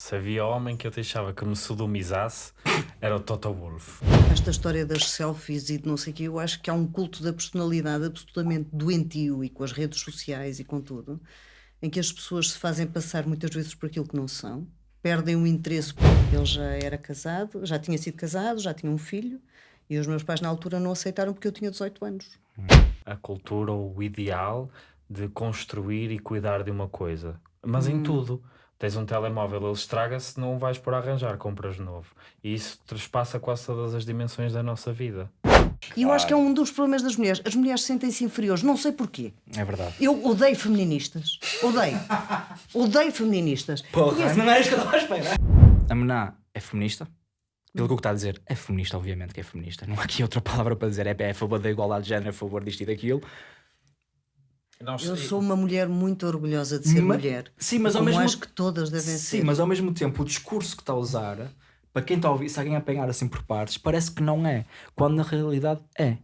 Se havia homem que eu deixava que me sodomizasse, era o Toto Wolff. Esta história das selfies e de não sei o quê, eu acho que há um culto da personalidade absolutamente doentio e com as redes sociais e com tudo, em que as pessoas se fazem passar muitas vezes por aquilo que não são, perdem o interesse porque ele já era casado, já tinha sido casado, já tinha um filho, e os meus pais na altura não aceitaram porque eu tinha 18 anos. A cultura ou o ideal de construir e cuidar de uma coisa. Mas em tudo. Tens um telemóvel, ele estraga-se, não vais por arranjar, compras de novo. E isso trespassa quase todas as dimensões da nossa vida. E eu acho que é um dos problemas das mulheres. As mulheres sentem-se inferiores, não sei porquê. É verdade. Eu odeio feministas. Odeio. odeio feministas. Porra, não é isso que eu estava a esperar. A Mená é feminista? Pelo que o que está a dizer, é feminista, obviamente que é feminista. Não há aqui outra palavra para dizer. É, é a favor da igualdade de género, é a favor disto e daquilo. Nós, Eu sou uma mulher muito orgulhosa de ser Ma- mulher. Sim, mas ao mesmo acho que todas devem Sim, ser. mas ao mesmo tempo o discurso que está a usar, para quem está a ouvir, se alguém apanhar assim por partes, parece que não é. Quando na realidade é.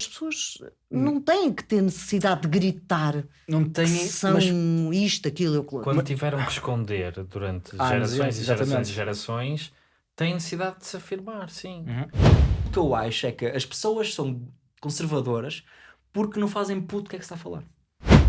As pessoas não têm que ter necessidade de gritar Não tem. que são Mas isto, aquilo e aquilo. quando tiveram que esconder durante Ah, gerações mas, e gerações e gerações, têm necessidade de se afirmar, sim. o que eu acho é que as pessoas são conservadoras porque não fazem puto o que é que se está a falar.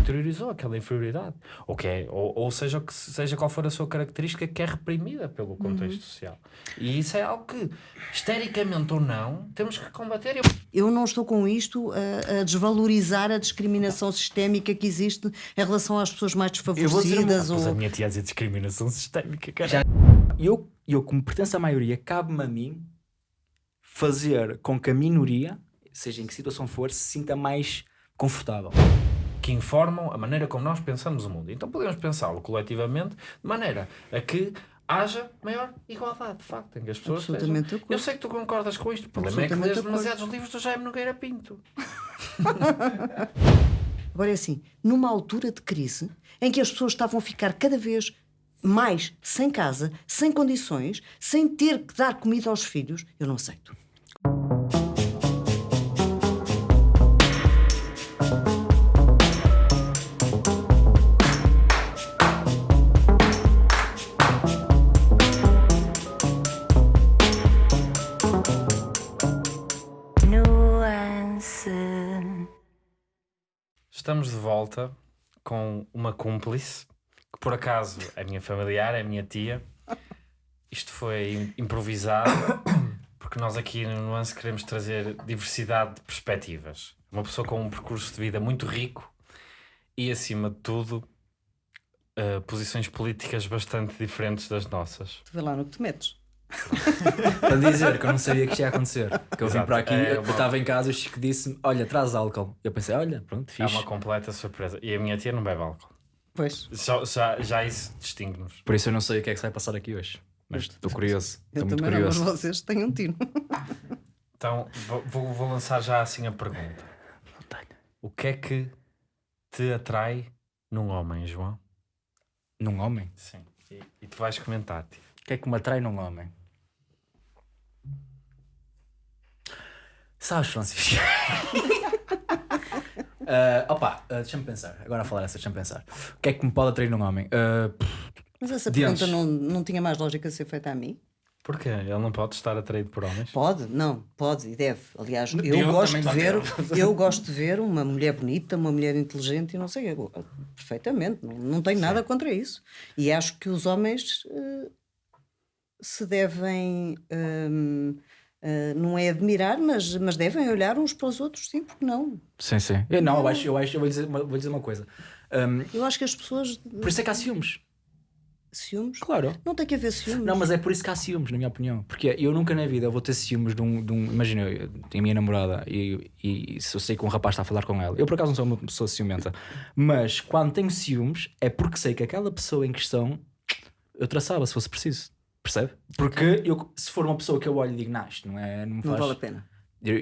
Interiorizou aquela inferioridade. Ou, que é, ou, ou seja, que seja qual for a sua característica, que é reprimida pelo contexto social. E isso é algo que, histericamente ou não, temos que combater. Eu Eu não estou com isto a, a desvalorizar a discriminação sistémica que existe em relação às pessoas mais vou dizer desfavorecidas. Pois a ou... minha tia dizer discriminação sistémica, cara. Já- E eu, eu, como pertenço à maioria, cabe-me a mim fazer com que a minoria, seja em que situação for, se sinta mais confortável. que informam a maneira como nós pensamos o mundo. Então podemos pensá-lo coletivamente de maneira a que haja maior igualdade, de facto, em que as pessoas Absolutamente acordo. Eu sei que tu concordas com isto, o problema é que lês demasiados livros do Jaime Nogueira Pinto. Agora é assim, numa altura de crise em que as pessoas estavam a ficar cada vez mais sem casa, sem condições, sem ter que dar comida aos filhos, eu não aceito. Estamos de volta com uma cúmplice, que por acaso é minha familiar, é minha tia. Isto foi im- improvisado, porque nós aqui no Nuance queremos trazer diversidade de perspectivas. Uma pessoa com um percurso de vida muito rico e, acima de tudo, eh, posições políticas bastante diferentes das nossas. Tu vê lá no que te metes. Para dizer que eu não sabia que isto ia acontecer. Que eu vim Exato. para aqui, É eu uma- estava em casa e o Chico disse-me: Olha, traz álcool. Eu pensei: Olha, pronto, É fixe. uma completa surpresa. E a minha tia não bebe álcool. Pois. Já, já, já isso distingue-nos. Por isso eu não sei o que é que se vai passar aqui hoje. Mas estou curioso. Eu Estou muito também não, mas curioso. vocês têm um tino. Então, vou, vou- lançar já assim a pergunta. O que é que te atrai num homem, João? Num homem? Sim. E, e tu vais comentar, tia. O que é que me atrai num homem? Sabes, Francisco? Ah, opa, ah, deixa-me pensar. Agora a falar essa, deixa-me pensar. O que é que me pode atrair num homem? Pff, Mas essa pergunta não, não tinha mais lógica de ser feita a mim? Porquê? Ele não pode estar atraído por homens? Pode, não, pode e deve. Aliás, eu, Eu gosto de ver, eu gosto de ver uma mulher bonita, uma mulher inteligente e não sei, eu- perfeitamente, não, não tenho nada contra isso. E acho que os homens eh, se devem, hum, eh, não é admirar, mas, mas devem olhar uns para os outros, sim, porque não? sim, sim. Eu, não, eu acho, eu acho, eu vou dizer, uma- vou dizer uma coisa. Ahm, Eu acho que as pessoas, por isso é que há ciúmes. ciúmes, Claro. não tem que haver ciúmes. Não, mas é por isso que há ciúmes, na minha opinião. Porque eu nunca na vida vou ter ciúmes de um. De um imagina, eu tenho a minha namorada e, e se eu sei que um rapaz está a falar com ela, eu por acaso não sou uma pessoa ciumenta, mas quando tenho ciúmes é porque sei que aquela pessoa em questão eu traçava se fosse preciso. Percebe? Porque eu, se for uma pessoa que eu olho e digo, não, isto não, é, não me Não faz. vale a pena.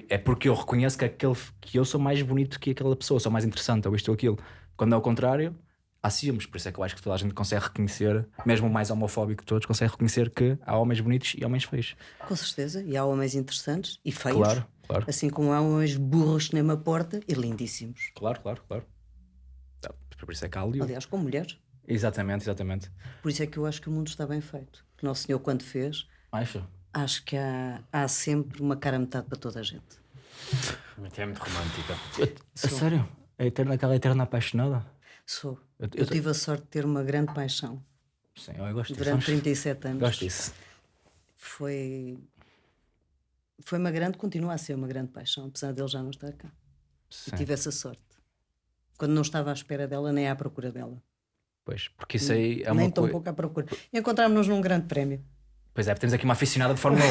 É porque eu reconheço que, aquele, que eu sou mais bonito que aquela pessoa, sou mais interessante, ou isto ou aquilo. Quando é o contrário, há ciúmes. Por isso é que eu acho que toda a gente consegue reconhecer, mesmo o mais homofóbico de todos, consegue reconhecer que há homens bonitos e homens feios. Com certeza. E há homens interessantes e feios. Claro, claro, Assim como há homens burros nem uma porta e lindíssimos. claro, claro, claro. Por isso é que há ali. Aliás, com mulheres. Exatamente, exatamente. Por isso é que eu acho que o mundo está bem feito. Que Nosso Senhor, quando fez, Acho. acho que há, há sempre uma cara metade para toda a gente. É muito romântica. A sério? A eterna, aquela eterna apaixonada? Sou. Eu- Eu, eu- tive a sorte de ter uma grande paixão Sim, eu gosto disso. durante sabes? 37 anos. Gosto disso. Foi. Foi uma grande, continua a ser uma grande paixão, apesar dele já não estar cá. Sim. E tive essa sorte. Quando não estava à espera dela, nem à procura dela. Pois, porque isso aí é nem tão pouco à procura. Encontrámos-nos num grande prémio. Pois é, temos aqui uma aficionada de Fórmula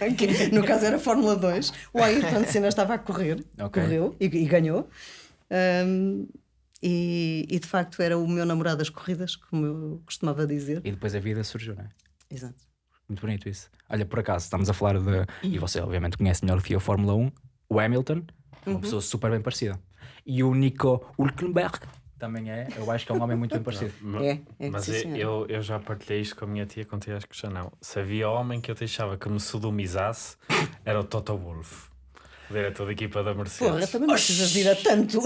1. Que, no caso era Fórmula 2. O Ayrton Senna estava a correr, Ok. correu e, e ganhou. Ahm, e, e de facto era o meu namorado das corridas, como eu costumava dizer. e depois a vida surgiu, não é? Exato. Muito bonito isso. Olha, por acaso, estamos a falar de. E você, obviamente, conhece melhor que eu a Fórmula 1. O Hamilton, uma pessoa super bem parecida. E o Nico Hulkenberg também é. Eu acho que é um homem muito bem parecido. É, é Mas sim, eu, eu, eu já partilhei isto com a minha tia, contigo acho que já não. Se havia homem que eu deixava que me sodomizasse, era o Toto Wolff, diretor da equipa da Mercedes. Porra, também não precisas ir a tanto.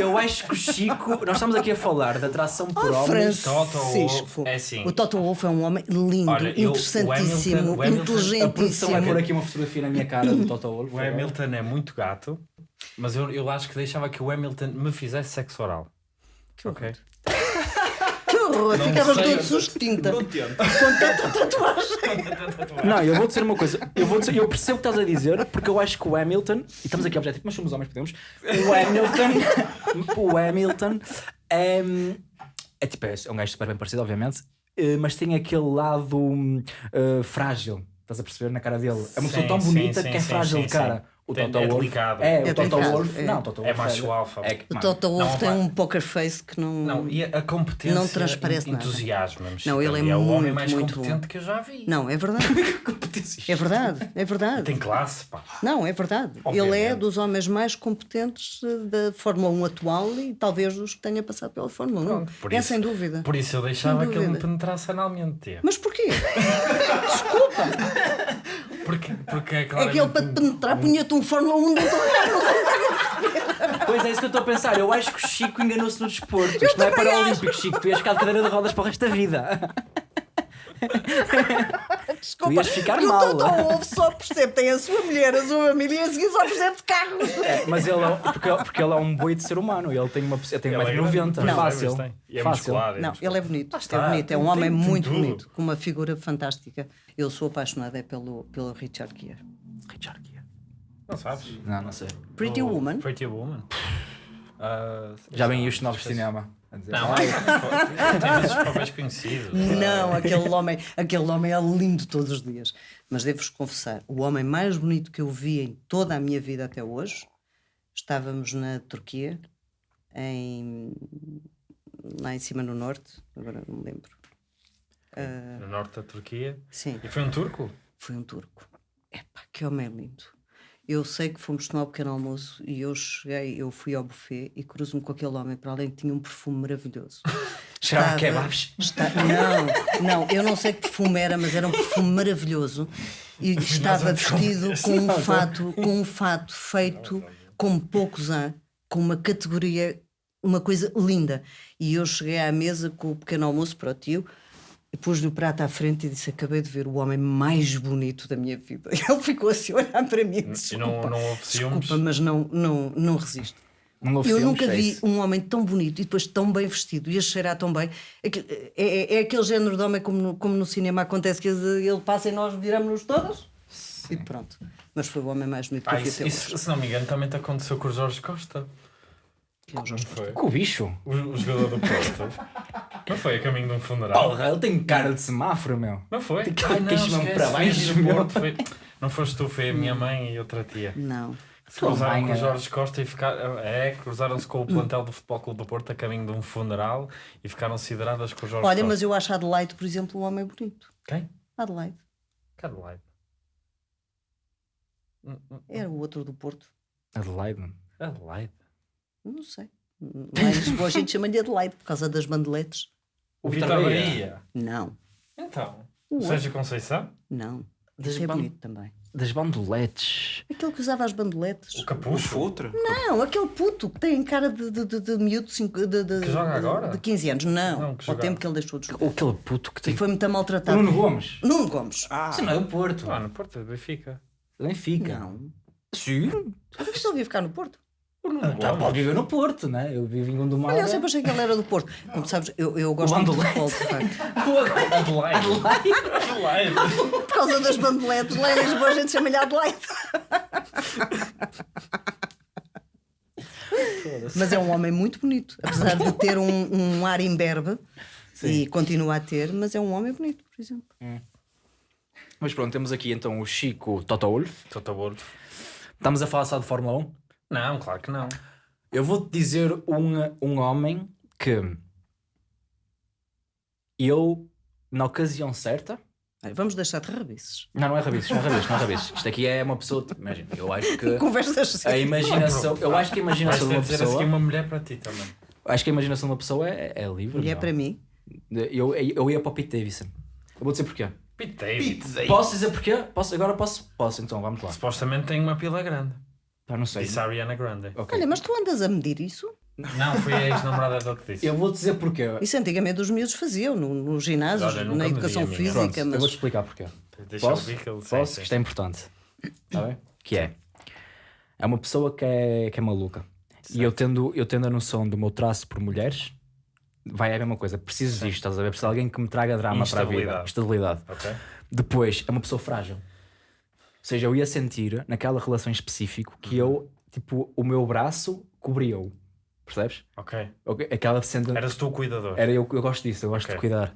Eu acho que o Chico. Nós estamos aqui a falar de atração por Oh, homens. Toto. Wolff, é assim. O Toto Wolff é um homem lindo, Olha, eu- o interessantíssimo, Hamilton- o Hamilton- A produção vai inteligentíssimo. pôr aqui uma fotografia na minha cara do Toto Wolff. O Hamilton é muito gato, mas eu, eu acho que deixava que o Hamilton me fizesse sexo oral. Ok? Que horror, Não ficava todo. Com tanta tatuagem. Não, eu vou dizer uma coisa. Eu, vou dizer, eu percebo o que estás a dizer, porque eu acho que o Hamilton, e estamos aqui objetivo, mas somos homens, podemos. O Hamilton, o Hamilton é, é tipo, é um gajo super bem parecido, obviamente, eh, mas tem aquele lado eh, frágil. Estás a perceber na cara dele? É uma pessoa Sim, tão sim, bonita sim, que é sim, frágil sim, de cara. O Tem- Toto é Wolff. delicado. É, É o Toto delicado, Wolff. é. Não, o Toto É Wolff macho alfa. É, que- O Toto Wolff não, tem pá. um poker face que não. Não, e a, competência Não transparece nada. entusiasma-me. Não, ele é Chico. o homem mais muito competente bom. que eu já vi. Não, é verdade. É verdade, é verdade. Tem classe, pá. Não, é verdade. Ele é Obviamente. dos homens mais competentes eh, da Fórmula 1 atual e talvez dos que tenha passado pela Fórmula 1. Pronto, por é isso- sem dúvida. Por isso eu deixava que ele me penetrasse analmente. Mas porquê? Porque, porque é É que ele para te penetrar punha-te um Fórmula 1 dentro do carro. Pois é isso que eu estou a pensar. Eu acho que o Chico enganou-se no desporto. Isto não é também paralímpico, Chico. Tu ias ficar de cadeira de rodas para o resto da vida. Desculpa, ias ficar que mal. o Toto Wolff só percebe, tem a sua mulher, a sua família e a seguir só percebe de carros. É, mas ele é, porque, porque ele é um boi de ser humano. Ele tem uma ele tem Ele é 1,90m. grande. Não, Não, fácil. tem. E é fácil. musculado, é Não, musculado. ele é bonito. está, é bonito, é um tem- homem tem- tem muito tudo. bonito, com uma figura fantástica. Eu sou apaixonada é pelo, pelo Richard Gere. Richard Gere. Não sabes? Não, não sei. Pretty O Woman. Pretty Woman. Ah, Já vem os novos cinema. dizer, Não, "Ai, é, tem esses papéis conhecidos. Não, aquele homem, aquele homem é lindo todos os dias. Mas devo-vos confessar, o homem mais bonito que eu vi em toda a minha vida até hoje, estávamos na Turquia, em, lá em cima no norte, agora não me lembro. No norte da Turquia. Sim, E foi um turco? foi um turco. Epá, que homem lindo. Eu sei que fomos tomar o pequeno almoço e eu cheguei, eu fui ao buffet e cruzo-me com aquele homem para além que tinha um perfume maravilhoso. Cheirava a kebabs. Está- não, não, eu não sei que perfume era, mas era um perfume maravilhoso e estava vestido com um fato, com um fato feito como poucos há, com uma categoria, uma coisa linda. E eu cheguei à mesa com o pequeno almoço para o tio e pus-lhe o prato à frente e disse: Acabei de ver o homem mais bonito da minha vida. E ele ficou assim a olhar para mim. E Desculpa, não, não houve desculpa mas não, não, não resisto. Não houve Eu nunca é vi isso. um homem tão bonito e depois tão bem vestido e a cheirar tão bem. É, é- é- aquele género de homem como no, como no cinema acontece que ele passa e nós viramos-nos todas e pronto. Mas foi o homem mais bonito que Ah, eu vi isso, até isso, hoje. se não me engano, também te aconteceu com o Jorge Costa. Que é o Jorge Foi. Com o bicho. O, o jogador do Porto. Não foi a caminho de um funeral? Porra, ele tem cara de semáforo, meu. Não foi? Tem cara de não, para baixo, foi do meu. Porto, foi- Não foste tu, foi a minha mãe e outra tia. Não. Cruzaram mãe com o é- Jorge Costa e ficaram. É, cruzaram-se com o plantel do Futebol Clube do Porto a caminho de um funeral e ficaram sideradas com o Jorge Olha, Costa. mas eu acho Adelaide, por exemplo, um homem bonito. Quem? Adelaide. Caroline. Hum, hum, Era o outro do Porto. Adelaide. Adelaide. Não sei. Lá em Lisboa a gente chama-lhe Adelaide por causa das bandeletes. O Vitor Bahia. Não, Então. O Sérgio Conceição? não. Das é ban- bonito também. das bandoletes. Aquele que usava as bandoletes. O O capucho. futre? Não, aquele puto que tem cara de, de, de, de miúdo cinco- de, de, Que joga de- agora? de 15 anos. Não, Não, que ao tempo que ele deixou de jogar. Ou aquele puto que tem. E foi muito maltratado. Nuno Gomes. Nuno Gomes. Ah, Isso não é o Porto. Ah, no Porto de Benfica. Nem fica. Não. Sim. Mas ele vive cá no Porto. O Nuno Já Gomes. pode viver no Porto, né? Eu vivo em Gondomar. Olha, eu sempre achei que ele era do Porto. Como sabes, eu, eu gosto muito de futebol, de facto. Adelaide. Adelaide. Por causa das bandeletes, lá em Lisboa a gente chama-lhe Adelaide. Mas é um homem muito bonito, apesar de ter um, um ar imberbe e continua a ter, mas é um homem bonito, por exemplo. Mas pronto, temos aqui então o Chico Toto Wolff. Toto Wolff. Estamos a falar só de Fórmula 1. Não, claro que não. Eu vou-te dizer um, um homem que eu, na ocasião certa. Vamos deixar de rabices. Não, não é rabices, não é rabices, não é rabices. Isto aqui é uma pessoa. Imagina, eu acho que Conversas a sérias. imaginação. Eu acho que a imaginação de uma a seguir pessoa. uma mulher para ti também. Acho que a imaginação de uma pessoa é, é livre. Mulher meu. para mim. Eu, eu ia para o Pete Davidson. Eu vou dizer porquê. Pete David. Posso dizer porquê? Posso, agora posso? Posso, então vamos lá. Supostamente tem uma pila grande. Pá, não sei. Disse a Ariana Grande. Ok. Olha, mas tu andas a medir isso? Não, foi a ex-namorada dele que disse. Eu vou dizer porquê. Isso antigamente os miúdos faziam no, no ginásio, Olha, na educação vi a minha. física, Pronto, eu mas vou-te explicar porquê. Deixa eu Posso? ver que ele Posso? Isto é importante. Tá bem? Que é. É uma pessoa que é, que é maluca. E eu tendo, eu tendo a noção do meu traço por mulheres, vai é a mesma coisa. Preciso disto, estás a ver? Preciso de alguém que me traga drama para a vida. Estabilidade. Ok? Depois, é uma pessoa frágil. Ou seja, eu ia sentir naquela relação em específico que eu, tipo, o meu braço cobria-o. Percebes? Ok. Aquela sendo. Eras tu o cuidador. Era eu, eu gosto disso, eu gosto Ok. de cuidar.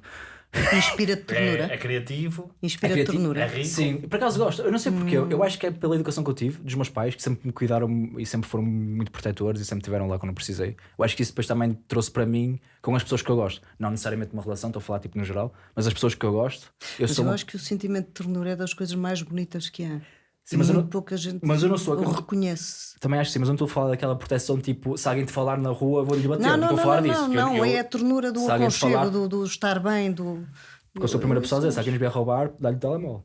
Inspira-te ternura. É, é criativo. Inspira É criativo, ternura. é rico. Sim, por acaso gosto. Eu não sei porquê. Eu acho que é pela educação que eu tive, dos meus pais, que sempre me cuidaram e sempre foram muito protetores e sempre estiveram lá quando eu precisei. Eu acho que isso depois também trouxe para mim com as pessoas que eu gosto. Não necessariamente uma relação, estou a falar tipo no geral, mas as pessoas que eu gosto. Eu Mas sou. eu acho que o sentimento de ternura é das coisas mais bonitas que há. Sim, mas eu muito não- pouca gente mas eu não sou o aquele- reconhece. Também acho que sim, mas eu não estou a falar daquela proteção tipo, se alguém te falar na rua, vou-lhe bater. Não, Não, não, estou a falar não, disso. não, eu- não, eu- é a ternura do aconchego, falar- do, do estar bem, do. Porque eu sou o primeiro pessoa a dizer, se alguém nos vier roubar, dá-lhe o telemóvel.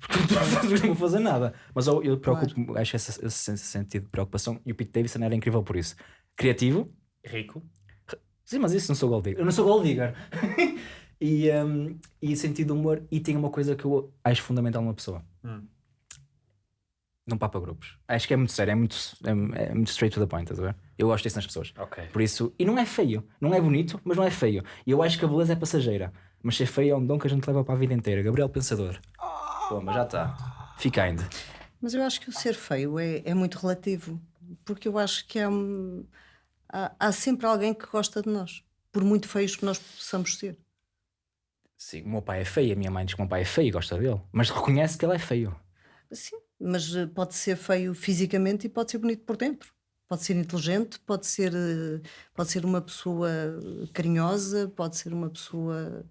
Porque eu não vou fazer nada. Mas eu, eu preocupo, acho esse, esse, esse sentido de preocupação. E o Pete Davidson era incrível por isso. Criativo, Rico. sim, mas isso não sou gold digger. Eu não sou gold digger. e, um, e sentido de humor. E tem uma coisa que eu acho fundamental numa pessoa: Hum. Não papa grupos. Acho que é muito sério, é muito, é, é muito straight to the point, estás a ver? Eu gosto disso nas pessoas. Ok. Por isso, e não é feio, não é bonito, mas não é feio. E eu acho que a beleza é passageira, mas ser feio é um dom que a gente leva para a vida inteira. Gabriel Pensador. Pô, mas já está. Fica ainda. Mas eu acho que o ser feio é, é muito relativo. Porque eu acho que é um- há, há sempre alguém que gosta de nós. Por muito feios que nós possamos ser. Sim, o meu pai é feio, a minha mãe diz que o meu pai é feio e gosta dele, mas reconhece que ele é feio. Sim, mas eh, pode ser feio fisicamente e pode ser bonito por dentro. Pode ser inteligente, pode ser, eh, pode ser uma pessoa carinhosa, pode ser uma pessoa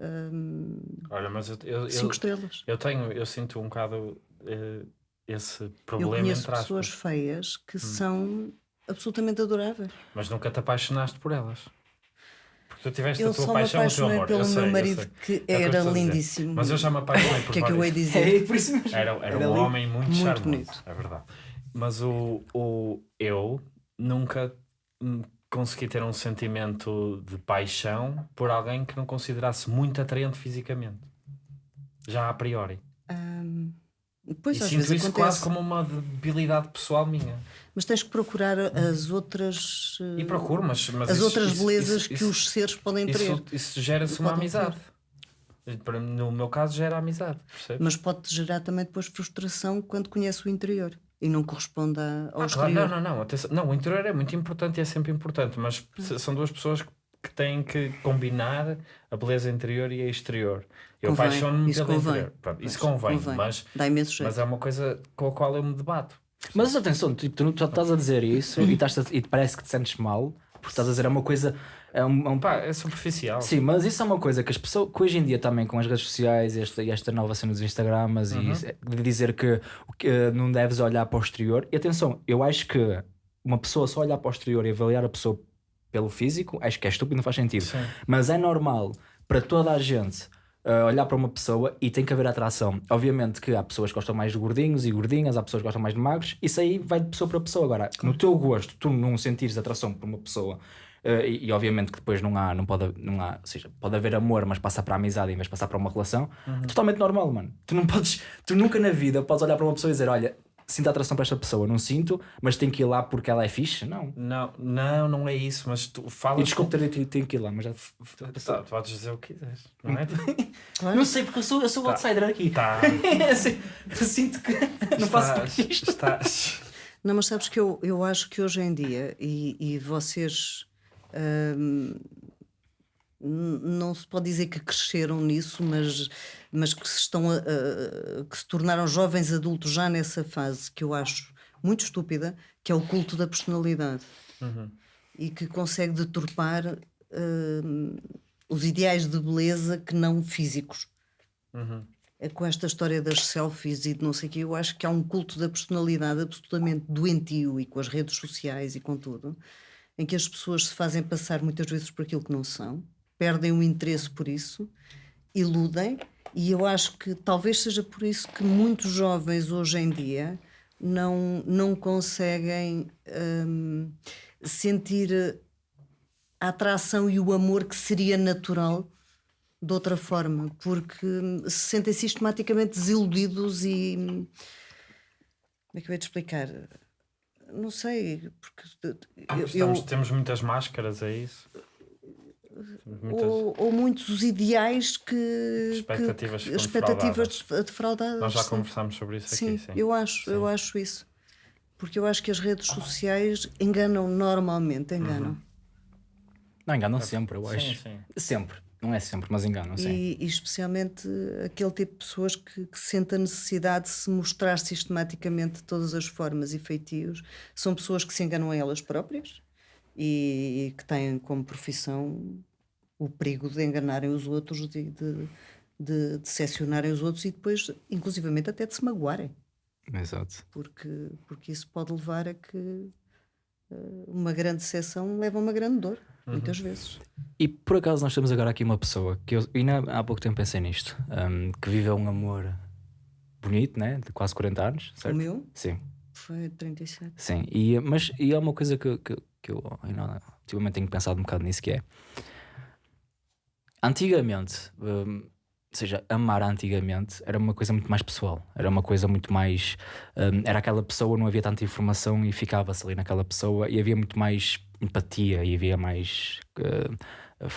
hum, Olha, mas eu, eu, cinco eu, estrelas. eu tenho, eu sinto um bocado eh, esse Eu problema conheço entre aspas. pessoas feias Hum. que são absolutamente adoráveis. Mas nunca te apaixonaste por elas. Porque tu tiveste Eu a tua só me paixão, o teu apaixonei amor. pelo eu sei, meu eu marido que É era lindíssimo. Mas eu já me apaixonei por O que é que eu vários. dizer? por isso mesmo. Era, era, Era um homem muito, muito charmoso, bonito. é verdade. Mas o, o eu nunca consegui ter um sentimento de paixão por alguém que não considerasse muito atraente fisicamente. Já a priori. Hum, pois e às sinto vezes isso acontece. quase como uma debilidade pessoal minha. Mas tens que procurar as outras, eh, E procuro, mas, mas as isso- outras isso- belezas isso- que os seres podem ter. Isso, gera-se uma ter. amizade. Para- No meu caso, gera amizade. Percebes? Mas pode-te gerar também depois frustração quando conhece o interior e não corresponde ao Ah, claro, exterior. não, não, não, atenção. Não, o interior é muito importante e é sempre importante, mas são duas pessoas que- que têm que combinar a beleza interior e a exterior. Eu apaixono-me isso pelo convém. interior. Pronto, isso convém, convém. Mas, Dá imenso jeito. mas é uma coisa com a qual eu me debato. Mas atenção, tipo, tu não tu estás a dizer isso e, estás a- e parece que te sentes mal, porque estás a dizer é uma coisa. É um, é um- Pá, é superficial. Sim, mas isso é uma coisa que as pessoas, que hoje em dia também com as redes sociais e esta, e esta nova cena dos Instagramas Uhum. e isso, de dizer que, que, eh, não deves olhar para o exterior. E atenção, eu acho que uma pessoa só olhar para o exterior e avaliar a pessoa pelo físico, acho que é estúpido, não faz sentido. Sim. Mas é normal para toda a gente uh, olhar para uma pessoa e tem que haver atração. Obviamente que há pessoas que gostam mais de gordinhos e gordinhas, há pessoas que gostam mais de magros, isso aí vai de pessoa para pessoa. Agora, no teu gosto, tu não sentires atração por uma pessoa. uh, e, e obviamente que depois não há, não pode, não há, ou seja, pode haver amor, mas passa para a amizade em vez de passar para uma relação, é totalmente normal, mano. Tu não podes, tu nunca na vida podes olhar para uma pessoa e dizer: Olha, sinto atração para esta pessoa, não sinto, mas tenho que ir lá porque ela é fixe. Não. Não, não, não é isso, mas tu E falas. desculpa ter tenho que ir lá, mas já. Tá, tu podes dizer o que quiseres, não é? Não sei porque eu sou, eu sou o outsider aqui. Tá. Eu sinto que não faço Estás, parte disto. estás. Não, mas sabes que eu, eu acho que hoje em dia, e, e vocês hum, não se pode dizer que cresceram nisso, mas, mas que, se estão a- a- que se tornaram jovens adultos já nessa fase que eu acho muito estúpida, que é o culto da personalidade. E que consegue deturpar hum, os ideais de beleza que não físicos. É com esta história das selfies e de não sei o quê, eu acho que há um culto da personalidade absolutamente doentio e com as redes sociais e com tudo, em que as pessoas se fazem passar muitas vezes por aquilo que não são, perdem o interesse por isso, iludem, e eu acho que talvez seja por isso que muitos jovens hoje em dia não, não conseguem hum, sentir a atração e o amor que seria natural de outra forma, porque hum, se sentem sistematicamente desiludidos e. hum, Como é que eu ia te explicar? Não sei, porque eu- eu- Estamos- temos muitas máscaras, é isso? Muitas- ou, ou muitos ideais que. Expectativas que, expectativas defraudadas. defraudadas Nós já sim. conversámos sobre isso Sim, aqui, sim. eu acho, eu Sim. acho isso. Porque eu acho que as redes sociais enganam normalmente, enganam. Uhum. Não, enganam sempre, eu Sim, acho. sim. Sempre. Não é sempre, mas enganam, sim. E, e especialmente aquele tipo de pessoas que, que sente a necessidade de se mostrar sistematicamente de todas as formas e feitios. São pessoas que se enganam a elas próprias e, que têm como profissão o perigo de enganarem os outros, de, de, de decepcionarem os outros e depois, inclusivamente, até de se magoarem. Exato. Porque, porque isso pode levar a que eh, uma grande decepção leva a uma grande dor, muitas vezes. E por acaso nós temos agora aqui uma pessoa que eu ainda há pouco tempo pensei nisto, hum, que vive um amor bonito, né? De quase 40 anos, certo? O meu Sim, foi 37. sim. E, mas e é uma coisa que, que, que eu ainda, ultimamente tenho pensado um bocado nisso que é antigamente, hum, ou seja, amar antigamente era uma coisa muito mais pessoal, era uma coisa muito mais. hum, era aquela pessoa, não havia tanta informação e ficava-se ali naquela pessoa e havia muito mais empatia e havia mais.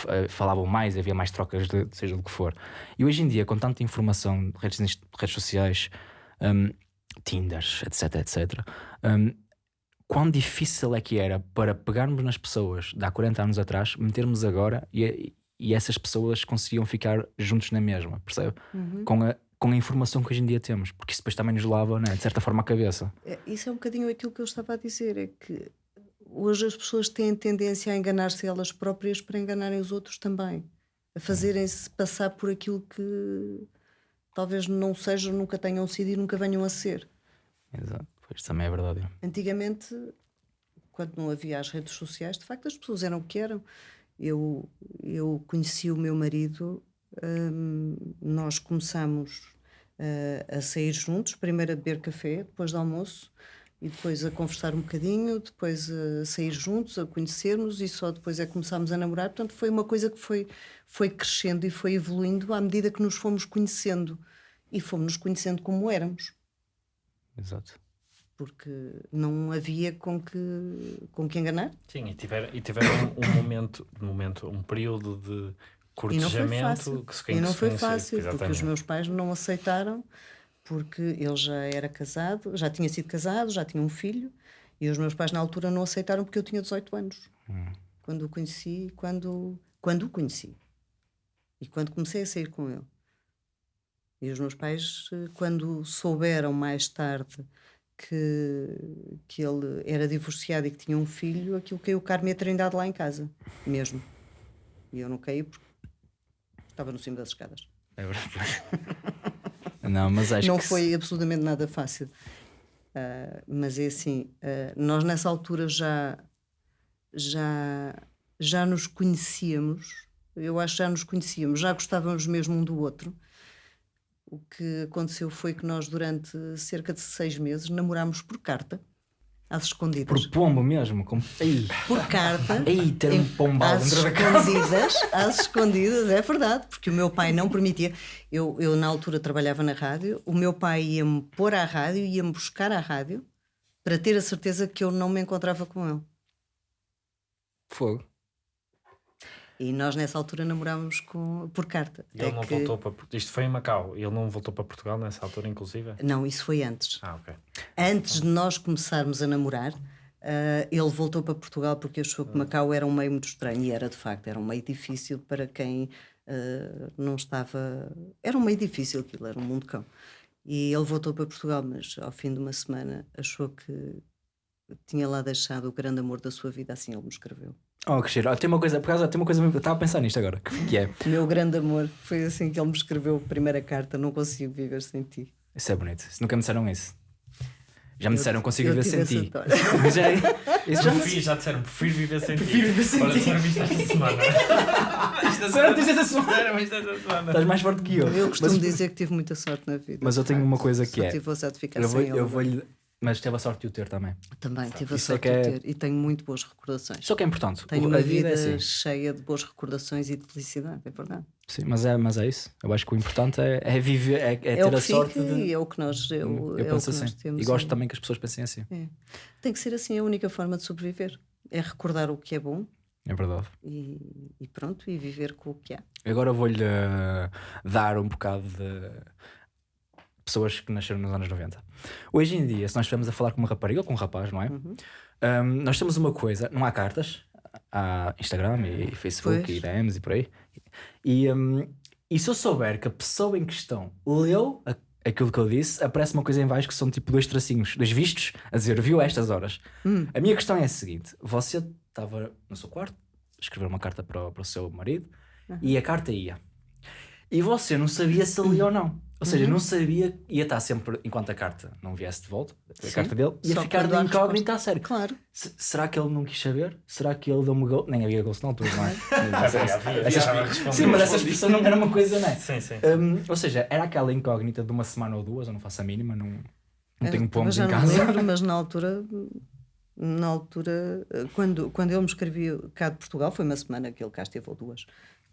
eh, falavam mais, havia mais trocas de seja do que for. E hoje em dia, com tanta informação, redes, redes sociais, hum, Tinders, etc, etc, hum, quão difícil é que era para pegarmos nas pessoas de há 40 anos atrás, metermos agora e, e essas pessoas conseguiam ficar juntos na mesma, percebe? Com, a, com a informação que hoje em dia temos, porque isso depois também nos lava, né, de certa forma, a cabeça. É, Isso é um bocadinho aquilo que eu estava a dizer, é que hoje as pessoas têm tendência a enganar-se elas próprias para enganarem os outros também, a fazerem-se passar por aquilo que talvez não sejam, nunca tenham sido e nunca venham a ser. Exato, pois também é verdade. Antigamente, quando não havia as redes sociais, de facto as pessoas eram o que eram. Eu, eu conheci o meu marido, hum, nós começamos eh, a sair juntos, primeiro a beber café, depois do almoço, e depois a conversar um bocadinho, depois a sair juntos, a conhecermos, e só depois é que começámos a namorar. Portanto, foi uma coisa que foi, foi crescendo e foi evoluindo à medida que nos fomos conhecendo. E fomos nos conhecendo como éramos Exato. Porque não havia com que, com que enganar. Sim, e tiveram, e tiveram um, um momento, um momento, um período de cortejamento que se E não foi fácil, porque os meus pais não aceitaram, porque ele já era casado, já tinha sido casado, já tinha um filho, e os meus pais na altura não aceitaram porque eu tinha 18 anos. Quando o conheci, quando, quando o conheci. E quando comecei a sair com ele. E os meus pais, eh, quando souberam mais tarde que, que ele era divorciado e que tinha um filho, aquilo caiu Carme a trindade lá em casa, mesmo. E eu não caí porque estava no cimo das escadas. É verdade. não, mas acho não que foi absolutamente nada fácil. Ah, mas é assim, ah, nós nessa altura já, já, já nos conhecíamos Eu acho que já nos conhecíamos, já gostávamos mesmo um do outro. O que aconteceu foi que nós, durante cerca de seis meses, namorámos por carta, às escondidas. Por pombo mesmo. Com... Ei, Por carta. ei ter um pombal às escondidas, às escondidas, é verdade, porque o meu pai não permitia. Eu, eu na altura trabalhava na rádio, o meu pai ia-me pôr à rádio, ia-me buscar à rádio para ter a certeza que eu não me encontrava com ele. Fogo. E nós nessa altura namorávamos com, por carta. E ele É não que- voltou para. Isto foi em Macau. Ele não voltou para Portugal nessa altura, inclusive? Não, isso foi antes. Ah, ok. Antes de nós começarmos a namorar, ah, ele voltou para Portugal porque achou que Macau era um meio muito estranho e era de facto, era um meio difícil para quem ah, não estava. Era um meio difícil aquilo, era um mundo cão. E ele voltou para Portugal, mas ao fim de uma semana achou que tinha lá deixado o grande amor da sua vida, assim ele me escreveu. Oh, que cheiro. Tem uma coisa, por causa, tem uma coisa. Eu estava a pensar nisto agora. Que, que é. Meu grande amor, foi assim que ele me escreveu a primeira carta: Não consigo viver sem ti. Isso é bonito. Nunca me disseram isso. Já me disseram consigo viver sem ti. já, isso já me Prefiro, já disseram, prefiro viver sem Prefiro ti. viver sem Olha, ti. semana. Disseram isto esta semana. Disseram isto esta semana. Estás mais forte que eu. Eu costumo mas, dizer que tive muita sorte na vida. mas eu tenho uma coisa que eu é. tive de ficar Eu vou, sem ele. eu vou lhe. Mas teve a sorte de o ter também. Também tive a Isso é sorte que é- de ter e tenho muito boas recordações. Só que é importante. Tenho O- uma a vida, vida é assim. cheia de boas recordações e de felicidade, é verdade. Sim, mas é, mas é isso. Eu acho que o importante é, é viver, é, é É, o ter que a sorte fica de. e é o que nós, é o, eu é o penso que assim. nós temos. E gosto é- também que as pessoas pensem assim. é. Tem que ser assim a única forma de sobreviver. É recordar o que é bom É verdade. e, e pronto, e viver com o que há. Agora vou-lhe eh, dar um bocado de pessoas que nasceram nos anos 90. Hoje em dia, se nós estivermos a falar com uma rapariga ou com um rapaz, não é? Uhum. Um, nós temos uma coisa, não há cartas, há Instagram e Facebook Pois. e DMs e por aí. E, um, e se eu souber que a pessoa em questão leu a- aquilo que eu disse, aparece uma coisa em baixo que são tipo dois tracinhos, dois vistos, a dizer viu estas horas. Hum. A minha questão é a seguinte: você estava no seu quarto, escrever uma carta para, o- para o seu marido e a carta ia. E você não sabia se lia ou não. Ou seja, Uhum. não sabia, ia estar sempre, enquanto a carta não viesse de volta, a Sim. carta dele, ia Só ficar de incógnita a sério. Claro. Se- será que ele não quis saber? Será que ele deu-me gol? Nem havia altura, não é? Havia, respondi, Sim, mas essa expressão não era uma coisa, não é? Sim, sim. Hum, ou seja, era aquela incógnita de uma semana ou duas, eu não faço a mínima, não, não tenho pomos em não casa. me lembro, mas na altura, na altura, quando, quando ele me escrevia cá de Portugal, foi uma semana que ele cá esteve ou duas,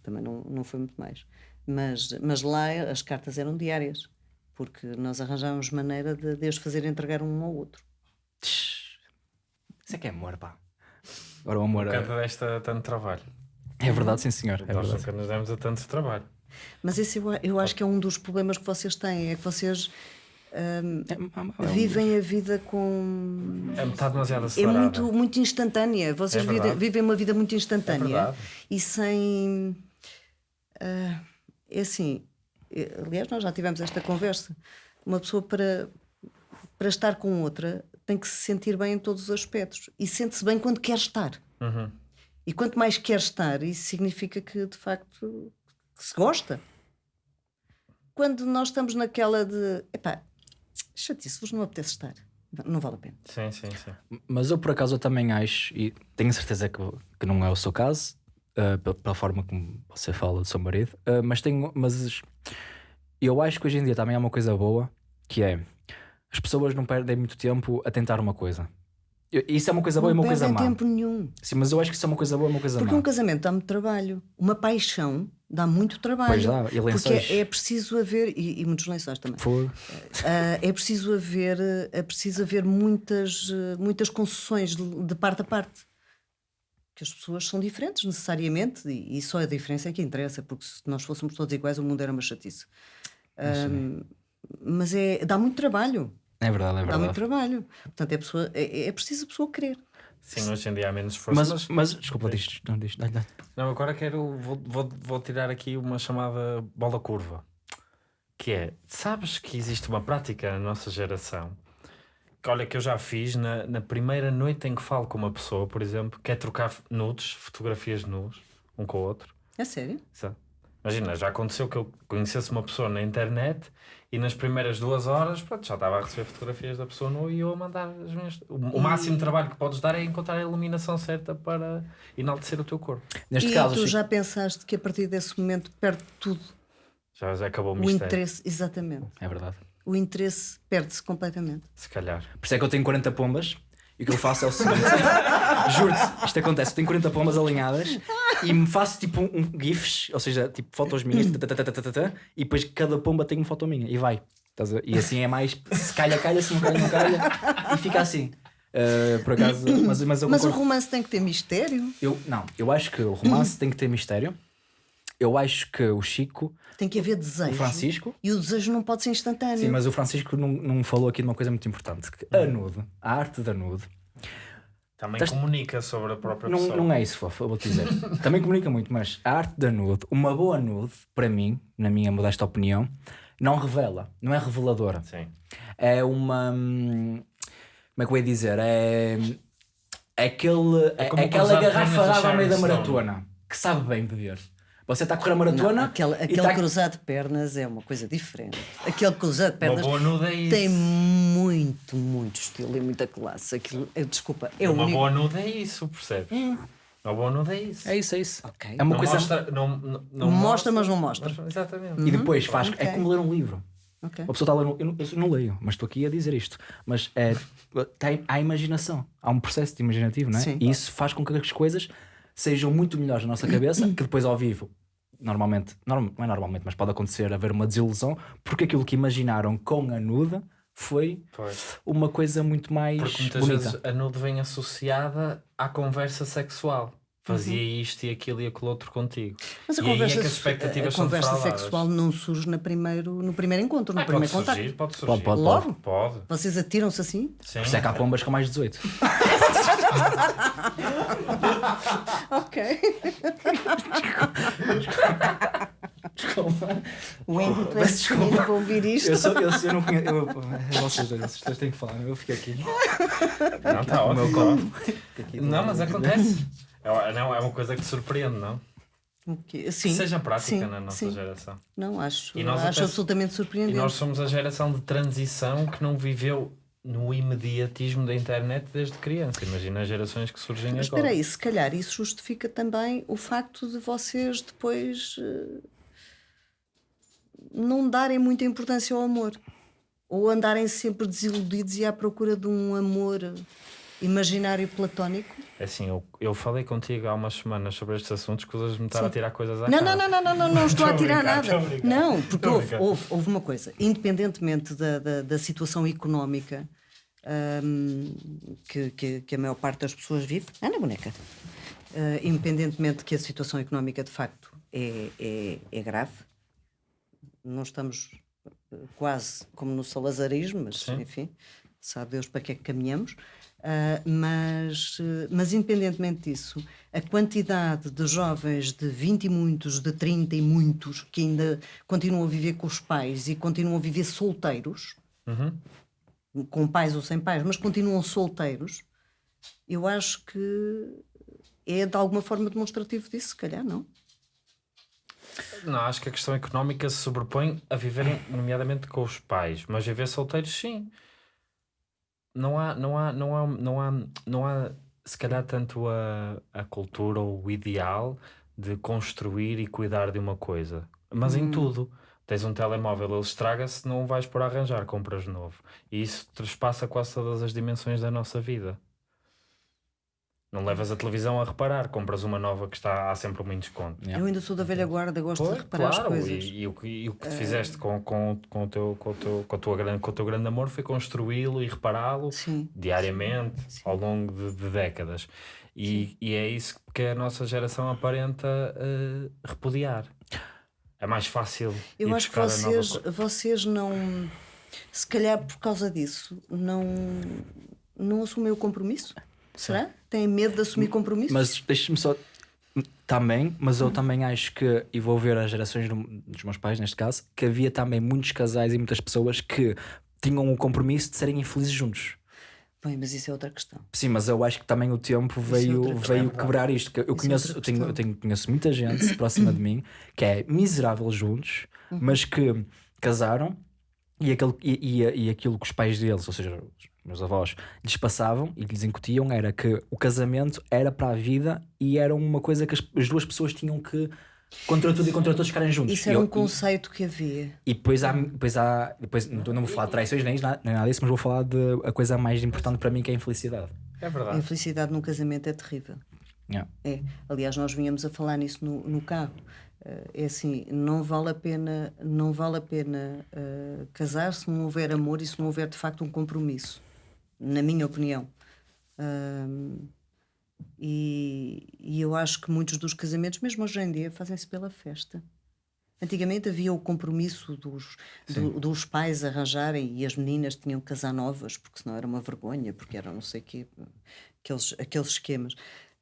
também não, não foi muito mais. Mas, mas lá as cartas eram diárias, porque nós arranjávamos maneira de, de as fazer entregar um ao outro. Isso é que é amor, pá. Agora o amor é, Nunca desta tanto trabalho. é verdade, sim senhor. É Nós verdade. nunca nos demos a tanto trabalho. Mas esse eu, eu acho que é um dos problemas que vocês têm, é que vocês hum, É, é- é um- vivem a vida com. É metade demasiado É acelerada. muito, muito instantânea. Vocês É vivem, vivem uma vida muito É instantânea e sem. ah, é assim. eh, Aliás, nós já tivemos esta conversa. Uma pessoa para, para estar com outra tem que se sentir bem em todos os aspectos e sente-se bem quando quer estar. Uhum. E quanto mais quer estar, isso significa que de facto se gosta. Quando nós estamos naquela de epá, chatice, vos não apetece estar, não, não vale a pena. Sim, sim, sim. Mas eu por acaso eu também acho, e tenho certeza que, que não é o seu caso, ah, pela, forma como você fala do seu marido, ah, mas tenho, mas eu acho que hoje em dia também há uma coisa boa, que é as pessoas não perdem muito tempo a tentar uma coisa. Eu- Isso é uma coisa boa não e uma coisa má. tempo nenhum. Sim, mas eu acho que isso é uma coisa boa e uma coisa Porque má. um casamento dá muito trabalho. Uma paixão dá muito trabalho. Pois dá, e porque lençóis. é, é preciso haver, e, e muitos lençóis também. Fogo. Ah, é preciso haver, é preciso haver muitas, muitas concessões de, de parte a parte. Que as pessoas são diferentes necessariamente, e, e só a diferença é que interessa, porque se nós fôssemos todos iguais, o mundo era uma chatice. Ah, mas é, dá muito trabalho. É verdade, é Dá muito verdade. trabalho. Portanto, é, pessoa, é, é preciso a pessoa querer. Sim, hoje em dia há menos esforço. Mas, Mas, mas, desculpa, diz, não, diz, dá-lhe, dá-lhe. Não, agora quero. Vou, vou, vou tirar aqui uma chamada bola curva. Que é: sabes que existe uma prática na nossa geração que, olha, que eu já fiz na, na primeira noite em que falo com uma pessoa, por exemplo, que é trocar nudes, fotografias nus, um com o outro. É sério? sabe? Imagina, já aconteceu que eu conhecesse uma pessoa na internet e nas primeiras duas horas pronto, já estava a receber fotografias da pessoa nua e eu a mandar as minhas. O, o máximo trabalho que podes dar é encontrar a iluminação certa para enaltecer o teu corpo. Neste e caso, tu Chico, já pensaste que a partir desse momento perde tudo Já, já acabou o o mistério. interesse, exatamente. é verdade. O interesse perde-se completamente. Se calhar. Por isso é que eu tenho 40 pombas e o que eu faço é o seguinte: juro-te, isto acontece. Eu tenho 40 pombas alinhadas e me faço tipo um, um GIFs, ou seja, tipo fotos minhas, e depois cada pomba tem uma foto minha e vai. E assim é mais se calha, calha, se não calha, não calha, e fica assim. Uh, por acaso, mas, mas Mas o romance tem que ter mistério, Eu, não, eu acho que o romance tem que ter mistério. Eu acho que o Chico, tem que haver o desejo. Francisco, E o desejo não pode ser instantâneo. Sim, mas o Francisco não, não falou aqui de uma coisa muito importante: que a nude, a arte da nude, Também Tás- comunica sobre a própria não, pessoa. não é isso, fofo, eu vou-te dizer. Também comunica muito, mas a arte da nude, uma boa nude, para mim, na minha modesta opinião, não revela, não é reveladora. Sim. É uma. hum, Como é que eu ia dizer? É. É, aquele, é, é aquela garrafa pernas da de água ao meio da maratona que sabe bem beber. Você está a correr a Não, maratona aquele e aquele tá- cruzado de pernas é uma coisa diferente. Aquele cruzado de Uma pernas boa nuda é isso. tem muito, muito estilo e muita classe. Aquilo, eh, desculpa, é Uma único. boa nuda é isso, percebes? Uma boa nuda é isso. É isso, é isso. Ok. É uma não coisa. mostra, não, não, não Mostra, mas não mostra. mas- exatamente. E depois faz. É Ok. como ler um livro. Ok. Uma pessoa está a ler um, eu, não, eu não leio, mas estou aqui a dizer isto. Mas é, tem, há imaginação, há um processo de imaginativo, não é? Sim. E isso faz com que as coisas sejam muito melhores na nossa cabeça, que depois ao vivo, normalmente, norm- não é normalmente, mas pode acontecer haver uma desilusão, porque aquilo que imaginaram com a nuda foi Pois. uma coisa muito mais Porque muitas bonita. vezes a nude vem associada à conversa sexual. Fazia Uhum. isto e aquilo e aquele outro contigo. Mas a e é conversa, que as se- expectativas a são conversa sexual não surge no primeiro, no primeiro encontro, no Ah, pode primeiro surgir, contacto. pode surgir. Pode, pode, Logo? Pode. Vocês atiram-se assim? Sim. Por isso é que há pombas com mais 18. Ok. O Andy parece desculpa. desculpa para ouvir isto. Eu, sou, eu, eu não conheço. Eu, vocês dois, vocês dois têm que falar, eu fico aqui. Não, está O meu ótimo. Não, mas acontece. É, não, é uma coisa que surpreende, não? O quê? Sim. Que seja prática sim, na nossa sim. geração. Não, acho, E acho até- absolutamente E surpreendente. nós somos a geração de transição que não viveu no imediatismo da internet desde criança. Imagina as gerações que surgem Mas agora. espera aí, se calhar isso justifica também o facto de vocês depois eh, não darem muita importância ao amor. Ou andarem sempre desiludidos e à procura de um amor imaginário platónico. É Assim, eu, eu falei contigo há umas semanas sobre estes assuntos que usas me estar Sim. a tirar coisas à Não, cara. não, não, não, não, não, não estou a tirar nada. Não, porque houve, houve, houve uma coisa, independentemente da, da, da situação económica hum, que, que, que a maior parte das pessoas vive, Ana Boneca, Ah, independentemente de que a situação económica de facto é, é, é grave, não estamos eh, quase como no salazarismo, mas Sim. enfim, sabe Deus para que é que caminhamos. Ah, mas, eh, mas independentemente disso, a quantidade de jovens de 20 e muitos, de 30 e muitos, que ainda continuam a viver com os pais e continuam a viver solteiros, Uhum. Com pais ou sem pais, mas continuam solteiros, eu acho que é de alguma forma demonstrativo disso, se calhar, não? Não, acho que a questão económica se sobrepõe a viverem, nomeadamente com os pais, mas viver solteiros, sim. Não há, não há, não há, não há, não há se calhar tanto a, a cultura ou o ideal de construir e cuidar de uma coisa, mas em tudo. Tens um telemóvel, ele estraga-se, não vais por arranjar, compras de novo. E isso trespassa quase todas as dimensões da nossa vida. Não levas a televisão a reparar, compras uma nova que está há sempre um desconto. Yeah. Eu ainda sou da velha guarda, gosto Pois, de reparar claro, as coisas. E, e o, que- e o que fizeste com, com, com, o teu, com, o teu, com, a tua grande, com o teu grande amor foi construí-lo e repará-lo Sim. diariamente ao longo de, de décadas. E, e é isso que a nossa geração aparenta eh, repudiar. É mais fácil. Eu ir acho que vocês, vocês não, se calhar por causa disso, não, não assumem o compromisso? Será? Têm medo de assumir compromisso? Mas deixa-me só. Também, mas eu também acho que, e vou ver as gerações do- dos meus pais neste caso, que havia também muitos casais e muitas pessoas que tinham o compromisso de serem infelizes juntos. Bem, mas isso é outra questão. Sim, mas eu acho que também o tempo é veio, questão. veio quebrar isto. Eu Isso é conheço, outra eu tenho, eu tenho- conheço muita gente próxima de mim que é miserável juntos, Uhum. mas que casaram e, aquele, e, e, e aquilo que os pais deles, ou seja, os meus avós, lhes passavam e lhes incutiam era que o casamento era para a vida e era uma coisa que as, as duas pessoas tinham que, contra tudo e contra todos, ficarem juntos. Isso E era eu- um conceito que havia. e depois há, depois há depois, não não vou falar de traições nem, nem nada disso, mas vou falar de a coisa mais importante para mim que é a infelicidade. É A verdade. infelicidade num casamento é terrível. Yeah. É. Aliás, nós vinhamos a falar nisso no, no carro. Eh, É assim, não vale a pena, não vale a pena eh, casar se não houver amor e se não houver de facto um compromisso, na minha opinião. Ahm, e, e eu acho que muitos dos casamentos, mesmo hoje em dia, fazem-se pela festa. Antigamente havia o compromisso dos, do- dos pais arranjarem e as meninas tinham que casar novas, porque senão era uma vergonha, porque era não sei o quê, aqueles, aqueles esquemas.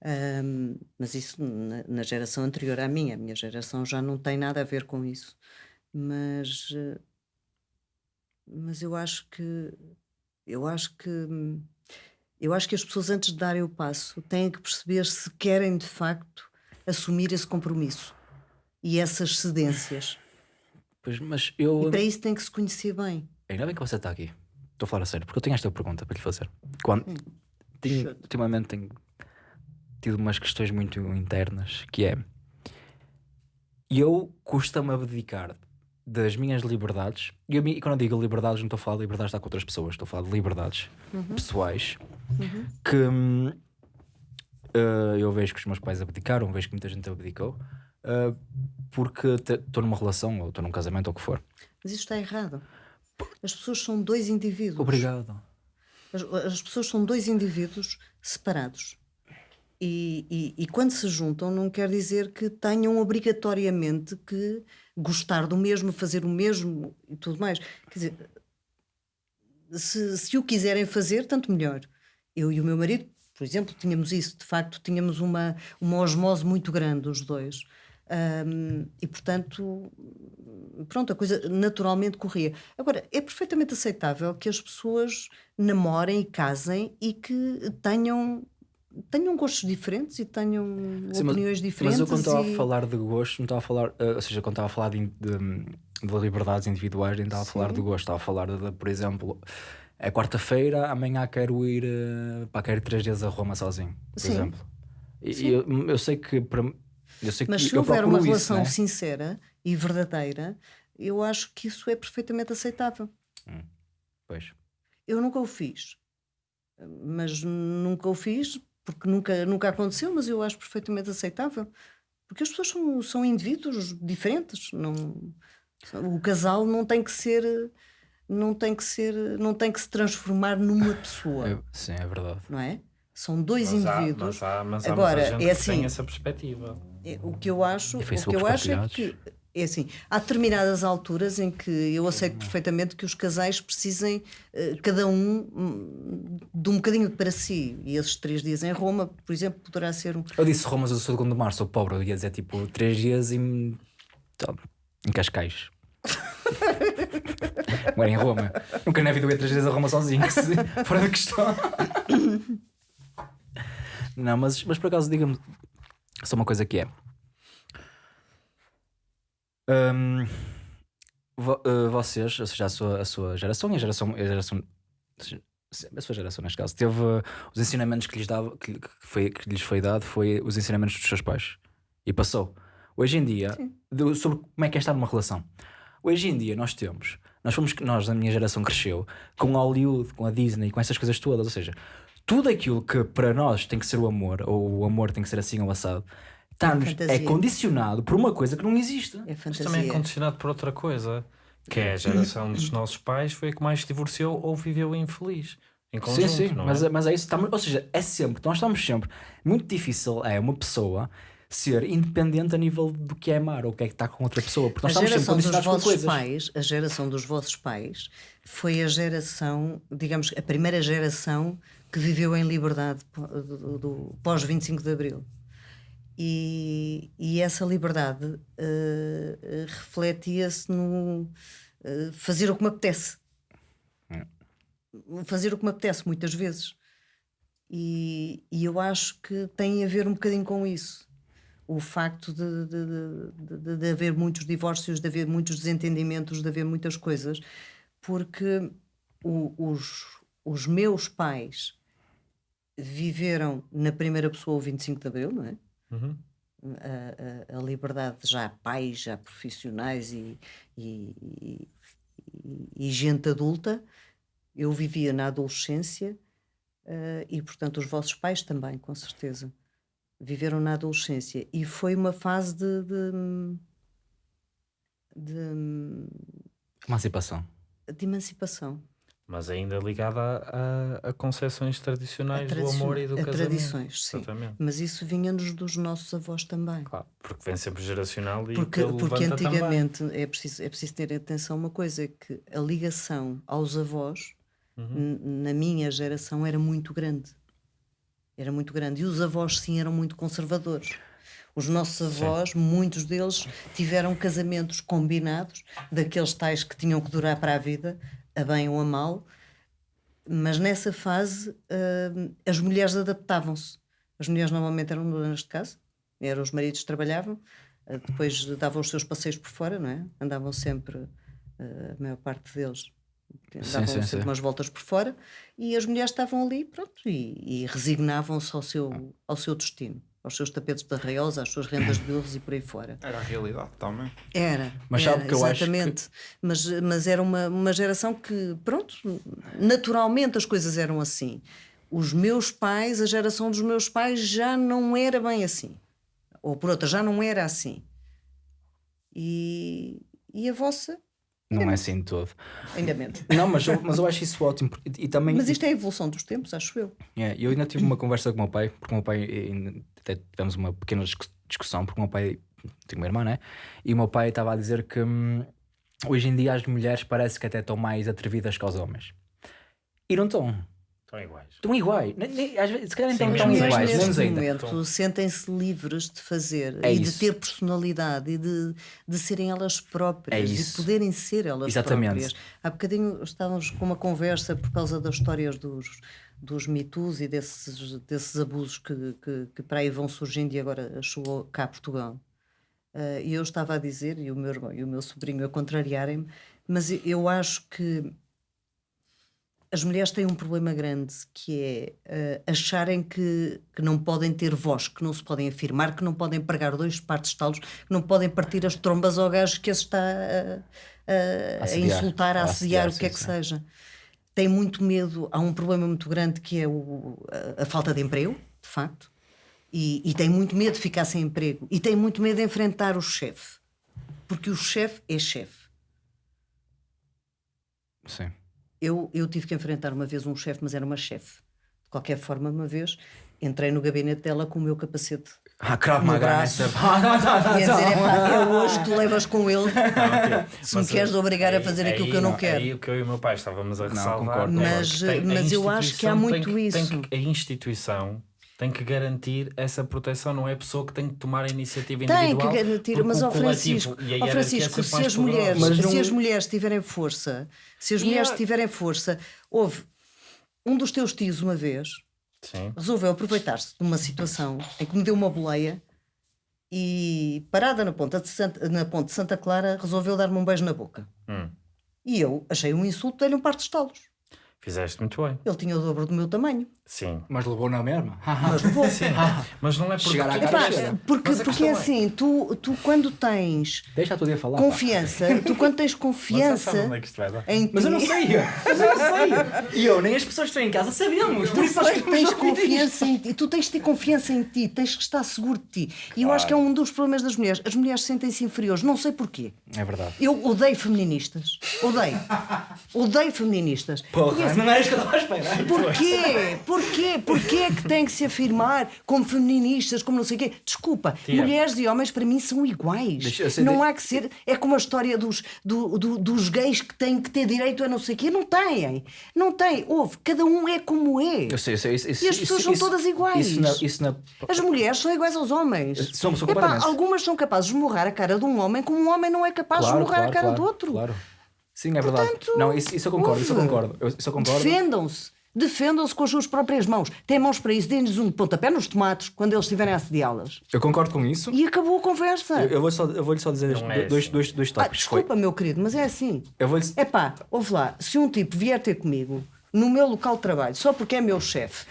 Ahm, mas isso na, na geração anterior à minha, a minha geração já não tem nada a ver com isso. Mas, eh, mas eu acho que eu acho que hum, eu acho que as pessoas antes de darem o passo têm que perceber se querem de facto assumir esse compromisso e essas cedências. Pois, mas eu. E para isso tem que se conhecer bem. Ainda bem que você está aqui. Estou a falar a sério, porque eu tenho esta pergunta para lhe fazer. Quando, tenho, Shoot. ultimamente tenho tido umas questões muito internas que é eu custa-me abdicar das minhas liberdades. E eu, e quando eu digo liberdades, não estou a falar de liberdades de estar com outras pessoas, estou a falar de liberdades pessoais que hum, eh, eu vejo que os meus pais abdicaram, vejo que muita gente abdicou. eh, porque estou numa relação ou estou num casamento ou o que for. Mas isto está errado. As pessoas são dois indivíduos. Obrigado. As, as pessoas são dois indivíduos separados. E, e- e quando se juntam, não quer dizer que tenham obrigatoriamente que gostar do mesmo, fazer o mesmo e tudo mais. Quer dizer, se, se o quiserem fazer, tanto melhor. Eu e o meu marido, por exemplo, tínhamos isso, de facto, tínhamos uma, uma osmose muito grande, os dois. Ahm, e portanto, pronto, a coisa naturalmente corria. Agora, é perfeitamente aceitável que as pessoas namorem e casem e que tenham, tenham gostos diferentes e tenham Sim, mas- opiniões diferentes. Mas eu quando estava e- a falar de gosto, não estava a falar, eh, ou seja, quando estava a falar de, de, de liberdades individuais, nem estava a falar de gosto, estava a falar de, de, por exemplo, é quarta-feira, amanhã quero ir eh, para quero ir três dias a Roma sozinho, por Sim. exemplo. E, e eu, eu sei que para eu sei Mas que se eu houver uma isso, relação né? sincera e verdadeira, eu acho que isso é perfeitamente aceitável. Pois. Eu nunca o fiz, mas nunca o fiz porque nunca, nunca aconteceu, mas eu acho perfeitamente aceitável. Porque as pessoas são, são indivíduos diferentes. Não, o casal não tem que ser. Não tem que ser, não tem que se transformar numa pessoa, É- sim, é verdade. não é? São dois Mas há, indivíduos. mas há, mas há Agora, muita gente é que tem assim, essa perspectiva. É, O que eu acho, o que eu acho é que é assim, há determinadas alturas em que eu aceito perfeitamente que os casais precisem eh, cada um hum, de um bocadinho para si. E esses três dias em Roma, por exemplo, poderá ser um. Eu disse Roma, mas eu sou de Gondomar, sou pobre, eu ia dizer tipo três dias em, em Cascais. Agora em Roma. Nunca na vida eu ia três dias a Roma sozinho, fora da questão. Não, mas, mas por acaso diga-me só uma coisa que é. Hum, vo- eh, vocês, ou seja, a sua, a sua geração e a geração, a geração a sua geração neste caso, teve uh, os ensinamentos que lhes, dava, que, que foi, que lhes foi dado foi os ensinamentos dos seus pais. E passou. Hoje em dia, do- sobre como é que é estar numa relação. Hoje em dia nós temos, nós fomos, nós, a minha geração cresceu com Hollywood, com a Disney, com essas coisas todas, ou seja, tudo aquilo que para nós tem que ser o amor, ou o amor tem que ser assim ou assado, está-nos- é fantasia. condicionado por uma coisa que não existe. É Mas também é condicionado por outra coisa, que é a geração dos nossos pais foi a que mais se divorciou ou viveu infeliz. Em conjunto, sim, sim, não mas, é? é? mas é isso. Estamos, ou seja, é sempre, nós estamos sempre. Muito difícil é uma pessoa ser independente a nível do que é amar ou o que é que está com outra pessoa. Porque A nós estamos sempre geração dos condicionados por vossos coisas. pais, a geração dos vossos pais, foi a geração, digamos, a primeira geração que viveu em liberdade pó- do, do- pós 25 de Abril. E, e essa liberdade eh, refletia-se no eh, fazer o que me apetece. fazer o que me apetece muitas vezes. E, e eu acho que tem a ver um bocadinho com isso. O facto de, de, de, de- de haver muitos divórcios, de haver muitos desentendimentos, de haver muitas coisas, porque o- os, os meus pais viveram na primeira pessoa o 25 de Abril, não é? Uhum. a, a- a liberdade já pais, já profissionais e, e, e- e gente adulta. Eu vivia na adolescência eh, e, portanto, os vossos pais também, com certeza, viveram na adolescência. E foi uma fase de. de, de, Emancipação. de emancipação. Mas ainda ligada a, a, a concepções tradicionais A do amor e do a casamento. tradições, sim. Exatamente. Mas isso vinha-nos dos nossos avós também. Claro, porque vem sempre geracional e Porque, que porque também. antigamente é preciso, é preciso ter atenção uma coisa: é que a ligação aos avós, Uhum. na minha geração, era muito grande. Era muito grande. E os avós, sim, eram muito conservadores. Os nossos avós, muitos deles, tiveram casamentos combinados, daqueles tais que tinham que durar para a vida, a bem ou a mal, mas nessa fase hum, as mulheres adaptavam-se. As mulheres normalmente eram donas de casa, eram os maridos que trabalhavam, eh, depois davam os seus passeios por fora, não é? Andavam sempre, eh, a maior parte deles, davam sempre sim. umas voltas por fora, e as mulheres estavam ali, pronto, e, e resignavam-se ao seu, ao seu destino, aos seus tapetes de arraiosa, às suas rendas de burros e por aí fora. Era a realidade também. Era. Mas era, sabe que eu acho que- exatamente. Mas, mas era uma, uma geração que, pronto, naturalmente as coisas eram assim. Os meus pais, a geração dos meus pais já não era bem assim. Ou por outra, já não era assim. E, e a vossa, Não é assim de todo. ainda menos. Não, mas eu, mas eu acho isso ótimo. porque- E, também. Mas isto é a evolução dos tempos, acho eu. É, eu ainda tive uma conversa com o meu pai, porque o meu pai até tivemos uma pequena discu- discussão, porque o meu pai tem uma irmã, né? E o meu pai estava a dizer que hum, hoje em dia as mulheres parece que até estão mais atrevidas que os homens. E não estão. Estão iguais. Estão iguais. Nem- nem- às vezes, se calhar nem estão iguais, neste menos ainda. momento sentem-se livres de fazer É e isso. de ter personalidade e de, de serem elas próprias É e isso. poderem ser elas Exatamente. próprias. Há bocadinho estávamos com uma conversa por causa das histórias dos, dos mitos e desses, desses abusos que, que, que para aí vão surgindo e agora chegou cá a Portugal. Ah, E eu estava a dizer, e o meu irmão e o meu sobrinho a contrariarem-me, mas eu acho que as mulheres têm um problema grande que é eh, acharem que, que não podem ter voz, que não se podem afirmar, que não podem pregar dois partes de talos, que não podem partir as trombas ao gajo que as está a, a- a Assediar. insultar, a A assediar, assediar, o que é sim, que sim. seja. Tem muito medo, há um problema muito grande que é o- a, a falta de emprego, de facto, e, e tem muito medo de ficar sem emprego, e tem muito medo de enfrentar o chefe, porque o chefe é chefe. Sim. Eu, eu tive que enfrentar uma vez um chefe, mas era uma chefe. De qualquer forma, uma vez entrei no gabinete dela com o meu capacete. Ah, Krav Maga nessa. Ah, não, não, não, E a dizer: não. "Epá, é hoje que tu levas com ele. Se me queres eh, obrigar a aí- fazer aquilo aí que eu não não- quero. Aí o que eu e o meu pai estávamos a ressalvar. concordo, é Mas- tem- a mas eu acho que há muito tem que- tem isso. que- a instituição tem que garantir essa proteção, não é a pessoa que tem que tomar a iniciativa Tem que individual. garantir, mas o ao Francisco, e ao Francisco se as mulheres. Mas não- se as mulheres tiverem força, se as E mulheres a- tiverem força, houve um dos teus tios uma vez Sim. resolveu aproveitar-se de uma situação em que me deu uma boleia e parada na ponta de Santa, na ponte de Santa Clara resolveu dar-me um beijo na boca. Hum. E eu achei um insulto, dei-lhe um par de estalos. Fizeste muito bem. Ele tinha o dobro do meu tamanho. Sim. Mas levou na mesma. Mas levou. Mas não é porque Chegar à tu- cara Epá, porque Mas a porque é é- assim, tu, tu quando tens Deixa tu a falar. pá. confiança, tu quando tens Mas confiança onde é que isto vai dar? em Mas eu não sei. Mas eu não sei. E eu, nem as pessoas que estão em casa sabemos. Por isso Tu queremos tens confiança em ti, tu tens de ter confiança em ti, tens que estar seguro de ti. E eu acho que é um dos problemas das mulheres. As mulheres sentem-se inferiores, não sei porquê. É verdade. Eu odeio feministas. Odeio. Odeio feministas. Porra, não era isto que eu estava a esperar. Porquê? Porquê? Porquê é que têm que se afirmar como feministas, como não sei o quê? Desculpa, Tia. mulheres e homens para mim são iguais. Não de- há que ser. É como a história dos, do- do- dos gays que têm que ter direito a não sei o quê. Não têm. Não têm. Houve. Cada um é como é. Eu sei, eu sei. Isso, E as pessoas isso- são isso- todas iguais. Isso isso As mulheres são iguais aos homens. São- são Epá, algumas são capazes de morrar a cara de um homem como um homem não é capaz de Claro, morrar claro, a cara claro, do outro. Claro. Sim, é verdade. Portanto, não, isso, isso eu concordo, isso eu concordo. Eu, isso eu concordo. Defendam-se. Defendam-se com as suas próprias mãos. Têm mãos para isso. Deem-lhes um pontapé nos tomates quando eles estiverem a assediá-las. Eu concordo com isso. E acabou a conversa. Eu, eu vou só, eu vou-lhe só dizer é dois, assim. dois, dois Ah, tópicos. Foi- desculpa, meu querido, mas é assim. eu vou-lhe É pá, ouve lá, se um tipo vier ter comigo no meu local de trabalho só porque é meu chefe,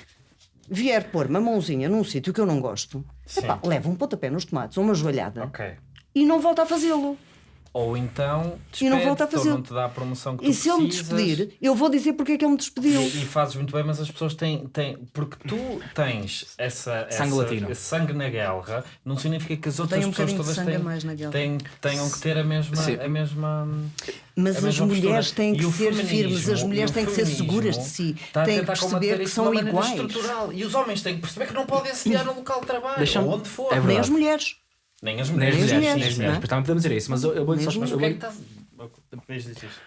vier pôr uma mãozinha num sítio que eu não gosto, é leva um pontapé nos tomates ou uma joelhada Ok. e não volta a fazê-lo. Ou então E não volta a fazê-lo. não te dá a promoção que E tu se ele me precisas. despedir, eu vou dizer porque é que ele me despediu. E, e fazes muito bem, mas as pessoas têm, têm porque tu tens essa, Sangue essa- latino. esse sangue na guerra, não significa que as outras um pessoas todas têm, mais na guerra. têm, tenham que ter a mesma, Sim. a mesma Mas a as mulheres postura. têm que E ser firmes, as mulheres e têm que ser seguras de si, está a têm que tentar combater perceber que são iguais. estrutural. E os homens têm que perceber que não podem assediar no local de trabalho, ou onde for. é Nem as mulheres. Nem as Nem mulheres. as as mulheres, mulheres, nem mulheres. é? Também podemos dizer isso, mas eu, eu vou-lhe só Nem Mas eu porquê é vou-lhe- que estás... Diz isto.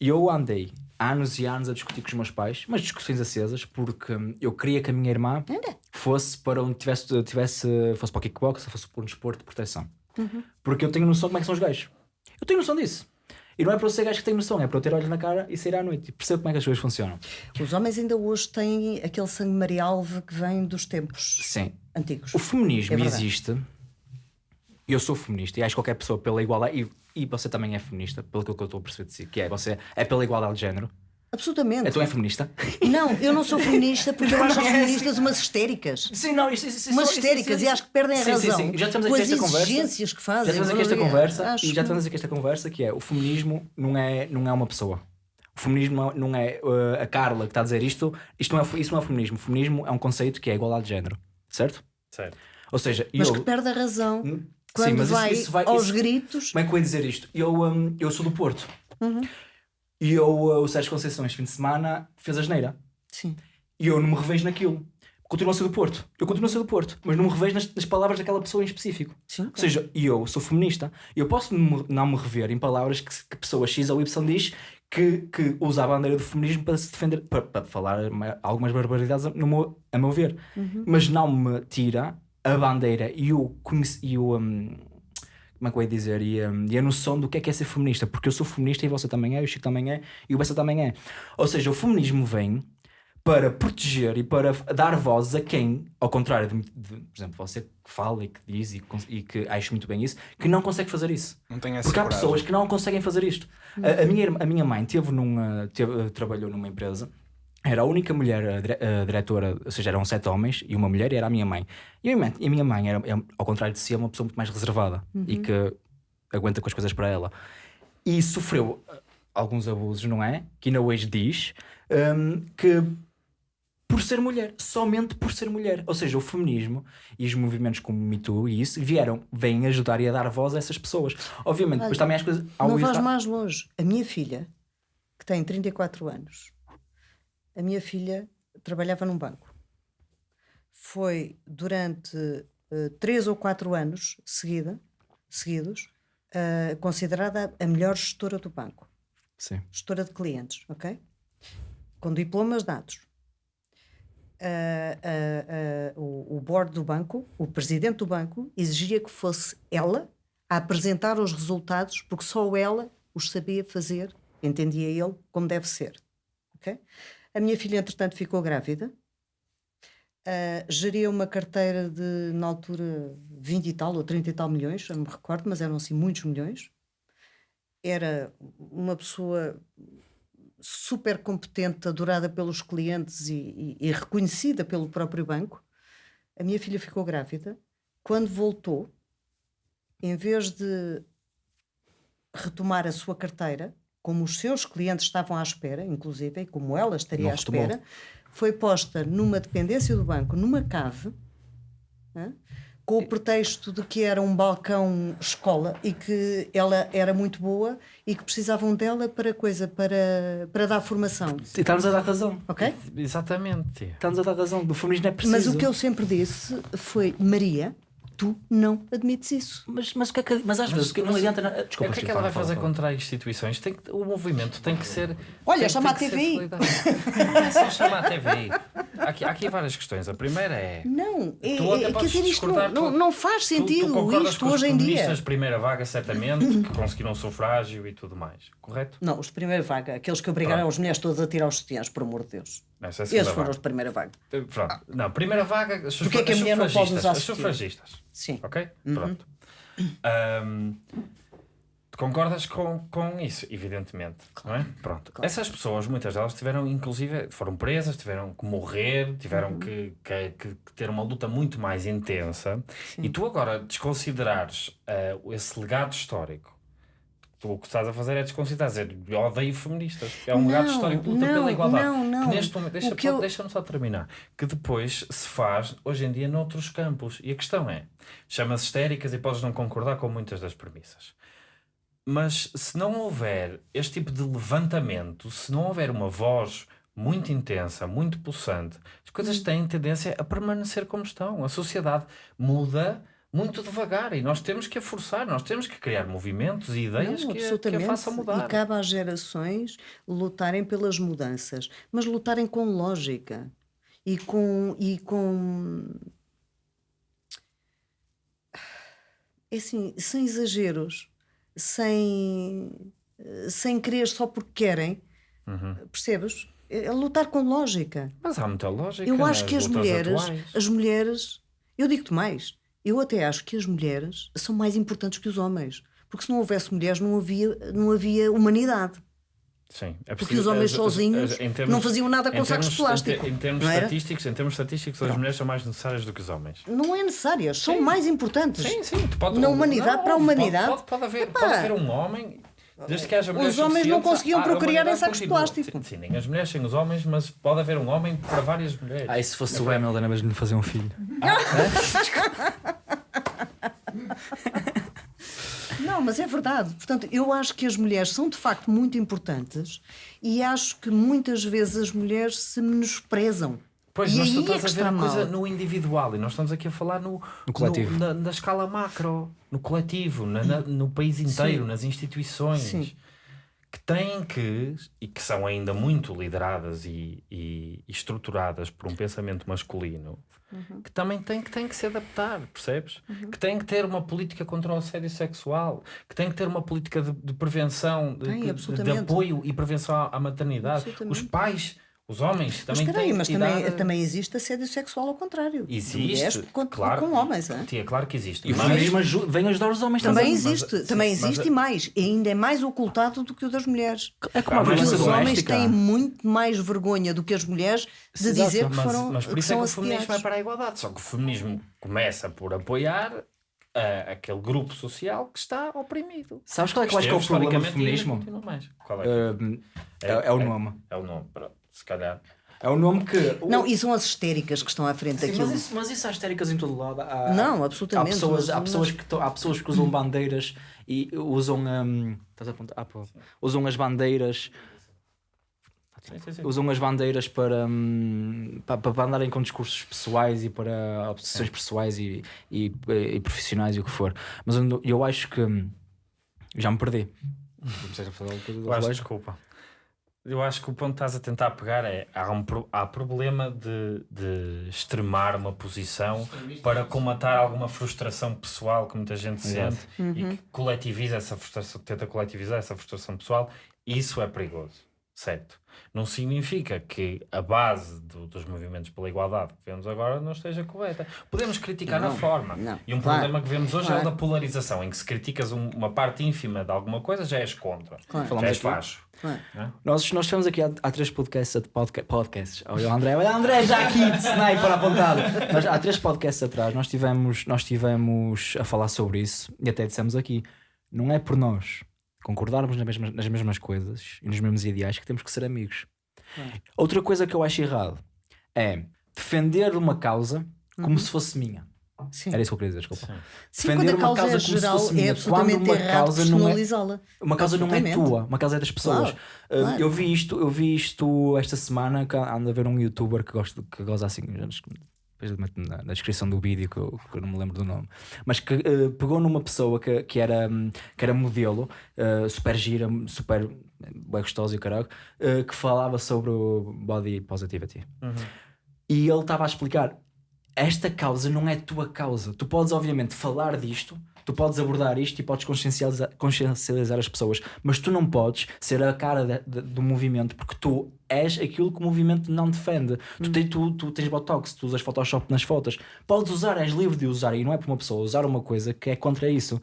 Eu andei anos e anos a discutir com os meus pais, mas discussões acesas, porque hum, eu queria que a minha irmã fosse para onde tivesse, tivesse fosse para o kickbox, fosse para um desporto de proteção. Porque eu tenho noção de como é que são os gajos. Eu tenho noção disso. E não é para eu ser gajo que tenho noção, é para eu ter olhos na cara e sair à noite e perceber como é que as coisas funcionam. Os homens ainda hoje têm aquele sangue marialve que vem dos tempos Sim. antigos. O feminismo É existe. Eu sou feminista e acho que qualquer pessoa pela igualdade. E, e você também é feminista, pelo que eu estou a perceber de si, que é você é pela igualdade de género. Absolutamente. Então é feminista? Não, eu não sou feminista porque eu acho as feministas umas histéricas. Sim, não, isso, isso, isso, Umas isso- histéricas isso- e acho que perdem a sim, sim, razão sim. Já estamos aqui esta conversa. exigências que Já fazem. estamos aqui esta conversa Acho e já estamos aqui esta conversa que é o feminismo não é, não é uma pessoa. O feminismo não- é uh, a Carla que está a dizer isto, isto não é, isso não é feminismo. O feminismo é um conceito que é a igualdade de género, certo? Certo. Ou seja, Mas eu. que perde a razão Hum, quando sim, mas isso- vai, isso vai- aos isso- gritos. Como é que eu ia dizer isto? Eu, hum, eu sou do Porto. Uhum. E eu, uh, o Sérgio Conceição, este fim de semana, fez a geneira. Sim. E eu não me revejo naquilo. Continuo a ser do Porto. Eu continuo a ser do Porto. Mas não me revejo nas, nas palavras daquela pessoa em específico. Sim, Ou seja, eu sou feminista. Eu posso não me- rever em palavras que, que pessoa X ou Y diz que, que usa a bandeira do feminismo para se defender, para, para falar ma- algumas barbaridades a, no meu, a meu ver. Mas não me tira a bandeira e o, e o hum, como é que eu ia dizer? E, hum, e a noção do que é que é ser feminista, porque eu sou feminista e você também é, o Chico também é, e o Bessa também é. Ou seja, o feminismo vem para proteger e para dar voz a quem, ao contrário de, de, por exemplo, você que fala e que diz e, e que acho muito bem isso, que não consegue fazer isso. Não tem essa Porque há coragem. pessoas que não conseguem fazer isto. A, a minha, a minha mãe teve numa, teve, trabalhou numa empresa, era a única mulher eh, dire- eh, diretora, ou seja, eram sete homens e uma mulher e era a minha mãe. E a minha mãe, a minha mãe era, é, ao contrário de si, é uma pessoa muito mais reservada e que aguenta com as coisas para ela. E sofreu eh, alguns abusos, não é? Que ainda hoje diz hum, que por ser mulher, somente por ser mulher. Ou seja, o feminismo e os movimentos como o Me Too e isso vieram, vêm ajudar e a dar voz a essas pessoas. Obviamente, Olha, também as coisas. Não vais mais longe. A minha filha, que tem 34 anos, a minha filha trabalhava num banco. Foi durante eh, três ou quatro anos seguida, seguidos eh, considerada a melhor gestora do banco. Sim. gestora de clientes, ok? Com diplomas dados. Ah, o, o board do banco, o presidente do banco, exigia que fosse ela a apresentar os resultados, porque só ela os sabia fazer, entendia ele, como deve ser. ok? A minha filha, entretanto, ficou grávida, ah, geria uma carteira de, na altura, 20 e tal ou 30 e tal milhões, não me recordo, mas eram assim muitos milhões era uma pessoa super competente, adorada pelos clientes e, e- e reconhecida pelo próprio banco. A minha filha ficou grávida. Quando voltou, em vez de retomar a sua carteira, como os seus clientes estavam à espera, inclusive, e como ela estaria Não à retomou. espera, foi posta numa dependência do banco, numa cave, hã? com o pretexto de que era um balcão escola e que ela era muito boa e que precisavam dela para coisa, para, para dar formação. E Está-nos a dar razão. Ok? Exatamente. Está-nos a dar razão. Do feminismo é preciso. Mas o que eu sempre disse foi Maria, Tu não admites isso. Mas, mas, o que é que, mas às vezes que não adianta. nada- Desculpa, o que é que ela vai fala, fazer fala, contra as instituições? Tem que- o movimento tem que ser. Olha, tem, chama tem a TVI. Não é só chamar a TVI. Há aqui, há aqui várias questões. A primeira é. Não, é, Tu até é- quer dizer, isto não, não, tu- não faz Tu- sentido tu, concordas isto os hoje em dia. de primeira vaga, certamente, que conseguiram sufrágio e tudo mais. Correto? Não, os de primeira vaga, aqueles que obrigaram Pronto. as mulheres todas a tirar os sutiãs, por amor de Deus. Essa é Esses foram vaga. os de primeira vaga. Pronto. Não, primeira vaga. As Porquê é que a as mulher não pode usar As sufragistas. Sim. Ok? Pronto. Ahm, tu concordas com, com isso, evidentemente. Não é? Pronto. Essas pessoas, muitas delas tiveram, inclusive, foram presas, tiveram que morrer, tiveram que, que, que- que ter uma luta muito mais intensa. E tu agora desconsiderares ah, esse legado histórico. Tu, o que estás a fazer é desconsiderar, dizer eu odeio feministas. É um legado histórico de luta não, pela igualdade. não, não. Que neste momento, deixa, O que eu- deixa-me só terminar. Que depois se faz, hoje em dia, noutros campos. E a questão é: chama-se histéricas e podes não concordar com muitas das premissas. Mas se não houver este tipo de levantamento, se não houver uma voz muito intensa, muito pulsante, as coisas têm tendência a permanecer como estão. A sociedade muda muito devagar e nós temos que a forçar, nós temos que criar movimentos e ideias Não, que, a, que a façam mudar. E cabe às gerações lutarem pelas mudanças, mas lutarem com lógica e com. E com... É assim, sem exageros, sem, sem querer só porque querem, Uhum. percebes? É lutar com lógica. Mas há muita lógica. Eu acho que as mulheres, atuais. as mulheres, eu digo-te mais, eu até acho que as mulheres são mais importantes que os homens. Porque se não houvesse mulheres, não havia, não havia humanidade. Sim, é Porque os homens as- as- sozinhos as- em não faziam nada com em sacos de termos- plástico, Em, em termos não era? estatísticos, em termos estatísticos, as mulheres são mais necessárias do que os homens. Não é necessárias, são mais importantes. Sim, sim. Pode, Na humanidade, não, para a humanidade. Pode, pode, haver, pode haver um homem. Desde que haja mulheres Os homens não conseguiam a- a procriar em sacos de plástico. Sim, sim, nem as mulheres sem os homens, mas pode haver um homem para várias mulheres. Ah, e se fosse o Hamilton, era mesmo de fazer um filho. Não, mas é verdade. Portanto, eu acho que as mulheres são de facto muito importantes e acho que muitas vezes as mulheres se menosprezam. Pois, e mas aí tu é a ver a coisa mal. no individual e nós estamos aqui a falar no, No coletivo. no- na, na escala macro, no coletivo, na- na- no país inteiro, nas instituições. Sim. Que têm que, e que são ainda muito lideradas e, e- e estruturadas por um pensamento masculino, Uhum. que também têm que, têm que se adaptar, percebes? Que têm que ter uma política contra o assédio sexual, que têm que ter uma política de, de prevenção, de, Tem, de- apoio e prevenção à, à maternidade. Os pais, os homens, Mas também espera aí, têm mas também, dar- também existe assédio sexual ao contrário. Existe, mulheres com, claro. com homens. é? Sim, é claro que existe. E o Mas- feminismo aju- vem ajudar os homens Também também. existe, mas- também sim, mas- existe e mais. E ainda é mais ocultado do que o das mulheres. É como a Porque os homens têm muito mais vergonha do que as mulheres de Exato, dizer que mas, foram mas por que isso é que o feminismo é assediados. para a igualdade. Só que o feminismo começa por apoiar ah, aquele grupo social que está oprimido. Sabes qual é que eu acho que é o problema do feminismo? Qual é? Uh, é, é o nome. É o nome, pronto, se calhar. É o nome que. Não, e são as histéricas que estão à frente Sim, daquilo. mas, isso, mas isso há histéricas em todo lado. Há, Não, Há absolutamente. pessoas, mas- há, pessoas que to- há pessoas que usam bandeiras e usam. hum, estás a apontar? Ah, pô. Usam as bandeiras. Sim, sim, sim. Usam as bandeiras para, hum, para, para andarem com discursos pessoais e para obsessões pessoais e, e, e profissionais e o que for. Mas eu, acho que hum, já me perdi. Comecei a falar do relógio. desculpa. Eu acho que o ponto que estás a tentar pegar é há, um, há problema de, de extremar uma posição para comatar alguma frustração pessoal que muita gente sente e que coletiviza essa frustração, tenta coletivizar essa frustração pessoal. Isso é perigoso, certo? Não significa que a base do- dos movimentos pela igualdade que vemos agora não esteja correta. Podemos criticar na Não, forma. não, e um claro, problema que vemos hoje é o claro. da polarização, em que se criticas um- uma parte ínfima de alguma coisa, já és contra. Claro. Já Falamos és facho. Claro. Nós, nós tivemos aqui há, há três podcasts, podca- podcasts. Olha o André, olha o André já aqui de sniper apontado. Nós, há três podcasts atrás nós tivemos, nós tivemos a falar sobre isso e até dissemos aqui: não é por nós concordarmos nas mesmas, nas mesmas coisas e nos mesmos ideais que temos que ser amigos. Outra coisa que eu acho errado é defender uma causa como se fosse minha. Sim. Era isso que eu queria dizer, desculpa. Sim, defender a uma causa causa é como se geral, fosse é minha. absolutamente Quando uma errado causa não é-. Uma causa não é tua, uma causa é das pessoas. Claro, Uh, claro. Eu vi isto, eu vi isto esta semana que ando a ver um youtuber que gosto que goza assim, depois meto na, na descrição do vídeo que eu, que eu não me lembro do nome, mas que eh, pegou numa pessoa que, que, era, hum, que era modelo, eh, super gira, super bem gostosa e o caralho, eh, que falava sobre o body positivity. E ele estava a explicar: esta causa não é tua causa. Tu podes, obviamente, falar disto, tu podes abordar isto e podes consciencializar, consciencializar as pessoas, mas tu não podes ser a cara de- de- do movimento porque tu és aquilo que o movimento não defende. Tu, tens, tu, tu tens Botox, tu usas Photoshop nas fotos. Podes usar, és livre de usar, e não é por uma pessoa usar uma coisa que é contra isso.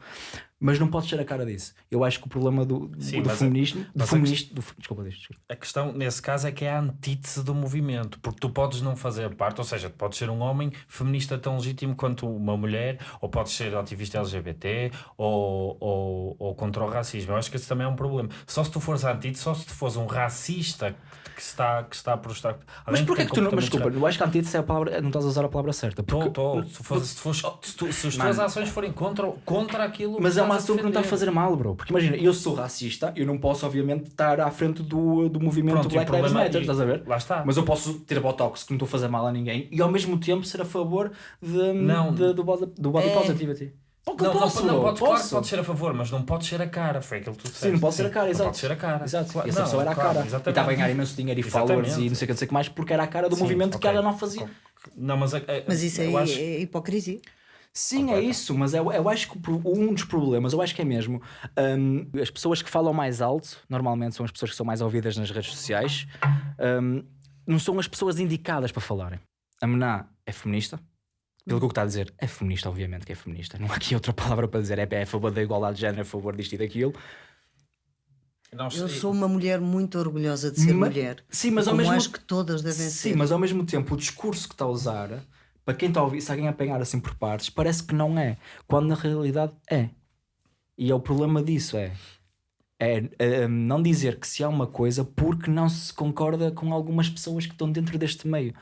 Mas não podes ser a cara disso. Eu acho que o problema do, Sim, do mas a- feminismo. Do mas a feminismo do, desculpa, desculpa. A questão nesse caso é que é a antítese do movimento, porque tu podes não fazer parte, ou seja, tu podes ser um homem feminista tão legítimo quanto uma mulher, ou podes ser ativista LGBT, ou, ou, ou contra o racismo. Eu acho que esse também é um problema. Só se tu fores antítese, só se tu fores um racista que está, que está a prostar. Mas porquê tem que tu não. Mas desculpa, eu acho que a antítese é a palavra. Não estás a usar a palavra certa. porque- Tô, tô. Se, fores- se, fores- se, tu- se as tuas ações forem contra, contra aquilo Mas que é uma ação que não está a fazer mal, bro. Porque imagina, eu sou racista, eu não posso, obviamente, estar à frente do, do movimento Pronto, Black Lives Matter, estás a ver? Lá está. Mas eu posso ter botox que não estou a fazer mal a ninguém e ao mesmo tempo ser a favor de, Não. de- do, body, do body É. positivity. Porque eu Não, posso, não, não podes, claro que posso. podes ser a favor, mas não podes ser a cara. Foi aquilo que tu disseste. Sim, não pode ser a cara, Não exato. pode ser a cara. Exato. Claro, e essa não, pessoa era a claro, cara. E exatamente. estava a ganhar imenso dinheiro e Exatamente. followers e não sei o que, não sei que mais, porque era a cara do Sim, movimento que ok. ela não fazia. Não, mas, a- a- Mas isso eu aí acho- é hipocrisia. Sim, é Completa. isso, mas eu, eu acho que um dos problemas, eu acho que é mesmo, hum, as pessoas que falam mais alto, normalmente são as pessoas que são mais ouvidas nas redes sociais, hum, não são as pessoas indicadas para falarem. A Mená é feminista, pelo que o que está a dizer, é feminista, obviamente que é feminista, não há aqui outra palavra para dizer, é, é a favor da igualdade de género, é a favor disto e daquilo. Eu sou uma mulher muito orgulhosa de ser Ma- mulher. Sim, mas ao mesmo acho que todas devem Sim, ser. mas ao mesmo tempo o discurso que está a usar, para quem está a ouvir, se alguém apanhar assim por partes, parece que não é, quando na realidade é. E é o problema disso, é. É, é, não dizer que se há uma coisa porque não se concorda com algumas pessoas que estão dentro deste meio.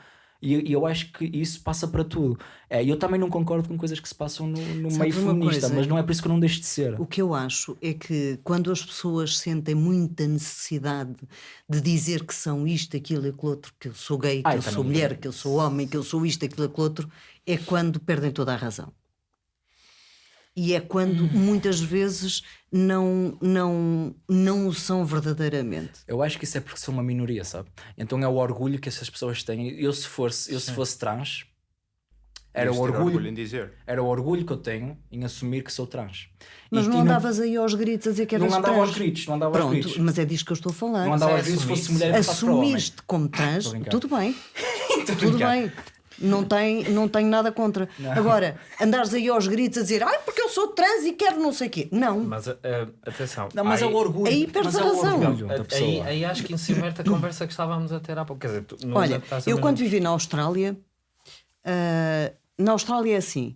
E, e eu acho que isso passa para tudo. É, eu também não concordo com coisas que se passam no, no meio feminista, coisa? mas não é por isso que eu não deixo de ser. O que eu acho é que quando as pessoas sentem muita necessidade de dizer que são isto, aquilo e aquilo outro, que eu sou gay, que Ah, eu eu sou mulher, que eu sou homem, que eu sou isto, aquilo e aquilo outro, é quando perdem toda a razão. E é quando Hum. muitas vezes não, não, não o são verdadeiramente. Eu acho que isso é porque sou uma minoria, sabe? Então é o orgulho que essas pessoas têm. Eu se fosse, eu se fosse trans, era o ter orgulho, em dizer. era o orgulho que eu tenho em assumir que sou trans. Mas E- não andavas aí aos gritos a dizer que não eras andava trans. aos gritos, não andava aos Pronto, gritos. mas é disto que eu estou a falar. Não andava é aos gritos se fosse mulher e. Assumir-te como trans, tudo bem. Tudo bem. Não, tem, não tenho nada contra. Agora, andares aí aos gritos a dizer ai, porque eu sou trans e quero não sei o quê. Não. Mas a- a- atenção. Não, mas é aí- o orgulho. aí perdes mas a é o razão. Aí, aí acho que inverte a conversa que estávamos a ter há pouco. Quer dizer, tu não Olha, estás a eu quando vivi na Austrália, ah, na Austrália é assim.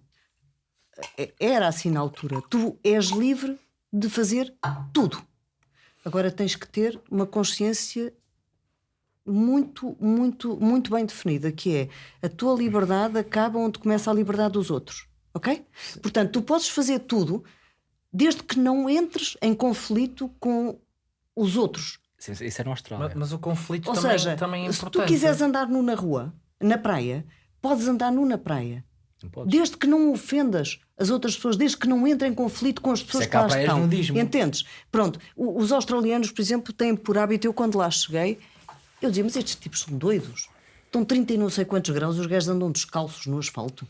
É- Era assim na altura. Tu és livre de fazer tudo. Agora tens que ter uma consciência muito, muito, muito bem definida, que é a tua liberdade acaba onde começa a liberdade dos outros. Ok? Portanto, tu podes fazer tudo desde que não entres em conflito com os outros. Sim, Isso é na Austrália. Mas, mas o conflito Ou também, seja, também é se importante. tu quiseres andar nu na rua, na praia, podes andar nu na praia. Desde que não ofendas as outras pessoas, desde que não entrem em conflito com as pessoas é que lá que estão. nudismo. Entendes? Pronto, os australianos, por exemplo, têm por hábito, eu quando lá cheguei, eu dizia, mas estes tipos são doidos. Estão 30 e não sei quantos graus, os gajos andam descalços no asfalto.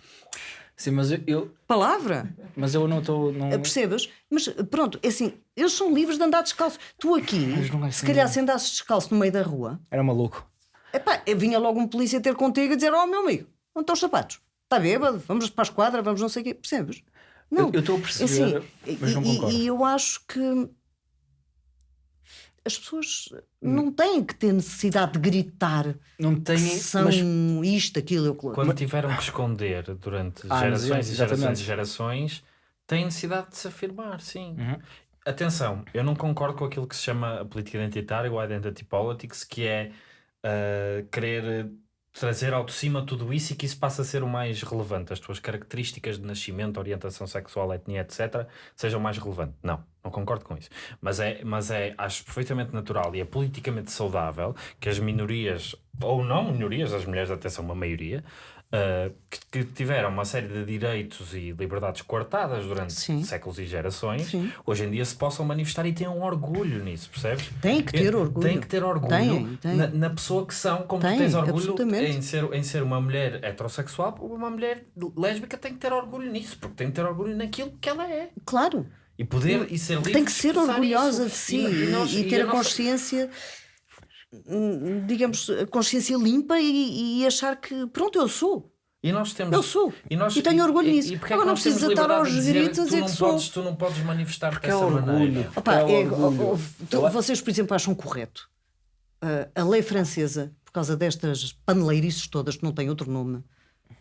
Sim, mas eu, eu- Palavra! mas eu não estou. Não... Percebes? Mas pronto, é assim, eles são livres de andar descalços. Tu aqui, é se assim. calhar se andasses descalço no meio da rua, Era maluco. Epá, vinha logo um polícia ter contigo e dizer: Oh, meu amigo, onde estão os sapatos? Está bêbado? Vamos para a esquadra, vamos não sei o quê. Percebes? Não. Eu- estou a perceber, Assim, mas não e- concordo. E, eu acho que as pessoas não têm que ter necessidade de gritar Não que tem. são Mas isto, aquilo, aquilo. Quando tiveram que esconder durante Ah, gerações e gerações e gerações, têm necessidade de se afirmar, sim. Uhum. Atenção, eu não concordo com aquilo que se chama a política identitária, o identity politics, que é ah, querer trazer ao de cima tudo isso e que isso passa a ser o mais relevante. As tuas características de nascimento, orientação sexual, etnia, etc., sejam mais relevantes. Não, não concordo com isso. Mas é, mas é, acho perfeitamente natural e é politicamente saudável que as minorias, ou não minorias, as mulheres até são uma maioria, uh, que, que tiveram uma série de direitos e liberdades coartadas durante Sim. séculos e gerações, Sim. hoje em dia se possam manifestar e tenham orgulho nisso, percebes? Tem que ter orgulho. Tem que ter orgulho Tem, tem. Na, na pessoa que são, como tu Tem, tens orgulho em ser, em ser uma mulher heterossexual, uma mulher lésbica tem que ter orgulho nisso, porque tem que ter orgulho naquilo que ela é. Claro. E poder e ser livre Tem que ser orgulhosa isso. de si E- e, nós- e e ter a a nossa- consciência, hum, digamos, a consciência limpa e, e achar que, pronto, eu sou. E nós temos. Eu sou. E, nós, E tenho orgulho nisso. E, porque é Agora não precisa estar aos gritos a dizer não que sou. podes, tu não podes manifestar Porque dessa é orgulho. maneira. Opa, É é- orgulho. oh, oh, tu- Eu- vocês, por exemplo, acham correto ah, a lei francesa, por causa destas paneleirices todas que não têm outro nome,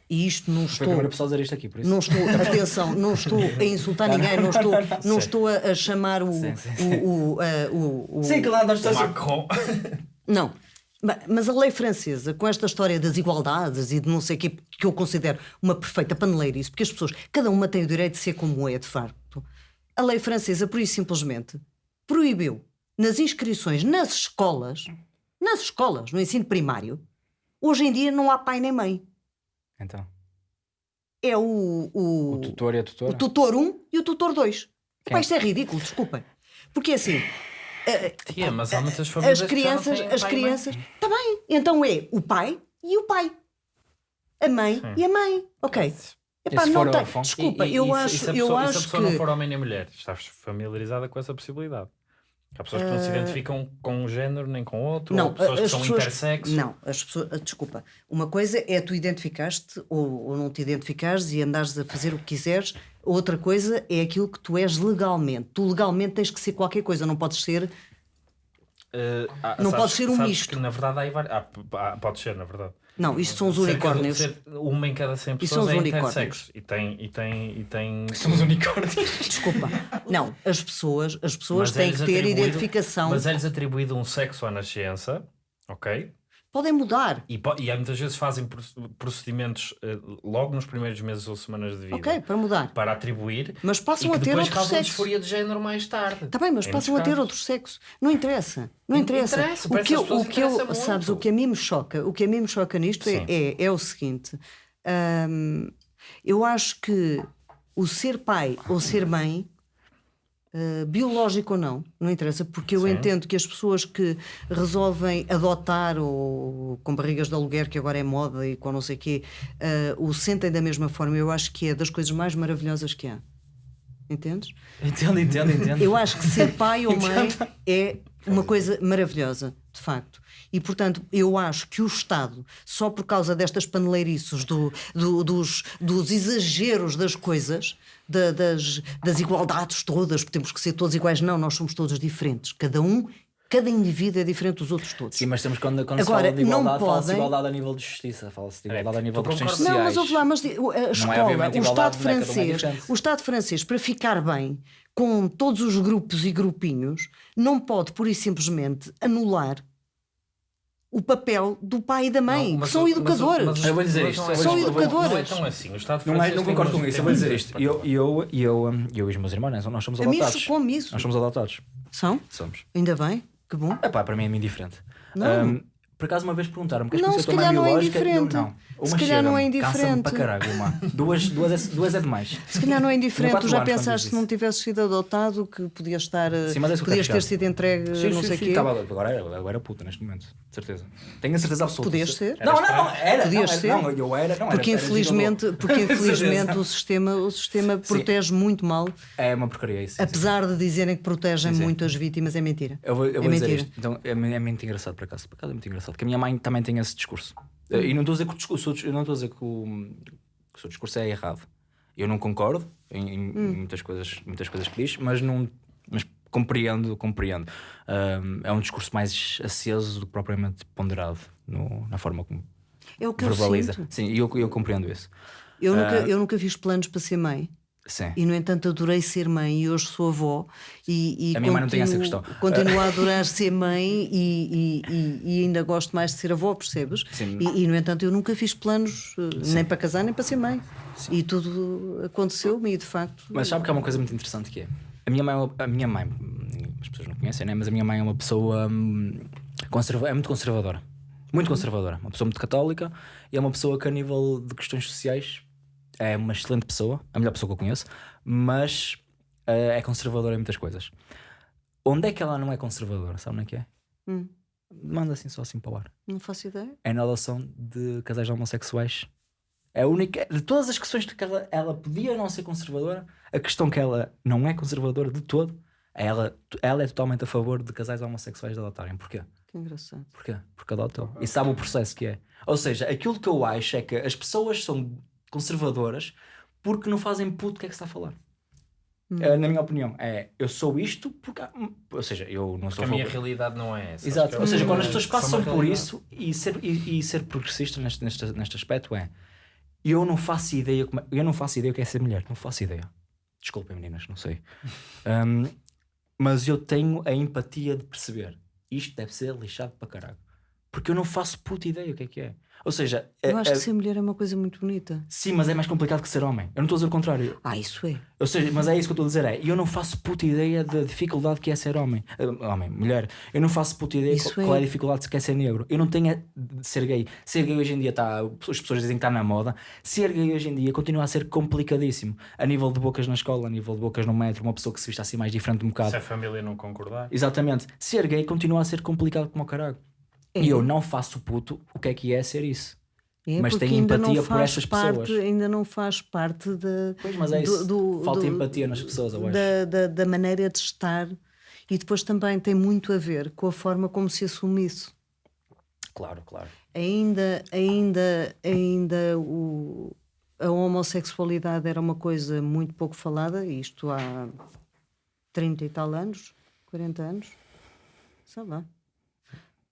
e isto não Foi a estou. pessoa a dizer isto aqui, por isso. Não estou, atenção, não estou a insultar ninguém, não estou, não estou a, a chamar o. Sim, sim, o, o, ah, o- o- Sim, claro, nós O estamos. Macron. Não. Ma- Mas a lei francesa, com esta história das igualdades e de não sei o que, que eu considero uma perfeita paneleirice, porque as pessoas, cada uma tem o direito de ser como é, de facto. A lei francesa, por isso simplesmente, proibiu nas inscrições nas escolas, nas escolas, no ensino primário, hoje em dia não há pai nem mãe. Então, É o, o, o tutor e a o tutora. tutor 1 e o tutor 2. Quem? Pá, isto é ridículo, desculpem. Porque assim, Tia, mas há muitas famílias as não crianças, as crianças, está bem. Então é o pai e o pai. A mãe Sim. e a mãe. Ok. Epá, se não for tem. Desculpa, E- e- eu e se- acho, e se a eu pessoa, e se a acho pessoa não que for homem nem mulher, estás familiarizada com essa possibilidade. Há pessoas que não se identificam com um género nem com outro, não, ou pessoas que são pessoas, intersexo. não, as pessoas, ah, desculpa. Uma coisa é tu identificaste ou, ou não te identificares e andares a fazer o que quiseres. Outra coisa é aquilo que tu és legalmente. Tu legalmente tens que ser qualquer coisa, não podes ser. Eh, há- Não sabes- pode ser um sabes misto. que, na verdade, há, há- há- pode ser, na verdade. Não, isto são os unicórnios. uma em cada 100 E são pessoas os é unicórnios. E tem, e tem, e tem... Somos unicórnios. Desculpa. Não, as pessoas, as pessoas Mas têm que ter identificação. Mas é-lhes atribuído um sexo à nascença, ok? Podem mudar. E, e há muitas vezes fazem proce- procedimentos eh, logo nos primeiros meses ou semanas de vida Ok, para mudar. para atribuir Mas passam a ter depois outro sexo. disforia de género mais tarde. Está bem, mas Em passam a ter outro sexo. Não interessa. Não In- interessa. interessa, o que eu, o que eu sabes, o que a mim me choca, o que a mim me choca nisto é, é, é o seguinte. hum, eu acho que o ser pai ou ser mãe, uh, biológico ou não, não interessa, porque eu Sim. entendo que as pessoas que resolvem adotar ou com barrigas de aluguer, que agora é moda e com não sei o quê, uh, o sentem da mesma forma, eu acho que é das coisas mais maravilhosas que há. Entendes? Entendo, entendo, entendo. Eu acho que ser pai ou mãe é uma coisa maravilhosa, de facto. E, portanto, eu acho que o Estado, só por causa destas paneleirices, do, do- dos, dos exageros das coisas, da- das, das igualdades todas, porque temos que ser todos iguais, não, nós somos todos diferentes. Cada um, cada indivíduo é diferente dos outros todos. Sim, mas temos quando, quando Agora, se fala de não igualdade, fala-se de podem- igualdade a nível de justiça, fala-se de igualdade a nível de questões concordas? Não, sociais. mas ouve lá, mas a escola, obviamente o Estado é? É francês, diferente. o Estado francês, para ficar bem com todos os grupos e grupinhos, não pode, pura e simplesmente, anular o papel do pai e da mãe, Não, que mas são educadores. mas o- Eu vou dizer mas isto, é- São vou- educadores. Não é tão assim. O Estado Não, é, não concordo com isso, eu vou dizer isto. Eu, eu, eu, hum, eu e os meus irmãos, né, nós somos A mim adotados. como isso. Nós somos adotados. São? Somos. Ainda bem, que bom. Epá, para mim é indiferente. Não. Hum, por acaso uma vez perguntaram-me queres Não, conhecer se calhar não é biológica? E eu, indiferente. não. Se Uma calhar não é indiferente. para caralho, uma. Duas, duas, é, duas é demais. Se calhar não é indiferente, tu já pensaste se não isso. tivesses sido adotado que podias estar, Sim, mas é que podias ter sido entregue Sim, não sim, sei o quê. estava- agora, era, agora era puta neste momento, de certeza. Tenho a certeza absoluta. Podias ser. Não, não, não, era. Podias não, era- ser. Não, eu era, não Porque era, era infelizmente, gigolô. porque infelizmente o sistema, o sistema protege muito mal, É uma porcaria isso. apesar de dizerem que protegem muito as vítimas, é mentira. Eu vou, É dizer mentira. isto. Então, é, é muito engraçado por acaso. Por acaso é muito engraçado. Porque a minha mãe também tem esse discurso. Eh, E não estou a dizer que o discurso, eu não estou a dizer que o, que o seu discurso é errado. Eu não concordo em, em- Hum. muitas coisas, muitas coisas que diz, mas não mas compreendo, compreendo. Ahm, é um discurso mais aceso do que propriamente ponderado no- na forma como É o que eu verbaliza. sinto. Sim, e eu, eu compreendo isso. Eu nunca, eu nunca fiz planos para ser mãe. Sim. E no entanto adorei ser mãe e hoje sou avó e, e A minha mãe não tem essa continuo- questão. Continuo a adorar ser mãe e, e- e- ainda gosto mais de ser avó, percebes? Sim. E, e, no entanto eu nunca fiz planos eh, nem para casar nem para ser mãe. E tudo aconteceu-me e de facto. Mas sabe que há uma coisa muito interessante que é a minha mãe, é a minha mãe, as pessoas não conhecem, né? mas a minha mãe é uma pessoa hum, conserva, é muito conservadora. Muito conservadora. Uma pessoa muito católica e é uma pessoa que, a nível de questões sociais, é uma excelente pessoa, a melhor pessoa que eu conheço, mas eh, é conservadora em muitas coisas. Onde é que ela não é conservadora? Sabe onde é que é? Hum, Manda assim só assim para o ar. não faço ideia. É na adoção de casais homossexuais. É a única. De todas as questões de que ela, ela podia não ser conservadora, a questão que ela não é conservadora de todo, é ela, ela é totalmente a favor de casais homossexuais de adotarem. Porquê? Que engraçado. Porquê? Porque adotam. E sabe o processo que é. Ou seja, aquilo que eu acho é que as pessoas são conservadoras porque não fazem puto o que é que se está a falar. É, na minha opinião, é eu sou isto porque. Ou seja, eu não Porque sou a minha realidade não é essa. Exato. Que Ou seja, é- quando as pessoas passam por isso e ser, e, e ser progressista neste, neste, neste, neste aspecto é eu não faço ideia como é- eu não faço ideia o que é ser mulher, não faço ideia. Desculpem meninas, não sei. Um, mas eu tenho a empatia de perceber isto deve ser lixado para caralho. Porque eu não faço puta ideia o que é que é. Ou seja, Eu é- acho é- que ser mulher é uma coisa muito bonita. sim, mas é mais complicado que ser homem. Eu não estou a dizer o contrário. Ah, isso é. Ou seja, mas é isso que eu estou a dizer: é eu não faço puta ideia da dificuldade que é ser homem. Ah, homem, mulher. Eu não faço puta ideia Isso qual, qual é é. a dificuldade que é ser negro. Eu não tenho a de ser gay. Ser gay hoje em dia está. As pessoas dizem que está na moda. Ser gay hoje em dia continua a ser complicadíssimo. A nível de bocas na escola, a nível de bocas no metro, uma pessoa que se vista assim mais diferente um bocado. Se a família não concordar. Exatamente. Ser gay continua a ser complicado como o caralho. E eu não faço puto o que é que é ser isso. É Mas tem empatia por essas parte, pessoas. Ainda não faz parte da, Pois, mas é do- isso. do- Falta do- empatia nas pessoas, eu acho. da, da, da maneira de estar e depois também tem muito a ver com a forma como se assume isso. Claro, claro. Ainda, ainda, ainda o, a homossexualidade era uma coisa muito pouco falada, isto há 30 e tal anos, 40 anos, sei lá,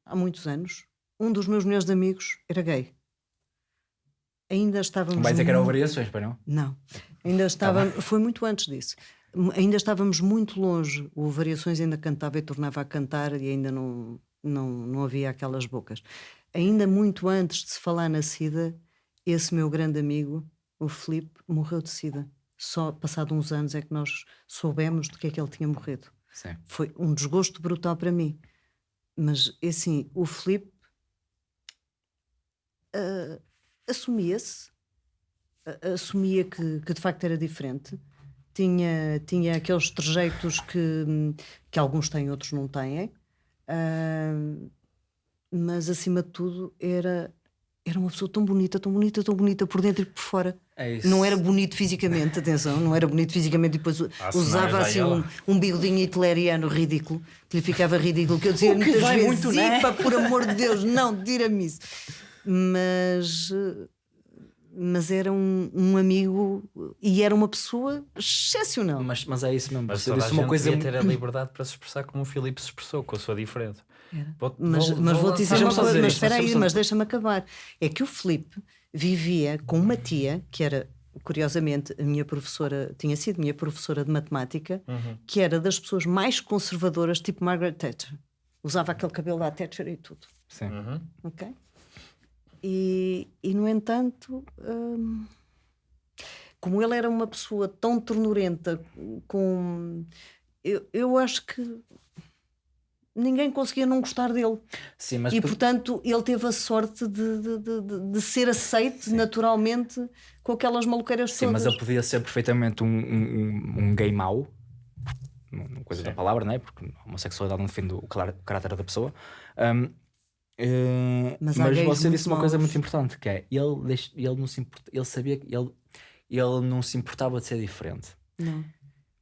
há muitos anos. Um dos meus melhores amigos era gay. Ainda estávamos. Vai dizer que eram muito- variações, para não? não, ainda estava, foi muito antes disso. Ainda estávamos muito longe. O Variações ainda cantava e tornava a cantar e ainda não, não, não havia aquelas bocas. Ainda muito antes de se falar na SIDA, esse meu grande amigo, o Filipe, morreu de SIDA. Só passado uns anos é que nós soubemos de que é que ele tinha morrido. Sim. Foi um desgosto brutal para mim. Mas, é assim, o Filipe ah, assumia-se, a- assumia que, que de facto era diferente, tinha, tinha aqueles trejeitos que, que alguns têm, outros não têm, ah, mas acima de tudo era, era uma pessoa tão bonita, tão bonita, tão bonita por dentro e por fora. É isso. Não era bonito fisicamente, atenção, não era bonito fisicamente, e depois Há usava assim a um, um bigodinho hitleriano ridículo, que lhe ficava ridículo, que eu dizia O que muitas vai vezes, muito, né? "Ipa, por amor de Deus, não, tira-me isso. Mas, mas era um, um amigo e era uma pessoa excepcional. Mas, mas é isso mesmo. Mas toda a disse uma gente coisa. devia ter a liberdade para se expressar como o Filipe se expressou, com a sua diferença. Vou- Mas, vou- mas vou vou-te dizer lançar- uma coisa, dizer mas espera aí, mas deixa-me acabar. É que o Filipe vivia com uma tia, que era, curiosamente, a minha professora, tinha sido minha professora de matemática, Uhum. que era das pessoas mais conservadoras, tipo Margaret Thatcher. Usava aquele cabelo da Thatcher e tudo. Sim. Uhum. Ok? E, e no entanto, hum, como ele era uma pessoa tão ternurenta, com. Eu, eu acho que ninguém conseguia não gostar dele. Sim, mas e por- portanto ele teve a sorte de, de, de- de- ser aceito naturalmente com aquelas maluqueiras Sim, todas. mas ele podia ser perfeitamente um, um, um gay mau, uma coisa da palavra, né? porque a homossexualidade não defende o caráter da pessoa. Um, eh, Mas mas você disse uma coisa maus. muito importante que é ele, ele não se importa, ele sabia que ele, ele não se importava de ser diferente. Não,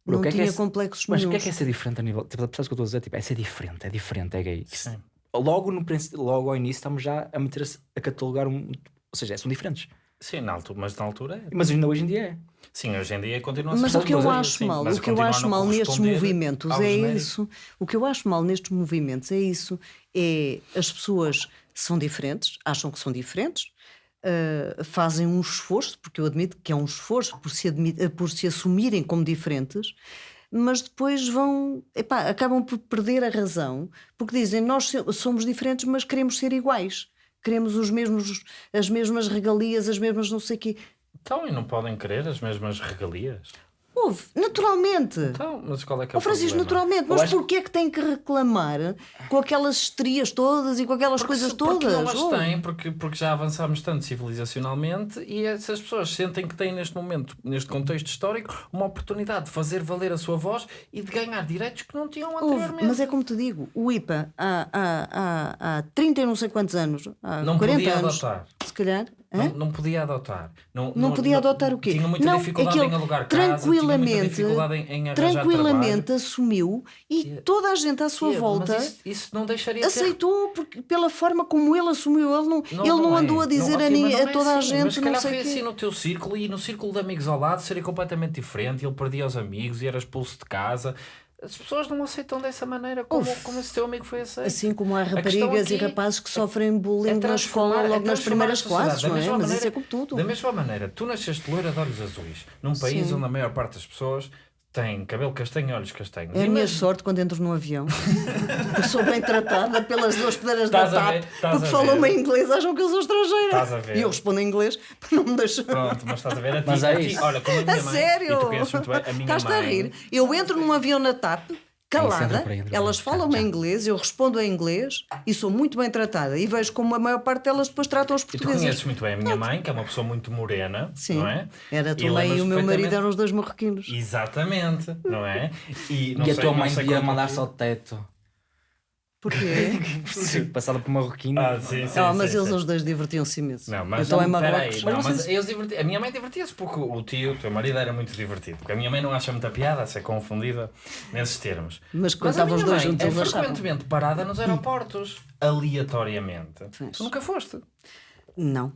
não que é que tinha é- complexos Mas o que é que é ser diferente a nível. Tipo, percebes o que eu estou a dizer? Tipo, é ser diferente, é diferente, é gay. Sim. Logo, no, logo ao início estamos já a meter a catalogar um. Ou seja, são diferentes. Sim, na altura, mas na altura é. Mas ainda hoje em dia é. Sim, hoje em dia continua a Mas ser o que eu mas acho sim, mal, mas o que eu acho mal nestes movimentos é genérico. isso. O que eu acho mal nestes movimentos é isso. É as pessoas são diferentes, acham que são diferentes, ah, fazem um esforço, porque eu admito que é um esforço por se, ah, por se assumirem como diferentes, mas depois vão, epá, acabam por perder a razão, porque dizem nós somos diferentes, mas queremos ser iguais. Queremos os mesmos, as mesmas regalias, as mesmas não sei o quê. Então, e não podem querer as mesmas regalias? Houve, naturalmente. Então, mas qual é que é Ó o Francisco, problema? naturalmente, mas acho- porquê é que tem que reclamar com aquelas estrias todas e com aquelas Porque coisas se- porque todas? não as Houve. têm, porque, porque já avançámos tanto civilizacionalmente e essas pessoas sentem que têm neste momento, neste contexto histórico, uma oportunidade de fazer valer a sua voz e de ganhar direitos que não tinham Houve, anteriormente. mas é como te digo, o IPA há, há, há, há 30 e não sei quantos anos, há Não 40 podia anos, adotar. se calhar. Não, não podia adotar. Não, Não podia adotar o quê? Tinha muita não, dificuldade aquele em alugar casa, tranquilamente, dificuldade em, em tranquilamente assumiu e toda a gente à sua trabalho. volta isso, isso não deixaria de ter aceitou porque, pela forma como ele assumiu. Ele não, ele não, é. andou a dizer Não, a, ni- não a é toda a assim. gente, Mas se não calhar sei foi assim no teu círculo e no círculo de amigos ao lado seria completamente diferente. Ele perdia os amigos e era expulso de casa. As pessoas não aceitam dessa maneira como, como esse teu amigo foi aceito. Assim como há raparigas e rapazes que sofrem bullying é na transformar- escola é logo nas primeiras classes, Da não é? mesma Mas isso maneira- é como tudo. Da mesma maneira, tu nasceste loira de olhos azuis, num país Sim. onde a maior parte das pessoas tem cabelo castanho e olhos castanhos. É a minha Imagina- sorte quando entro no avião. Porque sou bem tratada pelas duas pedreiras da Estás? TAP. Estás Porque a falam-me ver? em inglês, acham que eu sou estrangeira. Estás a ver? E eu respondo em inglês para não me deixar. Pronto, mas estás a ver a ti, Mas é isso. olha, como a minha A mãe, sério? e tu conheces muito bem, a minha Estás-te mãe, a rir? Eu entro num avião na TAP, calada, elas Já, em inglês, eu respondo em inglês e sou muito bem tratada. E vejo como a maior parte delas depois tratam os E tu portugueses. conheces muito bem a minha mãe, que é uma pessoa muito morena, Sim. não é? Era a tua E mãe e o meu marido eram os dois marroquinos. Exatamente, não é? E, não E a sei- tua não mãe devia quanto- mandar-se ao teto. Porquê? Passada por marroquino. Ah, sim, sim. Ah, mas sim, eles sim. os dois divertiam-se imenso. Não, mas então é não, peraí, Marrocos. não, Mas mas eles diverti- A minha mãe divertia-se porque o tio, o teu marido, era muito divertido. Porque a minha mãe não acha muita piada a ser confundida nesses termos. Mas quando estavam os dois juntos, é frequentemente parada nos aeroportos, aleatoriamente. Tu nunca foste. Não.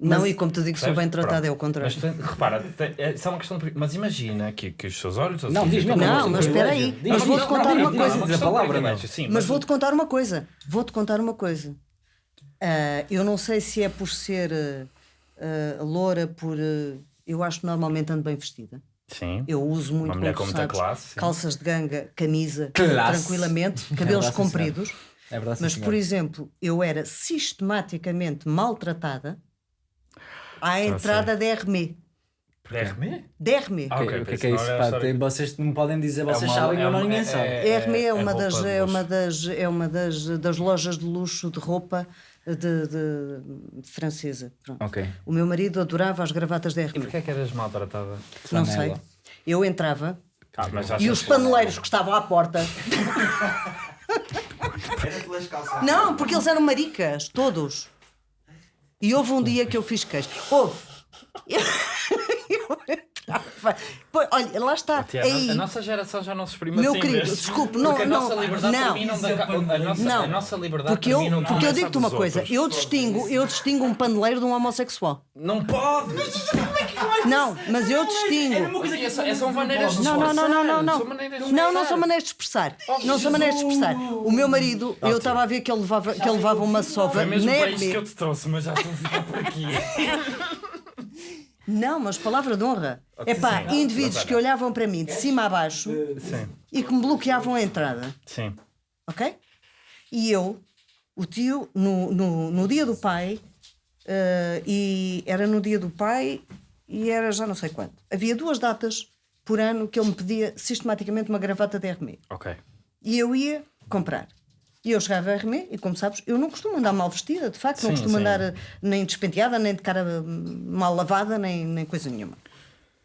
Não, e como te digo, sou bem tratada, é o contrário. Mas tu- repara, é só uma questão de. Mas imagina que, que os seus olhos. Não, diz mesmo. Não, é mas espera aí, mas vou-te contar não, uma coisa. palavra, não. Mas vou-te contar uma coisa. Vou-te contar uma coisa. Ah, eu não sei se é por ser ah, loura, por. ah, eu acho que normalmente ando bem vestida. Sim. Eu uso muito, Uma mulher como com tu muita sabes, classe, calças de ganga, camisa, Classe. tranquilamente, É cabelos verdade, sim, compridos. É verdade, Mas, senhor. por exemplo, eu era sistematicamente maltratada à Já entrada da RME. RME? Da RME. Ah, Ok, ok, o que é que é isso? Pá, tem- vocês não podem dizer, vocês uma- sabem é uma- ninguém é- sabe. é- A RME é, é uma, das, é, uma, das, é uma das, das lojas de luxo de roupa de, de- de francesa. Pronto. Ok. O meu marido adorava as gravatas da E RME. porquê é que eras maltratada? Não sei. Eu entrava Ah, e os paneleiros que estavam à porta. Era pelas calças. Não, porque eles eram maricas, todos. E houve um dia que eu fiz queijo. Houve. Eu, olha, lá está. Tia, aí. A nossa geração já não se exprime Meu assim. querido, mesmo. desculpe, não- Porque a não, nossa liberdade não. termina onde a, a, nossa, Não. a nossa liberdade Porque eu, porque eu digo-te uma coisa, outros. eu distingo, eu distingo um paneleiro de um homossexual. Não pode! Não, mas eu distingo. Mas é- é- são maneiras de Não, não, não, não, não, não. São maneiras de Não, não expressar. são maneiras de expressar. Não são maneiras de expressar. O meu marido, eu estava a ver que ele levava, que ele levava uma sova Foi mesmo para isto que eu te trouxe, mas já estou a ficar por aqui. Não, mas palavra de honra. É pá, indivíduos que olha. olhavam para mim de cima a baixo Sim, e que me bloqueavam a entrada. sim. Ok? E eu, o tio, no, no, no dia do pai, eh, e era no dia do pai e era já não sei quando. Havia duas datas por ano que ele me pedia sistematicamente uma gravata de RME. Ok. E eu ia comprar. E eu chegava a RME e, como sabes, eu não costumo andar mal vestida, de facto, não Sim, costumo sim. andar eh, nem despenteada, nem de cara hum, mal lavada, nem, nem coisa nenhuma.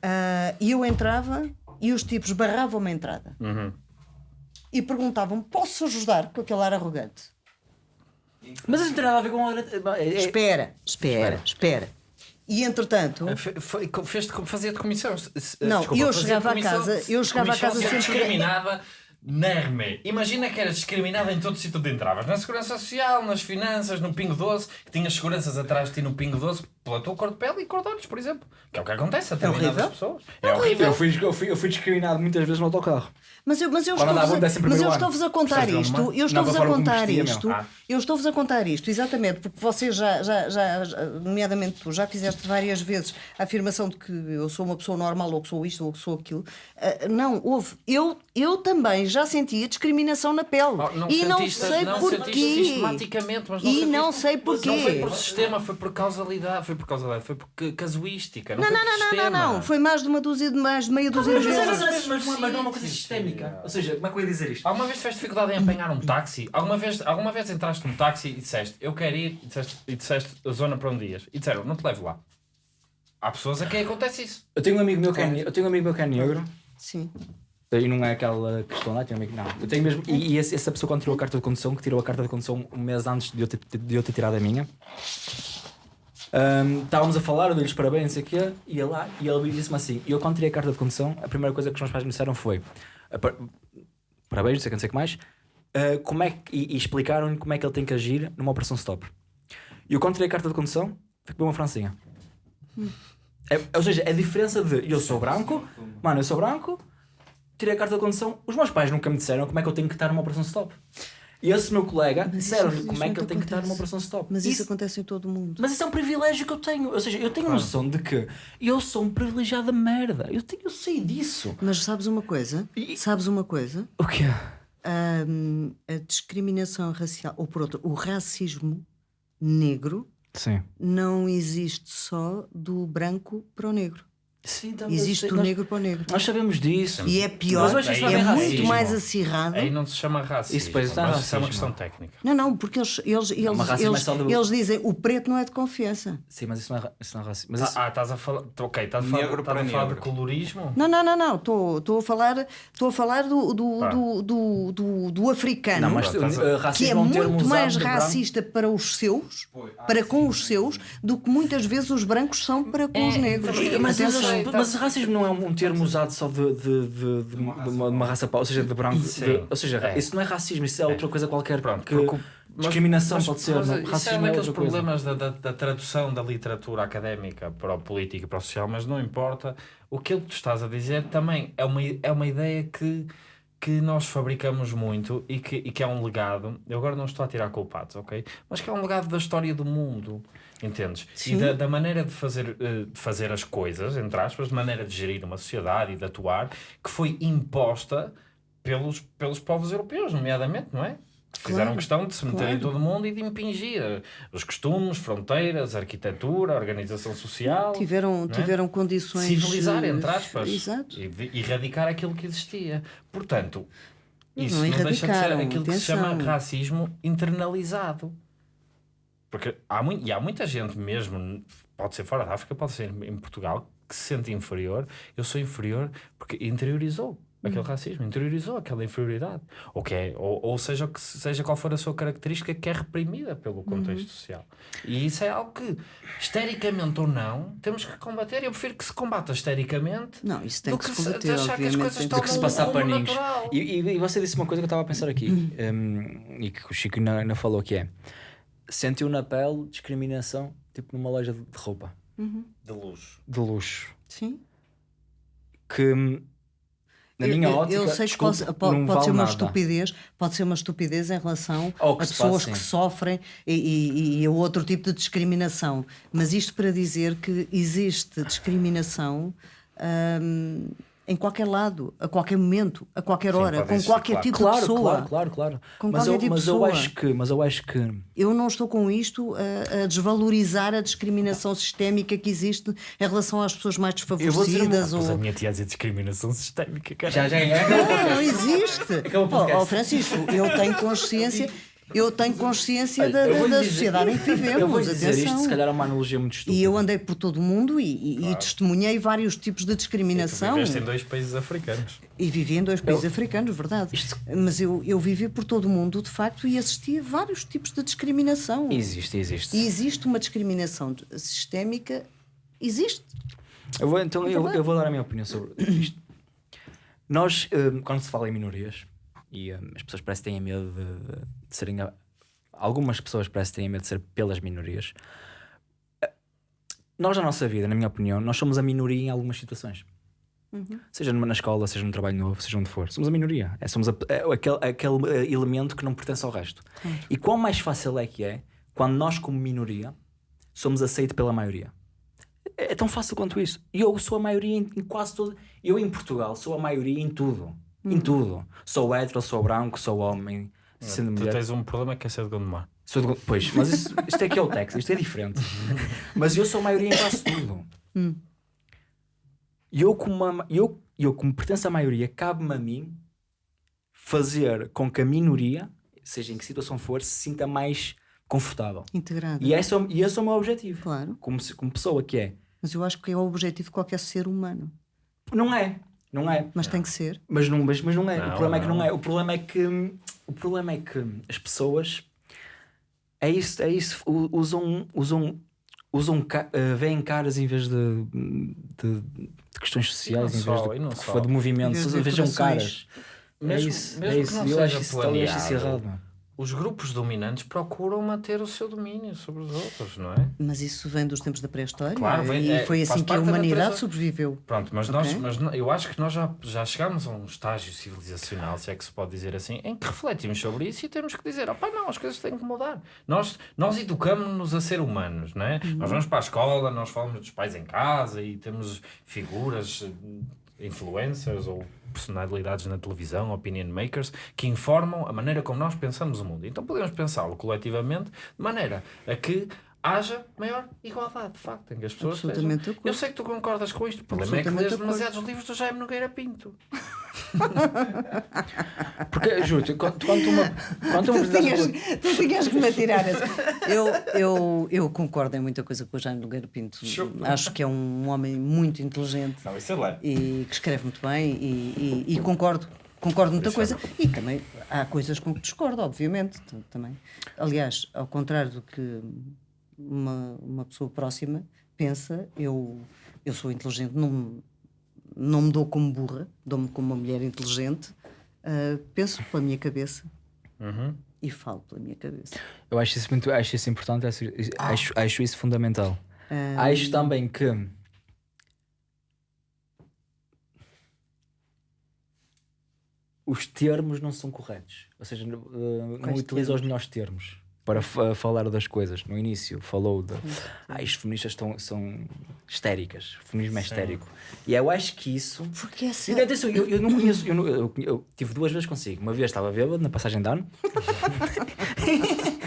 Ah, E eu entrava e os tipos barravam-me a entrada Uhum. e perguntavam: posso ajudar com aquele ar arrogante? Mas isso não tem nada a ver com. a- é- é- Espera, espera, espera. E entretanto, Fe- foi- fez fazia-te comissão. Não, desculpa, eu chegava a casa- eu chegava a casa sempre- discriminada na RME. Imagina que eras discriminada em todo o sítio onde entravas. Na Segurança Social, nas finanças, no Pingo Doce, que tinhas seguranças atrás de ti no Pingo Doce pela tua cor de pele e cor de olhos, por exemplo. Que é o que acontece a determinadas horrível. pessoas. É horrível. Eu fui, eu, fui, eu fui discriminado muitas vezes no autocarro. mas eu, mas eu estou-vos a, estou-vos a contar isto, Vilma? eu estou-vos a contar isto. Ah. eu estou-vos a contar isto, exatamente, porque vocês já, já, já, nomeadamente tu, já fizeste várias vezes a afirmação de que eu sou uma pessoa normal, ou que sou isto, ou que sou aquilo. Ah, não, houve. Eu, eu também já sentia discriminação na pele. Oh, não e não sei não porquê. sistematicamente, mas não E sentiste- não sei porquê. Não foi por sistema, foi por causalidade, foi foi por causa dela, foi porque casuística. Não, Não, foi não, por não, não, sistema. não, não. Foi mais de uma dúzia de mais de meia dúzia de mas, vezes. mas, mas, mas, mas não é uma coisa sistémica. Ou seja, como é que eu ia dizer isto? Alguma vez tiveste dificuldade em apanhar um táxi? Alguma vez, alguma vez entraste num táxi e disseste eu quero ir e disseste, e disseste a zona para onde ias? E disseram não te levo lá. Há pessoas a quem acontece isso. Eu tenho um amigo meu que é, ne- eu tenho um amigo meu que é negro. Sim. E não é aquela questão lá, tenho um amigo, não. Eu tenho mesmo, e, e essa pessoa quando tirou a carta de condução, que tirou a carta de condução um mês antes de eu ter, de eu ter tirado a minha, hum, estávamos a falar, eu dei-lhes parabéns, não sei o quê, e ele lá, e ele disse-me assim, e eu quando tirei a carta de condução, a primeira coisa que os meus pais me disseram foi, "Ah, par- parabéns, não sei o que, não sei o que mais, ah, como é que, e, e explicaram-lhe como é que ele tem que agir numa operação stop. E eu quando tirei a carta de condução, para uma francinha. É- ou seja, a diferença de eu sou branco, mano, eu sou branco, tirei a carta de condução, os meus pais nunca me disseram como é que eu tenho que estar numa operação stop. E esse meu colega disseram-lhe como é que ele tem que estar numa operação stop. Mas isso, Isso- acontece em todo o mundo. mas isso é um privilégio que eu tenho. Ou seja, eu tenho noção de que eu sou um privilegiado de merda. Eu, tenho, eu sei disso. Mas sabes uma coisa? E- Sabes uma coisa? O quê? Ahm, a discriminação racial, ou por outro, o racismo negro Sim. não existe só do branco para o negro. Sim, também Existe do nós, negro para o negro. nós sabemos disso. E é pior, Mas é não é muito mais acirrado. Aí não se chama racismo. Isso, pois, não é isso é uma questão técnica. Não, não, porque eles, eles, eles, racismo é eles, do- eles dizem o preto não é de confiança. Sim, mas isso não é, isso não é racismo. Mas isso, Ah, ah, estás a falar. Ok, estás a falar, Negro estás a para falar de colorismo? Não, não, não, não. Estou estou a falar, estou a falar do, do, Pá. do, do, do, do africano. não, mas Estás a- uh, que é termo muito mais racista para os seus, ah, para sim, com os seus, do que muitas vezes os brancos são para com os negros. Mas, mas, Atenção. mas, racismo não é um termo usado só de, de, de, de, uma, de uma- de uma raça, pau, ou seja, de branco. Ou seja, É. isso não é racismo, isso é outra coisa qualquer. Pronto, que porque- mas- discriminação mas- pode ser, mas não, isso é racismo um é daqueles coisa. problemas da, da, da tradução da literatura académica para o político e para o social, mas não importa. O que tu estás a dizer também é uma, é uma ideia que, que nós fabricamos muito e que, e que é um legado. Eu agora não estou a tirar culpados, ok? Mas que é um legado da história do mundo. Entendes? Sim. E da, da maneira de fazer, eh, de fazer as coisas, entre aspas, de maneira de gerir uma sociedade e de atuar, que foi imposta pelos, pelos povos europeus, nomeadamente, não é? Fizeram Claro, questão de se meter em claro. todo o mundo e de impingir eh, os costumes, fronteiras, arquitetura, organização social. Tiveram, não é? tiveram condições. Civilizar, entre aspas. Exato. E de- erradicar aquilo que existia. Portanto, Não, isso não não, deixa de ser aquilo que se chama atenção. racismo internalizado. Porque há, mui- e há muita gente mesmo, pode ser fora da África, pode ser em Portugal, que se sente inferior. Eu sou inferior porque interiorizou aquele racismo, interiorizou aquela inferioridade. Ou, que é, ou, ou seja, o que se- seja qual for a sua característica que é reprimida pelo contexto social. E isso é algo que, histericamente ou não, temos que combater. Eu prefiro que se combata histericamente Não, isso tem do que se se- combater, achar que as coisas estão que se passar paninhos. natural. E, e, e você disse uma coisa que eu estava a pensar aqui, um, e que o Chico ainda, ainda falou que é sentiu na pele discriminação, tipo numa loja de de roupa, De luxo. de luxo. Sim. Que na Eu- minha eu, ótica, eu sei que pode, pode, pode ser uma nada. estupidez, pode ser uma estupidez em relação a pessoas faz, que sofrem e, e, e a outro tipo de discriminação. Mas isto para dizer que existe discriminação hum, em qualquer lado, a qualquer momento, a qualquer Sim, hora, com qualquer claro. tipo de Claro, pessoa. claro, claro, claro. Com mas qualquer eu, tipo de mas eu pessoa. acho que, mas eu acho que Eu não estou com isto a, a desvalorizar a discriminação sistémica que existe em relação às pessoas mais vou dizer uma- desfavorecidas. Pois a ou... minha tia a dizer discriminação sistémica, cara. já já é. Não, não existe. Acabou o Oh, oh, Francisco, eu tenho consciência, eu tenho consciência Olha, da, eu da- da dizer- sociedade em que vivemos. Eu vou dizer isto, se calhar é uma analogia muito estúpida. E eu andei por todo o mundo e, e- e testemunhei vários tipos de discriminação. Viveste em dois países africanos. E vivi em dois países africanos, verdade. Isto- Mas eu, eu vivi por todo o mundo, de facto, e assisti a vários tipos de discriminação. Existe, existe. E existe uma discriminação sistémica, existe. Eu vou, então, eu, eu vou dar a minha opinião sobre isto. Nós, hum, quando se fala em minorias, e hum, as pessoas parecem que têm medo de, de serem. a- Algumas pessoas parecem que têm medo de ser pelas minorias. Eh, Nós, na nossa vida, na minha opinião, nós somos a minoria em algumas situações. Seja numa- na escola, seja num trabalho novo, seja onde for. Somos a minoria. É, somos a- é aquele, aquele eh, elemento que não pertence ao resto. E quão mais fácil é que é quando nós, como minoria, somos aceitos pela maioria. É é tão fácil quanto isso. E eu sou a maioria em, em quase tudo. Eu em Portugal sou a maioria em tudo. Em tudo. Sou hétero, sou branco, sou homem, sendo Tu mulher. tens um problema que é ser de Gondomar. Sou do- pois, mas isso- isto é que é o Texas, isto é diferente. mas eu sou maioria em quase tudo. E eu, como, uma- eu, eu, como pertenço à maioria, cabe-me a mim fazer com que a minoria, seja em que situação for, se sinta mais confortável. Integrado. E esse, é o- e esse é o meu objetivo. Claro. Como, se- como pessoa que é. Mas eu acho que é o objetivo de qualquer ser humano. Não é. Não é. Mas tem que ser. Mas não, mas, mas não é. Não, o problema é que não. não é. O problema é que o problema é que as pessoas é isso, é isso. Usam, usam, usam ca- eh, veem caras em vez de, de, de questões sociais, em vez só, de, de só. movimentos. De Vejam caras. é Mesmo- isso. mesmo é que isso. não Eu seja acho isso, eu acho isso errado. mano. Os grupos dominantes procuram manter o seu domínio sobre os outros, não é? Mas isso vem dos tempos da pré-história. Claro, vem- e é, foi assim que a humanidade sobreviveu. Pronto, mas, nós, Ok. mas eu acho que nós já, já chegámos a um estágio civilizacional, se é que se pode dizer assim, em que refletimos sobre isso e temos que dizer: opá, não, as coisas têm que mudar. Nós, nós educamos-nos a ser humanos, não é? Nós vamos para a escola, nós falamos dos pais em casa e temos figuras, influencers ou personalidades na televisão, opinion makers, que informam a maneira como nós pensamos o mundo. Então podemos pensá-lo coletivamente de maneira a que haja maior igualdade, de facto, em que as pessoas Absolutamente acordo. Eu sei que tu concordas com isto, o problema é que lês demasiados livros do Jaime Nogueira Pinto. Porque, juro, quando, quando uma. Quando uma Tu tinhas, tu tinhas que me atirar essa. Eu, eu, eu concordo em muita coisa com o Jaime Nogueira Pinto. Acho que é um homem muito inteligente Não, isso é lá. e que escreve muito bem e, e- e concordo. Concordo muita é coisa. E também há coisas com que discordo, obviamente. Também. Aliás, ao contrário do que uma, uma pessoa próxima pensa, eu, eu sou inteligente, não, me- não me dou como burra, dou-me como uma mulher inteligente, ah, penso pela minha cabeça Uhum. e falo pela minha cabeça. Eu acho isso muito acho isso importante, acho, acho, acho isso fundamental. Ah, Acho também que os termos não são corretos. Ou seja, não, uh, utiliza os melhores termos para fa- falar das coisas. No início falou de ah, as feministas estão, são histéricas, o feminismo é histérico. E eu acho que isso. Porque essa. E, atenção, eu, eu não conheço, eu, não- eu- eu tive duas vezes consigo. Uma vez estava bêbado na passagem de ano.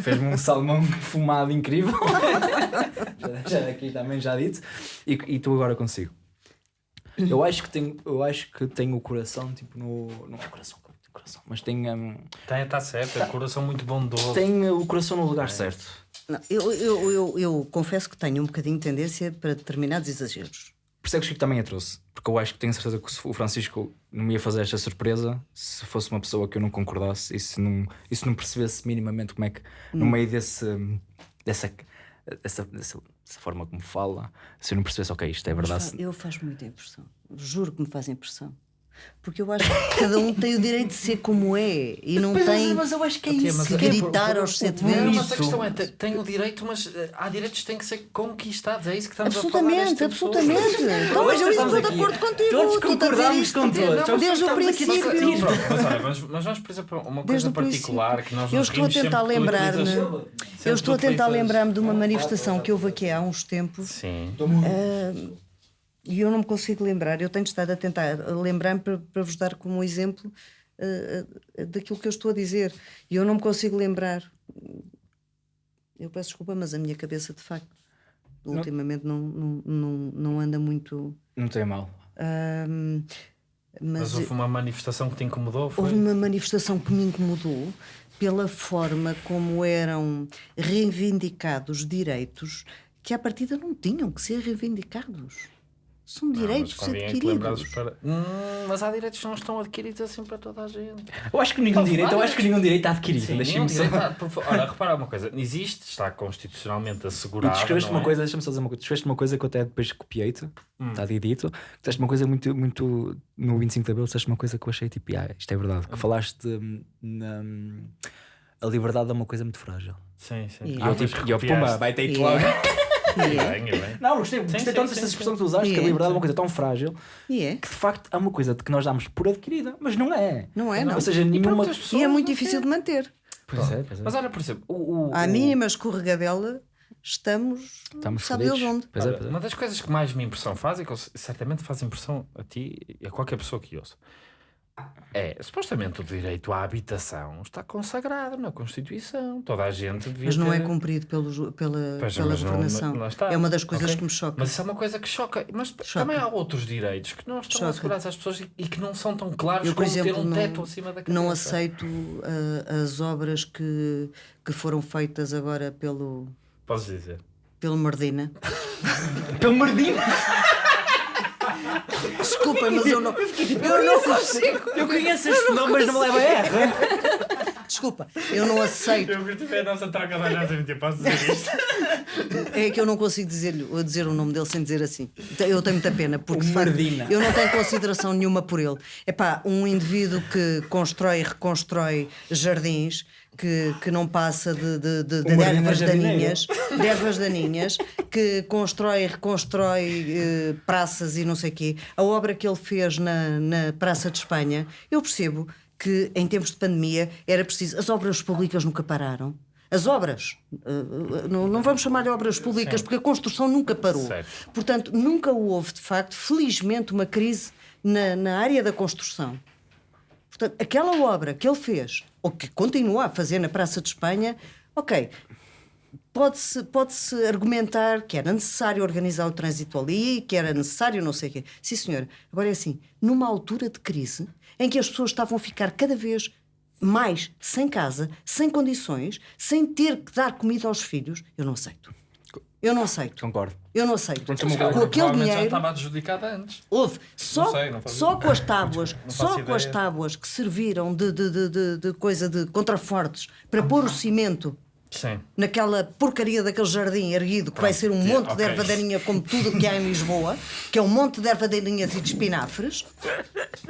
Fez-me um salmão fumado incrível. já, já aqui também já dito. E, e tu agora consigo. Eu acho que tenho, eu acho que tenho o coração tipo no. Não é coração, coração, mas tenho, hum, Está, está certo, é um coração muito bondoso. tenho o coração no lugar certo. Não, eu, eu, eu, eu confesso que tenho um bocadinho de tendência para determinados exageros. Por isso é que o Chico também a trouxe. Porque eu acho que tenho certeza que o Francisco não me ia fazer esta surpresa se fosse uma pessoa que eu não concordasse e se não, e se não percebesse minimamente como é que, no meio desse, dessa, dessa, dessa, dessa forma como fala, se eu não percebesse, ok, isto é verdade. Eu faz muita impressão. Juro que me faz impressão. Porque eu acho que cada um tem o direito de ser como é e não tem eu acho que é Tia, mas que é- gritar aos sete ventos. mas a questão é, te- tem o direito, mas eh, há direitos que têm que ser conquistados. É isso que estamos a falar. Absolutamente, absolutamente. Não, mas eu estou de acordo contigo. Todos dizer concordamos com todos. Desde, desde o princípio. mas olha, mas, mas vamos, por exemplo, uma Desde coisa o particular que nós Eu estou a tentar lembrar-me. Eu estou a tentar lembrar-me de uma manifestação que houve aqui há uns tempos Sim. E eu não me consigo lembrar. Eu tenho estado a tentar lembrar-me para, para vos dar como exemplo eh, daquilo que eu estou a dizer. E eu não me consigo lembrar. Eu peço desculpa, mas a minha cabeça, de facto, ultimamente não, não, não, não anda muito. Não tem mal. ahm, Mas mas houve uma manifestação que te incomodou, foi? houve uma manifestação que me incomodou pela forma como eram reivindicados direitos que à partida não tinham que ser reivindicados. São Não, direitos que lembrasses adquiridos. para... Hum, mas há direitos que não estão adquiridos assim para toda a gente. Eu acho que nenhum direito, eu acho que nenhum direito está adquirido. Sim, Deixa-me só. favor, Olha, repara uma coisa. Existe, está constitucionalmente E tu assegurado. escreveste não uma é? coisa, deixa-me só dizer uma coisa. Tu escreveste uma coisa que eu até depois copiei-te, está dito. Disseste uma coisa muito, muito. No 25 de Abril, disseste uma coisa que eu achei tipo, ah, isto é verdade. Que falaste hum, na. A liberdade é uma coisa muito frágil. Sim, sim. E E Ah, eu, tipo, e eu, pumba, vai ter E logo. É, Bem, bem. Não, gostei, gostei sim, tanto dessa sim. expressão que tu usaste, E que a liberdade é uma coisa tão frágil e é. que de facto é uma coisa de que nós damos por adquirida, mas não é. Não é, não. Ou seja, E nenhuma. pronto, as E é muito difícil de manter. Pois é, pois é. Mas olha, por exemplo, o, o, À o- mínima escorregadela, estamos. Estamos sabe Deus onde. Pois é, pois é. Uma das coisas que mais me impressão faz e que certamente faz impressão a ti e a qualquer pessoa que ouça É, supostamente o direito à habitação está consagrado na Constituição. Toda a gente devia Mas não ter... é cumprido pelo, pela, Pois, pela não- governação. é uma das coisas Ok. que me choca. Mas isso é uma coisa que choca. Mas Choca. também há outros direitos que não estão Choca. assegurados às pessoas e, que não são tão claros Eu, por como ter exemplo, um não, teto acima da cabeça. não aceito ah, as obras que, que foram feitas agora pelo, Podes dizer. pelo Mardina. Pelo Mardinho! Desculpa, mas eu não, eu não consigo. Eu conheço este nome, mas não me leva a R. Desculpa, eu não aceito. Eu curti bem a nossa troca de olhares posso dizer isto? É que eu não consigo dizer-lhe dizer o nome dele sem dizer assim. Eu tenho muita pena, porque Mardina. eu não tenho consideração nenhuma por ele. É pá, um indivíduo que constrói e reconstrói jardins. Que, que não passa de, de, de, de ervas daninhas, de ervas daninhas, que constrói e reconstrói eh, praças e não sei o quê. A obra que ele fez na, na Praça de Espanha, eu percebo que em tempos de pandemia era preciso. As obras públicas nunca pararam. As obras, eh, não, não vamos chamar de obras públicas porque a construção nunca parou. Certo. Portanto, nunca houve, de facto, felizmente, uma crise na, na área da construção. Portanto, aquela obra que ele fez, ou que continua a fazer na Praça de Espanha, ok, pode-se pode -se argumentar que era necessário organizar o trânsito ali, que era necessário não sei o quê. Sim, senhora. Agora é assim, numa altura de crise, em que as pessoas estavam a ficar cada vez mais sem casa, sem condições, sem ter que dar comida aos filhos, eu não aceito. Eu não aceito. Concordo. Eu não aceito. Uma Com aquele Provavelmente já dinheiro. estava adjudicada antes. Houve só, Não sei, não só ideia. com as tábuas, só faço com as ideia. tábuas que serviram de, de, de, de, de coisa de contrafortes para pôr o cimento Sim. naquela porcaria daquele jardim erguido que vai ser um Pronto, monte de ok. erva daninha como tudo o que há em Lisboa, que é um monte de erva daninhas e de espinafres.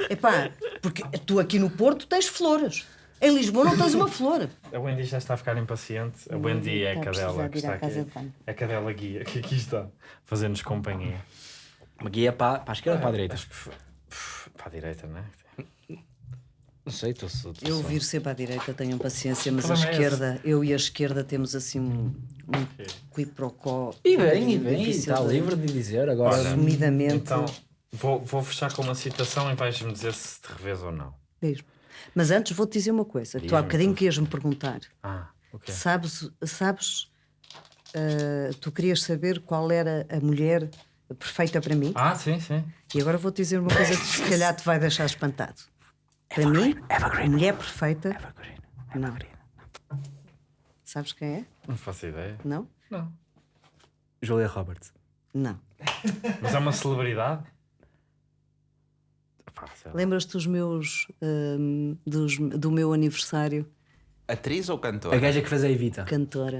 Epá, porque tu aqui no Porto tens flores. Em Lisboa não tens uma flor. A Wendy já está a ficar impaciente. A Wendy é a cadela de que está aqui. de banho. A cadela guia que aqui está, fazendo-nos companhia. Uma guia para, para a esquerda ou para a direita? Acho que para a direita, não é? Não sei, estou só. Eu vir sempre à direita, tenham paciência, mas a problema é esse. esquerda, eu e a esquerda temos assim um, um quiprocó. E bem, e bem, está de- livre de dizer agora. Olha, Assumidamente. Então, vou, vou fechar com uma citação e vais-me dizer se te revês ou não. Mesmo. Mas antes vou-te dizer uma coisa. Tu há bocadinho tudo. que ias-me perguntar. Ah, ok. Sabes, sabes ah, tu querias saber qual era a mulher perfeita para mim? Ah, sim, sim. E agora vou-te dizer uma coisa que se calhar te vai deixar espantado. Para mim, a mulher perfeita. Não. Sabes quem é? Não faço ideia. Não? Não. Julia Roberts. Não. Mas é uma celebridade? Lembras-te dos meus. ahm, dos, do meu aniversário? Atriz ou cantora? A gaja que fez a Evita. Cantora.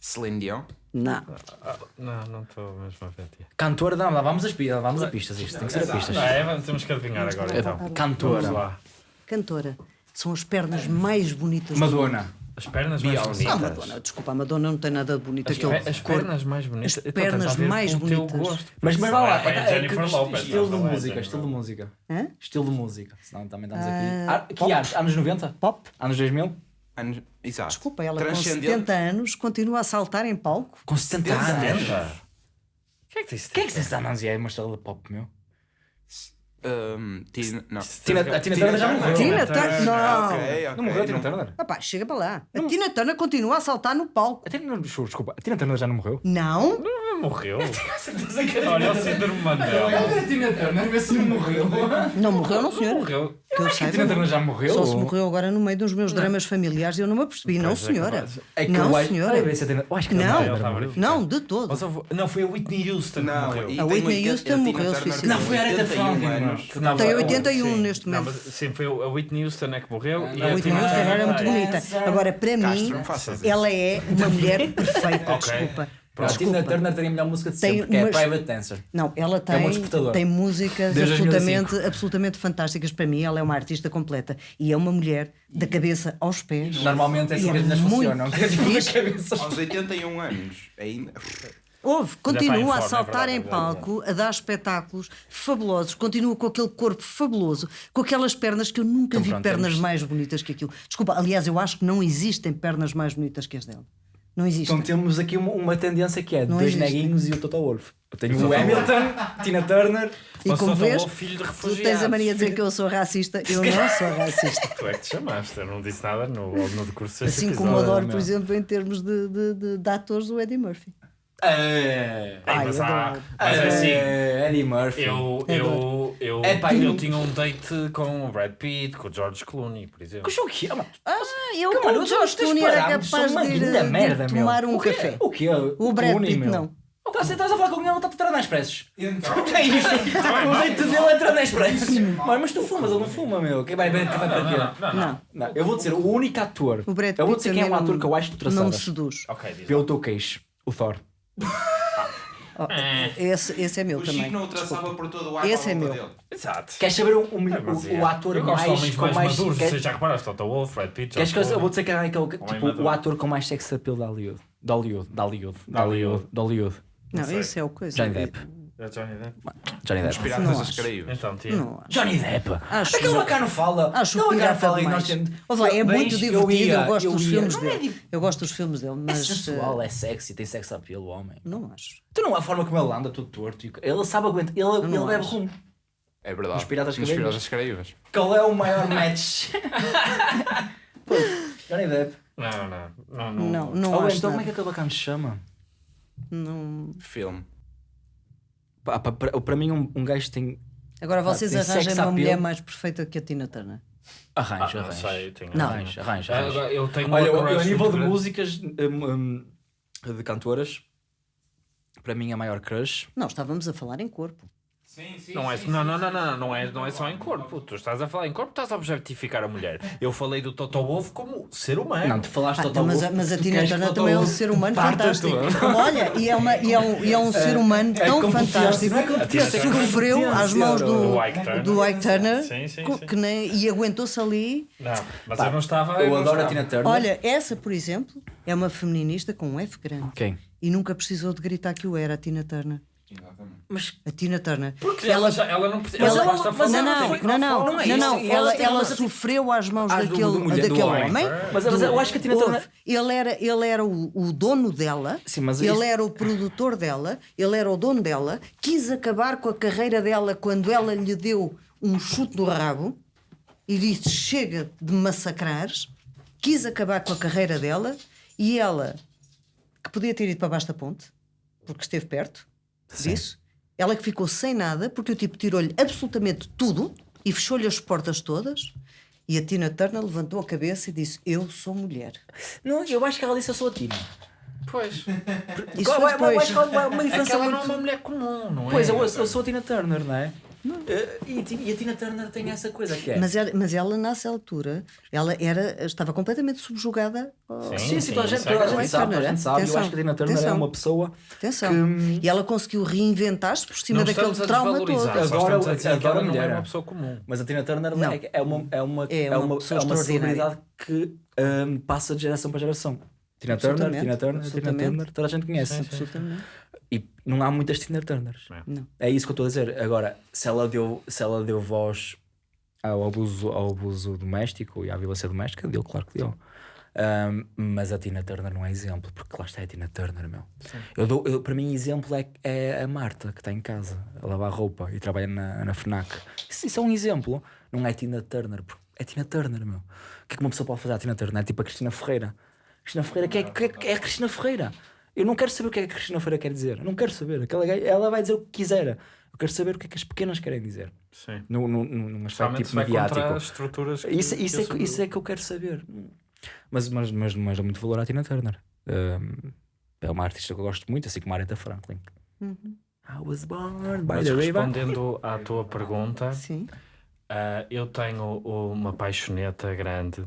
Celine Dion? Não. Ah, não, não estou mesmo a ver. tia. Cantora, não, lá vamos às pistas, vamos a pistas. Isto tem que ser a pistas. Ah, é, vamos- temos que adivinhar agora então. Vamos Cantora. lá. Cantora. São as pernas mais bonitas do Madonna. As pernas mais Beyoncé. Ah, bonitas. Madonna, desculpa, a Madonna não tem nada de bonito. As, pernas mais bonitas. As Então, pernas ver mais bonitas. gosto. Mas, mas vai lá, é, é, é Jennifer que- Lopez. estilo de música, estilo de música. Hã? Estilo de música. Senão também estamos aqui. Ah, Ah, que anos? Anos 90? Pop? Anos 2000? Anos... Exato. Desculpa, ela com Transcendente. 70 anos continua a saltar em palco. Com 70 anos. 70? Quem é que é que 70 anos é uma estrela de pop, meu? Um, Tina... Não. Tina, a Tina Turner já morreu. Tina Turner. Não. Não morreu a Tina Turner? Rapaz, chega para lá. A Tina Turner continua a saltar no palco. A Tina, desculpa, a Tina Turner já não morreu? Não? Morreu? Olha o síndrome Mandela. A Tina Turner, vê se não morreu. Não morreu, não, senhora. Morreu. Que eu A Tina. Turner já morreu? Só se morreu agora no meio dos meus dramas familiares e eu não me apercebi. Não, Pois é, senhora. capaz. É que Não, eu acho- senhora. Olha, vê se a Tina- eu acho que Não. Ele a morreu. verificar. Não, de todo. Mas houve- Não, foi a Whitney Houston que Não, morreu. e A tem Whitney 80 Houston morreu, Turner suicidou. tem Não, foi a Aretha 81 Franklin, anos. Que não, Tem foi- 81 sim. neste Não, momento. mas, sim, foi a Whitney Houston é que morreu. e A Whitney Tina Houston Turner era muito bonita. Agora, para Castro, mim, não faças isso. ela é uma mulher perfeita. Ok. Desculpa. A Tina. Turner teria a melhor música de Tem sempre, que é Private Dancer. Não, ela É tem, despertador. tem músicas Desde absolutamente, absolutamente fantásticas. Para mim, ela é uma artista completa. E é uma mulher da cabeça aos pés. Normalmente é assim que as meninas funcionam. É tipo fixe. a cabeça. Aos 81 anos. Ainda. Houve, continua a forma, é saltar verdade, em é palco, a dar espetáculos fabulosos, continua com aquele corpo fabuloso, com aquelas pernas que eu nunca Então vi pronto, pernas temos- mais bonitas que aquilo. Desculpa, aliás, eu acho que não existem pernas mais bonitas que as dela. Não existe. Então temos aqui uma, uma tendência que é Não dois existe. neguinhos e o Toto Wolff. Eu tenho o Hamilton, Tina Turner. E Ou como vês, o filho de tu refugiados. tens a mania de dizer que eu sou racista. Eu não sou racista. Tu é que te chamaste, eu não disse nada no, no decurso deste Assim como adoro, por exemplo, em termos de, de, de, de atores, o Eddie Murphy. É. Ai, mas, há, mas é assim, É, Eddie Murphy. eu, eu, eu, É pá, eu eu- tinha um date com o Brad Pitt, com o George Clooney, por exemplo. Coxa, o quê? Ah, Ah, eu Calma, com o George Clooney era capaz de de merda, meu. tomar um O café. O quê? O Brad Clooney, Pitt meu. não. Oh, Você estás a falar com alguém, ele está a tratar na expressos. Então, O que é isso? O leite dele é tratar na expressos. Mas, mas tu fumas, ele não fuma, meu. Quem vai ver que vai para? Não, não. Não, Não, eu vou dizer, o único ator. o Brad Eu vou dizer quem é um ator não- que eu acho que tu Não seduz. Ok, diz Pelo teu queixo. O Thor. Oh, esse, esse é meu o também. Chico não por todo o ar Esse é meu. dele. Exato. Queres saber o, o, É, o, é. o ator eu mais. homens com mais, mais maduros, quer- você já reparaste, Toto Wolff, Brad Pitt, Queres que eu, eu vou dizer que é aquele, tipo, o ator com mais sex appeal de Hollywood. De Hollywood. De Hollywood. De Hollywood. Não, isso é o coisa. Johnny Depp. É Johnny Depp? Johnny Os Depp. piratas Não das. Caraíbas. Então, tia. Não acho. Johnny Depp. Acho Aquele que- bacana fala. Acho aquele o bacana pirata fala e nós temos. Ouve lá, é Bem, muito eu divertido, eu, ia, gosto eu dos ia. filmes Não é dele. Eu gosto dos filmes dele, É mas. sensual, eh, é sexy, tem sex appeal, o homem. Não acho. Tu não é a forma como ele anda, todo torto. Ele sabe aguentar. Ele, bebe acho. rum. É verdade. Nos Piratas Caraíbas. Piratas Caraíbas. Qual é o maior match? Johnny Depp. Não, não. Não, não. Não, não Ou acho. então, como é que aquele bacana se chama? Não. Filme. Para para mim, um, um gajo tem. Agora vocês tem sex uma appeal? mulher mais perfeita que a Tina Turner. Arranjo, Ah, não arranjo. sei, tenho Não. Arranjo, arranjo. Ah, arranjo. Eu tenho Olha, eu, a nível de grande. músicas hum, hum, de cantoras, para mim a maior crush. Não, estávamos a falar em corpo. Sim, sim. Não é, não, não, não, não, não, é, não é só em corpo. Tu estás a falar em corpo, estás a objetificar a mulher. Eu falei do Toto Wolff como ser humano. Não, tu falaste Ah, Toto mas, Wolff, mas a Tina Turner também é um ser humano fantástico. Olha, e é, uma, e é, um, e é um ser humano é tão fantástico não é que é sofreu às mãos do, do Ike Turner. do Ike Turner Sim, sim, sim. que nem, e aguentou-se ali. Não, mas Pá, eu não estava. Eu não adoro a. Tina Turner. Olha, essa, por exemplo, é uma feminista com um F grande. Quem? E nunca precisou de gritar que o era, a Tina Turner. Exatamente. Mas A Tina Turner. Porque ela, já, ela não precisa. Mas Ela, ela- mas falar. Não, ela não, foi- não, não, não é não, não, Ela ela, ela sofreu às mãos Ah, daquele, do mulher- do daquele homem. homem. Mas, mas eu acho que a Tina. Turner. Ele era, ele era o, o dono dela, Sim, mas ele isso- era o produtor dela, ele era o dono dela, quis acabar com a carreira dela quando ela lhe deu um chute no rabo e disse: Chega de massacrares. Quis acabar com a carreira dela e ela, que podia ter ido para baixo da ponte, porque esteve perto disso, ela que ficou sem nada, porque o tipo tirou-lhe absolutamente tudo e fechou-lhe as portas todas. E a Tina Turner levantou a cabeça e disse: Eu sou mulher. Não, eu acho que ela disse eu sou a Tina. Pois. Isso Qual- foi eu- eu acho depois. que há uma, uma diferença Aquela não é muito. uma mulher comum, não é? Pois, eu, eu sou a Tina Turner, não é? Eh, E, e a Tina Turner tem essa coisa que é. Mas ela, mas ela, nessa altura, ela era, estava completamente subjugada. ao- Sim, sim, sim, toda a gente, toda a é sabe, a gente sabe. Eu atenção, acho que a Tina Turner é atenção. uma pessoa Atenção. que. E ela conseguiu reinventar-se por cima daquele a trauma todo. Agora- a agora não é mulher. uma pessoa comum. Mas a Tina Turner Não. é, é uma, é uma, É é uma uma, pessoa é uma celebridade que hum, passa de geração para geração. Tina Turner, Tina Turner, Tina. Turner, toda a gente conhece. Absolutamente. E não há muitas Tina Turners. Não. É isso que eu estou a dizer. Agora, se ela deu, se ela deu voz ao abuso, ao abuso doméstico e à violência doméstica, deu, claro que deu. Ahm, mas a Tina Turner não é exemplo, porque lá está a Tina Turner, meu. Eu dou, eu- para mim, exemplo é, é a Marta, que está em casa a lavar roupa e trabalha na, na FNAC. Isso, isso é um exemplo, não é Tina Turner, porque é Tina Turner, meu. O que é que uma pessoa pode fazer à Tina Turner? É tipo a Cristina Ferreira. Cristina Ferreira, que é, que é, que é a Cristina Ferreira? Eu não quero saber o que é que a Cristina Ferreira quer dizer. Eu não quero saber. Aquela, gaja- ela vai dizer o que quiser. Eu quero saber o que é que as pequenas querem dizer. Sim. Num, num, num aspecto tipo mediático. as estruturas. que- Isso, isso, que é, que- isso é que eu quero saber. Mas, mas, mas, mas dou muito valor à Tina Turner. Um, é uma artista que eu gosto muito, assim como a Aretha Franklin. Uhum. I was born by Mas the river. respondendo à tua pergunta, Sim. ah, eu tenho uma paixoneta grande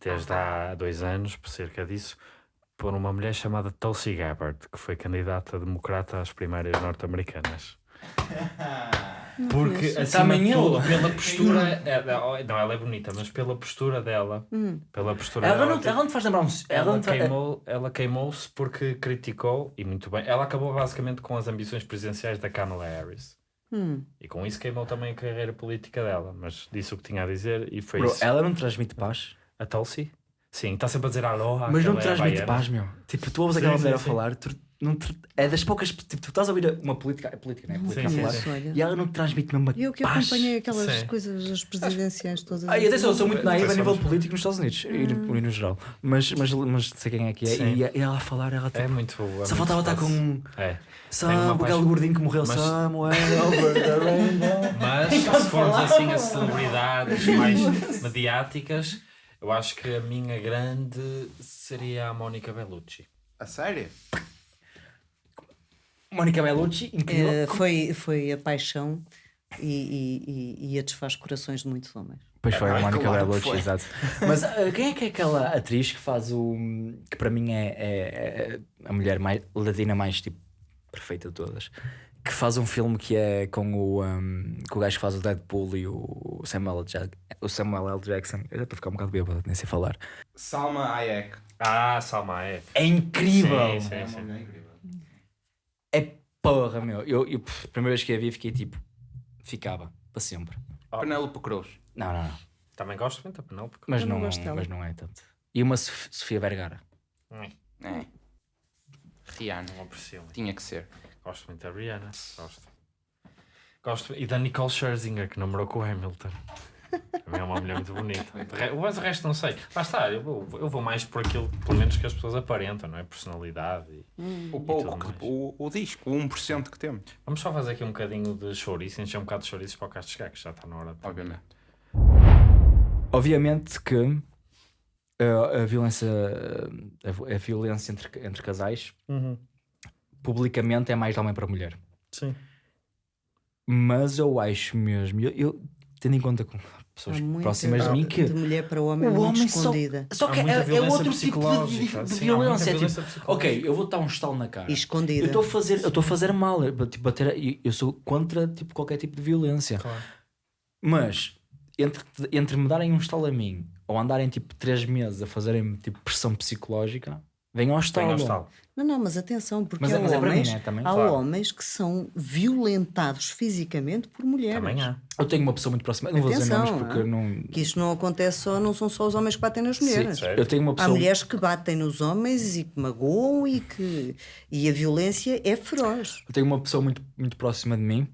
desde há dois anos, por cerca disso, por uma mulher chamada Tulsi Gabbard, que foi candidata democrata às primárias norte-americanas. Porque, acima de tudo, pela postura. é- não, ela é bonita, mas pela postura dela. Hum. Pela postura Ela dela. não, ela não te faz lembrar um. Ela Ela, não te faz- queimou, ela queimou-se porque criticou, e muito bem, ela acabou basicamente com as ambições presidenciais da Kamala Harris. Hum. E com isso queimou também a carreira política dela, mas disse o que tinha a dizer e foi Bro, isso. ela não transmite paz. A Tulsi? Sim, está sempre a dizer aloha. Mas não é transmite paz, meu. Tipo, tu ouves Sim, aquela mulher a falar, tu, não te- é das poucas. Tipo, tu estás a ouvir uma política, é política, não é? Política Sim, a falar, sim, e ela não te transmite mesmo uma Eu que paz. acompanhei aquelas Sim. coisas, as presidenciais todas. Ah, e atenção, eu sou muito naiva a nível político nos Estados Unidos e no, e no geral. Mas, mas, mas sei quem é que é. E, e ela a falar, ela tipo, É muito. É Só faltava estar com É. Sam, aquele gordinho que morreu, Mas- Somewhere over the rainbow. Mas se formos assim a celebridades mais mediáticas, eu acho que a minha grande seria a Mónica Bellucci. A sério? Mónica Bellucci, incrível. Eh, foi, foi a paixão e, e, e, e a desfaz corações de muitos homens. Pois foi, a Ah, Mónica claro Bellucci, exato. Mas ah, quem é que é aquela atriz que faz o. que para mim é, é- é a mulher mais latina mais tipo perfeita de todas? Que faz um filme que é com o, um, com o gajo que faz o Deadpool e o Samuel, L. Jack- o Samuel L. Jackson. Eu já estou a ficar um bocado bêbado, nem sei falar. Salma Hayek. Ah, Salma é. É incrível! Sim, sim, É sim. mulher incrível. É porra, meu. Eu, eu a primeira vez que a vi fiquei tipo. ficava para sempre. Penélope Cruz. Não, não, não. Também gosto muito da Penélope. Mas Eu não, não gosto dela. mas não é tanto. E uma Sof- Sofia Vergara. Hum, É. Rihanna. Não aprecio. Tinha que ser. Gosto muito da Rihanna. Gosto. Gosto. E da Nicole Scherzinger, que namorou com o Hamilton. Também é uma mulher muito bonita. Mas o resto não sei. Lá está, eu vou, eu vou mais por aquilo, pelo menos, que as pessoas aparentam, não é? Personalidade. e- O tudo pouco, que, o, o disco, o 1% que temos. Vamos só fazer aqui um bocadinho de chouriço, encher um bocado de chouriços para o Castro chegar, que já está na hora. de- Obviamente. Obviamente que uh, a violência, a, a violência entre, entre casais publicamente é mais de homem para mulher. Sim. Mas eu acho mesmo, eu, eu- tendo em conta com pessoas Há muita próximas de mim, que de mulher para homem o muito homem só, escondida. só Há que é, é outro tipo de, de, de Sim, violência. É violência tipo, ok, eu vou dar um estalo na cara. E escondida. Eu estou a fazer, eu estou a fazer mal, eu, tipo, bater, eu sou contra tipo, qualquer tipo de violência. Claro. Mas entre, entre me darem um estalo a mim ou andarem tipo 3 meses a fazerem tipo pressão psicológica, venham ao estalo. estalo. Não, não, mas atenção, porque Mas é- há, mas é para mim, homens, né, também, há claro. homens que são violentados fisicamente por mulheres. Também há. Eu tenho uma pessoa muito próxima, não vou dizer Atenção, nomes porque ah. não. Que isto não acontece só, não são só os homens que batem nas mulheres. sério. Eu tenho uma Há pessoa. mulheres que batem nos homens e que magoam e que e a violência é feroz. Eu tenho uma pessoa muito, muito próxima de mim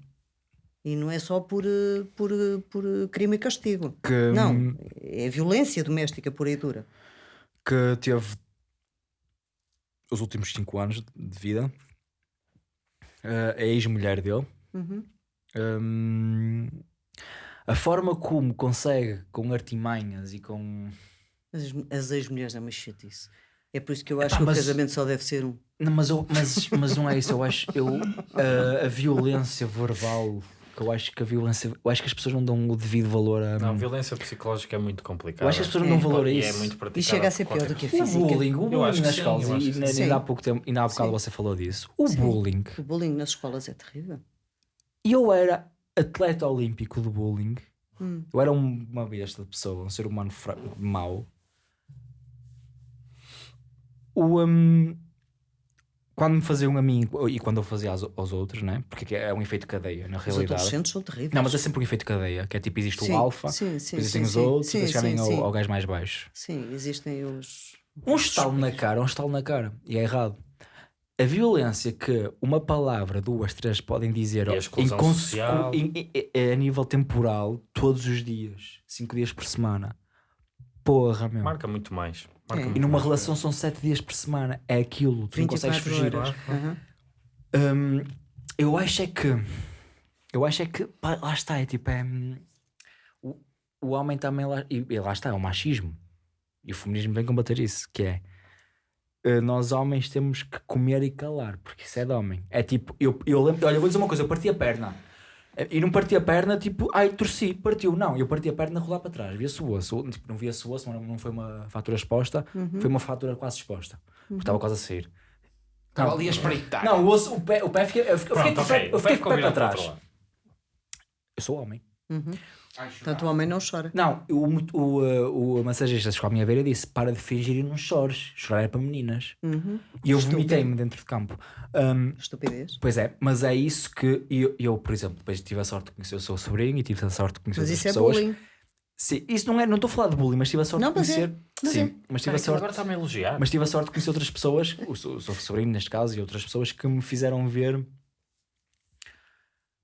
E não é só por, eh, por, eh, por crime e castigo. que, Não, é violência doméstica pura e dura. que teve os últimos 5 anos de vida. eh, a ex-mulher dele. Uhum. Hum, a forma como consegue, com artimanhas e com. As, as ex-mulheres é uma chatice. É por isso que eu acho Epá, que o mas- casamento só deve ser um. Não, mas, eu- mas, mas não é isso. Eu acho eu, a, a violência verbal. Que eu acho que a violência. Eu acho que as pessoas não dão o devido valor a. Não, violência psicológica é muito complicada. eu acho que as pessoas não É. dão valor a E isso. é muito praticada E chega a ser pior do que a O física. bullying, o Eu bullying acho que nas sim, escolas, e que ainda, há pouco tempo, ainda há bocado Sim. você falou disso. O Sim. bullying. O bullying nas escolas é terrível. E eu era atleta olímpico do bullying. Hum. Eu era um- uma besta de pessoa, um ser humano fra- mau. O, hum, quando me faziam a mim e quando eu fazia aos, aos outros, né? porque é um efeito cadeia, na Os realidade. adolescentes são terríveis. Não, mas é sempre um efeito cadeia, que é tipo, existe Sim, o alfa, sim, existem sim, os sim. outros Sim, e chegarem sim, ao, sim. ao gajo mais baixo. Sim, existem os. Um os estalo na cara, um estalo na cara. E é errado. A violência que uma palavra, duas, três podem dizer a em social. em- em- em- a nível temporal, todos os dias, cinco dias por semana. Porra, meu. Marca muito mais. Marca É. E numa relação são sete dias por semana. É aquilo, tu não consegues 24 fugir. horas. Aham. Hum, eu acho é que. Eu acho é que. pá, lá está, é tipo. É, hum, o, o homem também. Lá, e, e lá está, é o machismo. E o feminismo vem combater isso, que é. eh, Nós homens temos que comer e calar, porque isso é de homem. É tipo, eu, eu lembro, olha, eu vou dizer uma coisa, eu parti a perna. E não parti a perna, tipo, ai, torci, partiu. Não, eu parti a perna a rolar para trás, via-se o osso. Tipo, não via-se o osso, não, não foi uma fratura exposta, foi uma fratura quase exposta, porque estava quase a sair. Estava Não. ali a espreitar. Não, o osso, o pé, o pé fiquei, eu fiquei, eu fiquei, Pronto, com o pé- ok. eu O fiquei pé com o pé para trás. Eu sou homem. Ai, Portanto, o homem não chora. Não, o, o, uh, o massagista chegou à minha beira e disse: Para de fingir e não chores. Chorar é para meninas. Uhum. E eu vomitei-me dentro de campo. Um, Estupidez. pois é, mas é isso que eu, eu, por exemplo, depois tive a sorte de conhecer o seu sobrinho e tive a sorte de conhecer Mas outras isso é pessoas. bullying. Sim, isso não é, não estou a falar de bullying, mas tive a sorte Não, de é, conhecer. mas sim, é. mas tive a sorte. agora está-me a elogiar. Mas tive a sorte de conhecer outras pessoas, o seu o seu sobrinho neste caso, e outras pessoas que me fizeram ver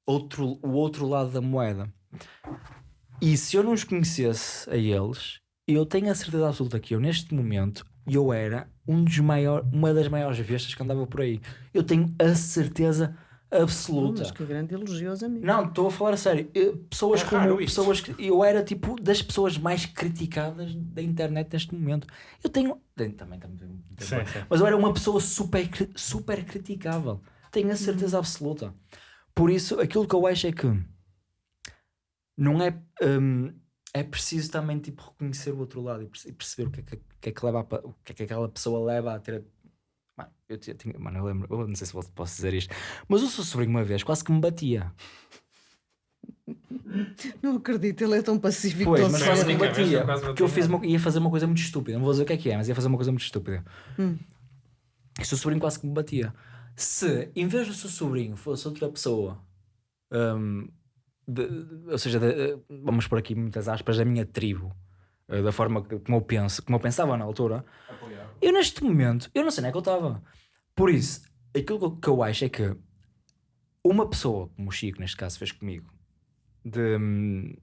outro, o outro lado da moeda. E se eu não os conhecesse a eles, eu tenho a certeza absoluta que eu, neste momento, eu era um dos maior, uma das maiores bestas que andava por aí. Eu tenho a certeza absoluta. Mas que grande elogioso a mim. Não, estou a falar a sério. Eu- Pessoas É como pessoas que eu era tipo das pessoas mais criticadas da internet neste momento. Eu tenho também, também, também- Sim, sim. mas eu era uma pessoa super super criticável. Tenho a certeza absoluta. Por isso, aquilo que eu acho é que não é hum, é preciso também tipo reconhecer o outro lado e perce- perceber o que é que, é que leva a o que é que aquela pessoa leva a ter Mano, eu, tinha- tinha- mano, eu lembro, eu não sei se posso- dizer isto, mas o seu sobrinho uma vez quase que me batia. Não acredito, ele é tão pacífico. Pois, tão mas quase me batia. Porque eu fiz uma- ia fazer uma coisa muito estúpida. Não vou dizer o que é que é, mas ia fazer uma coisa muito estúpida. Hum. E o seu sobrinho quase que me batia. Se, em vez do seu sobrinho, fosse outra pessoa, hum, de- ou seja, de- vamos por aqui muitas aspas, da minha tribo, eh, da forma como eu penso, como eu pensava na altura, eu neste momento, eu não sei nem é que eu estava. Por isso, aquilo que eu acho é que uma pessoa, como o Chico neste caso fez comigo, de hum,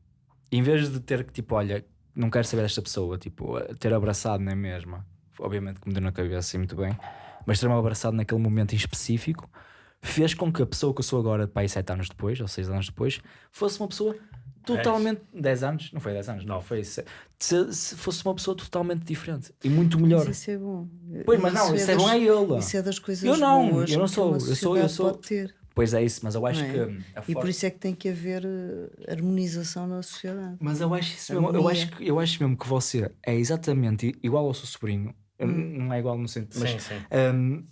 em vez de ter que tipo, olha, não quero saber desta pessoa, tipo, ter abraçado na mesma, obviamente que me deu na cabeça assim muito bem, mas ter-me abraçado naquele momento em específico fez com que a pessoa que eu sou agora, para aí 7 anos depois, ou 6 anos depois, fosse uma pessoa totalmente. 10 anos? Não foi 10 anos, não, foi. Se, se- se fosse uma pessoa totalmente diferente e muito melhor. Mas isso é bom. Pois, mas não, isso é das- bom a ele. Isso é das coisas Eu não, boas eu não sou, eu sou- eu sou- ter. Pois é isso, mas eu acho Não é? que. a E por isso é que tem que haver eh, harmonização na sociedade. Mas eu acho, isso mesmo, eu, acho que, eu acho mesmo que você é exatamente igual ao seu sobrinho. Hum. Não é igual no sentido, mas Sim, sim. hum,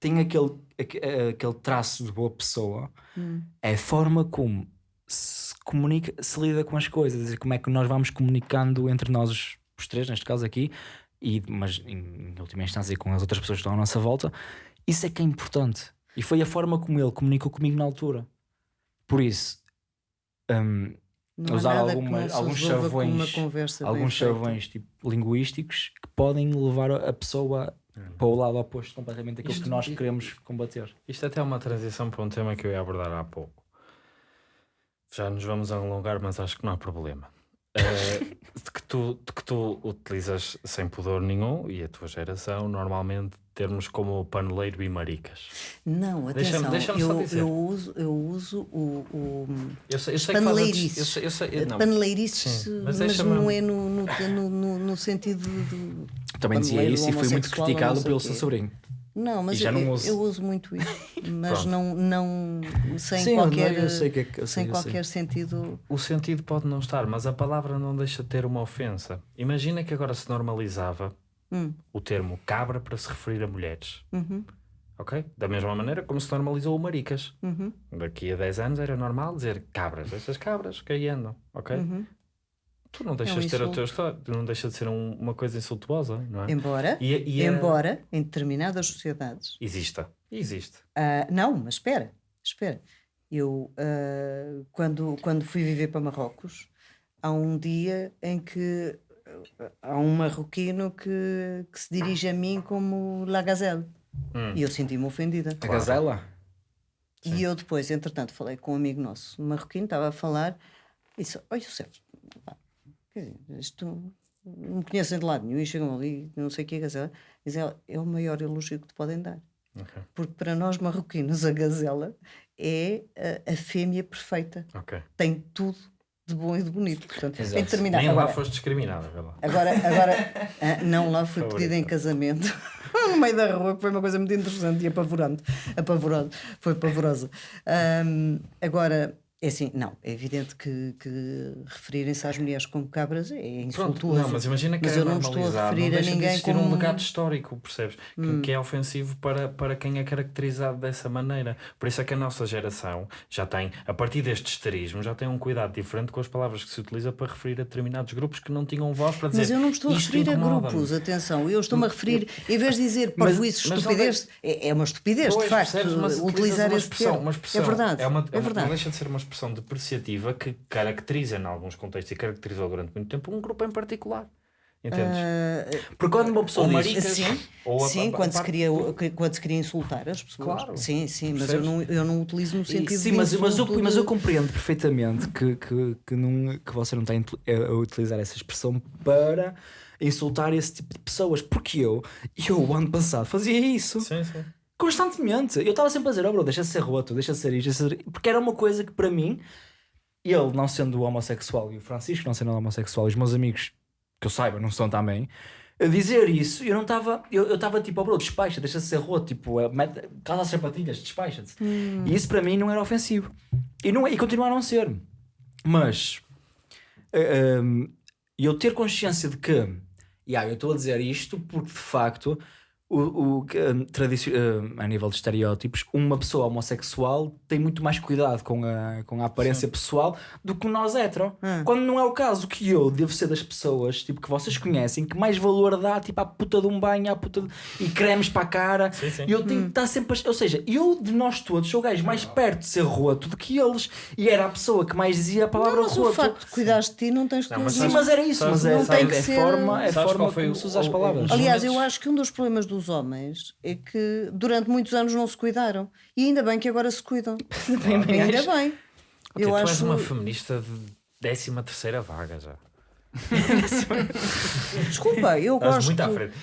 tem aquele, aque- aquele traço de boa pessoa. Hum. É a forma como se comunica, se lida com as coisas como é que nós vamos comunicando entre nós os, os três, neste caso aqui, e, mas em, em última instância com as outras pessoas que estão à nossa volta. Isso é que é importante. E foi a forma como ele comunicou comigo na altura. Por isso, há Usar nada que alguma- não se alguns chavões- alguns chavões tipo, linguísticos que podem levar a a pessoa para o lado oposto completamente daquilo Isto- que nós queremos combater. Isto até é uma transição para um tema que eu ia abordar há pouco. Já nos vamos alongar, mas acho que não há problema. Eh, de, que tu, de que tu utilizas sem pudor nenhum e a tua geração, normalmente, termos como paneleiro e maricas. Não, Deixa-me- atenção, deixa-me só eu, dizer. eu uso, eu uso o, o Eu sei, eu sei Paneleirices. eu sei, eu sei, não, paneleirices, Sim, mas, mas deixa-me- não é no, no, no, no- sentido de. Também dizia isso e fui muito criticado pelo seu sobrinho. Não, mas eu, não uso. eu uso muito isso, mas não, não sem Sim, qualquer, sei que é que- sem eu sei. qualquer sentido. O sentido pode não estar, mas a palavra não deixa de ter uma ofensa. Imagina que agora se normalizava Hum, o termo cabra para se referir a mulheres. uhum, Ok? Da mesma maneira como se normalizou o maricas. uhum, Daqui a 10 anos era normal dizer cabras, essas cabras que aí andam, ok? uhum. Tu não deixas de ter o insulto. teu história, tu não deixa de ser um- uma coisa insultuosa, não é? Embora, E, a- e a- embora em determinadas sociedades Exista. Existe. Ah, não, mas espera, espera. Eu, ah, quando, quando fui viver para Marrocos, há um dia em que ah, há um marroquino que, que se dirige a mim como La Gazelle. Hum. E eu senti-me ofendida. A gazela? E eu depois, entretanto, falei com um amigo nosso, um marroquino, estava a falar, e disse: Olha, José, dizer, isto não me conhecem de lado nenhum, e chegam ali, não sei o que é gazela. Diz ela: É o maior elogio que te podem dar. Ok. Porque para nós marroquinos, a gazela é a, a fêmea perfeita. Ok. Tem tudo de bom e de bonito. Portanto, Exato. tem de terminar. Nem lá Agora, foste discriminada, vê lá. agora, agora ah, não, lá fui pedida em casamento no meio da rua, que foi uma coisa muito interessante e apavorante. Apavorante. Foi pavorosa. Ahm, agora, é assim, não, é evidente que, que referirem-se às mulheres como cabras é Pronto, insultuoso. não, mas imagina que Mas é eu não estou a referir não a de ninguém existir como- um legado histórico, percebes? Que- Hum. Que, é ofensivo para, para quem é caracterizado dessa maneira. Por isso é que a nossa geração já tem, a partir deste esterismo, já tem um cuidado diferente com as palavras que se utiliza para referir a determinados grupos que não tinham voz para dizer Mas eu não me estou a "Isto referir a incomoda-me." grupos, atenção, eu estou-me a referir, em vez de dizer Mas- parvoíce, mas não estupidez, é, é uma estupidez, Pois, de facto, percebes? Utilizar uma expressão, uma expressão. É verdade, É, uma, é uma- verdade. Não deixa de ser uma expressão depreciativa que caracteriza, em alguns contextos, e caracterizou durante muito tempo, um grupo em particular. Entendes? Ah, Porque quando uma pessoa ou diz. sim, ou a- sim a- quando, a se parte- queria, quando se queria insultar as pessoas. Claro. Sim, sim, mas eu não, eu não utilizo no sentido Sim, de mas, mas, eu, insulto mas eu de- compreendo perfeitamente que, que, que, não, que você não está a utilizar essa expressão para insultar esse tipo de pessoas. Porque eu, eu o ano passado, fazia isso Sim, sim. Constantemente. Eu estava sempre a dizer, oh bro, deixa de ser roto, deixa de ser isto, deixa de ser... porque era uma coisa que para mim, ele não sendo homossexual e o Francisco não sendo homossexual e os meus amigos, que eu saiba, não são também, a dizer isso, eu não estava, eu estava tipo, oh bro, despacha, deixa de ser roto, tipo, eh, cala as sapatilhas, despacha-te. E isso para mim não era ofensivo. E, não, é- e continua a não ser. Mas eh, um, eu ter consciência de que, yeah, eu estou a dizer isto porque de facto, o, o, que, um, tradici- um, a nível de estereótipos, uma pessoa homossexual tem muito mais cuidado com a, com a aparência pessoal do que nós hetero. Hum. Quando não é o caso que eu devo ser das pessoas tipo, que vocês conhecem que mais valor dá tipo, à puta de um banho à puta de... e cremes para a cara. Sim, sim. E eu tenho que estar sempre. a- Ou seja, eu de nós todos sou o gajo mais perto de ser roto do que eles. E era a pessoa que mais dizia a palavra Não, mas o roto. facto de cuidares de ti não tens que Não, mas Sim, mas era isso, sabes- mas é, não tem que é ser- forma, é Sabes forma como o- se usa as o- palavras. Aliás, eu acho que um dos problemas dos homens é que durante muitos anos não se cuidaram. E ainda bem que agora se cuidam. bem, ainda acho. bem. Ok, Eu tu és acho. uma feminista de 13 terceira vaga já. Desculpa, eu Estás gosto,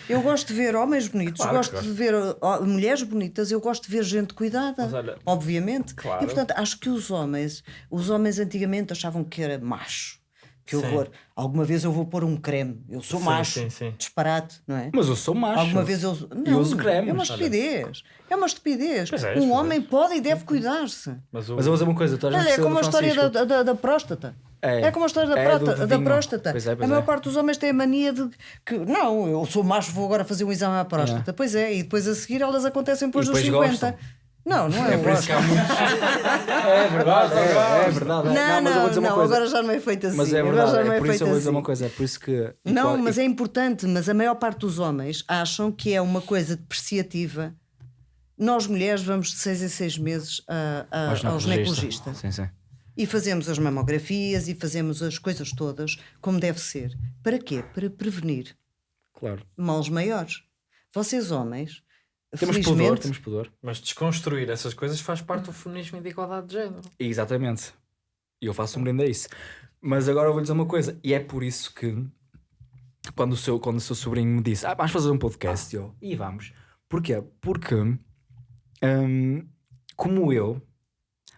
eu gosto de ver homens bonitos, Claro que gosto de ver mulheres bonitas, eu gosto de ver gente cuidada, olha- obviamente. Claro. E portanto, acho que os homens, os homens antigamente achavam que era macho. Que Sim. horror. Alguma vez eu vou pôr um creme. Eu sou Sim, macho. sim, sim. Disparate, não é? Mas eu sou macho. Alguma vez eu. Não, uso cremes. É uma Olha. estupidez. É uma estupidez. Pois é, um homem pode e deve cuidar-se. Mas, o... Mas eu vou dizer uma coisa, Olha, é como a história da, da, da próstata. É. É, como a história da, É, próstata, da próstata. Pois é, pois a maior é. parte dos homens tem a mania de que, não, eu sou macho, vou agora fazer um exame à próstata. Pois é, e depois a seguir elas acontecem depois E dos depois 50. gostam. Não, não é, É há gosto. muitos. é verdade, é, é verdade. Não, mas eu vou não, dizer uma não, coisa. agora já não é feito assim. Mas é agora já verdade, não é é por isso eu vou dizer assim. uma coisa. É por isso que. Não, qual- mas e- é importante, mas a maior parte dos homens acham que é uma coisa depreciativa. Nós mulheres vamos de seis em seis meses a, a, ao ginecologista. ginecologista. Sim, sim. E fazemos as mamografias e fazemos as coisas todas como deve ser. Para quê? Para prevenir Claro. males maiores. Vocês, homens, Temos felizmente, pudor, temos pudor. Mas desconstruir essas coisas faz parte do feminismo e da igualdade de género. Exatamente. E eu faço um brinde a isso. Mas agora eu vou dizer uma coisa. E é por isso que quando o seu, quando o seu sobrinho me disse, ah, vamos fazer um podcast, e eu, e vamos. Porquê? Porque hum, como eu,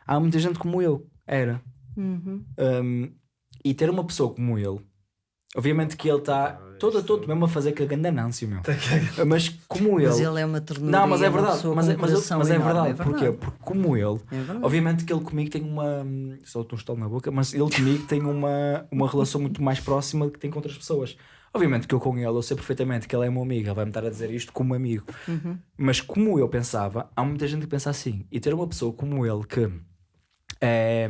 há muita gente como eu, era. Uhum. Hum, e ter uma pessoa como ele, obviamente que ele está todo, todo mesmo a fazer que a ganda Nancy, meu. Mas como ele. Mas ele é uma ternura. Não, mas é uma verdade, pessoa mas, é, mas, coração mas é verdade. Porquê? Porque como ele, É obviamente que ele comigo tem uma. Só estou um estalo na boca, mas ele comigo tem uma, uma relação muito mais próxima do que tem com outras pessoas. Obviamente que eu com ele, eu sei perfeitamente que ele é meu amigo, ele vai-me estar a dizer isto como amigo. Uhum. Mas como eu pensava, há muita gente que pensa assim. E ter uma pessoa como ele que é,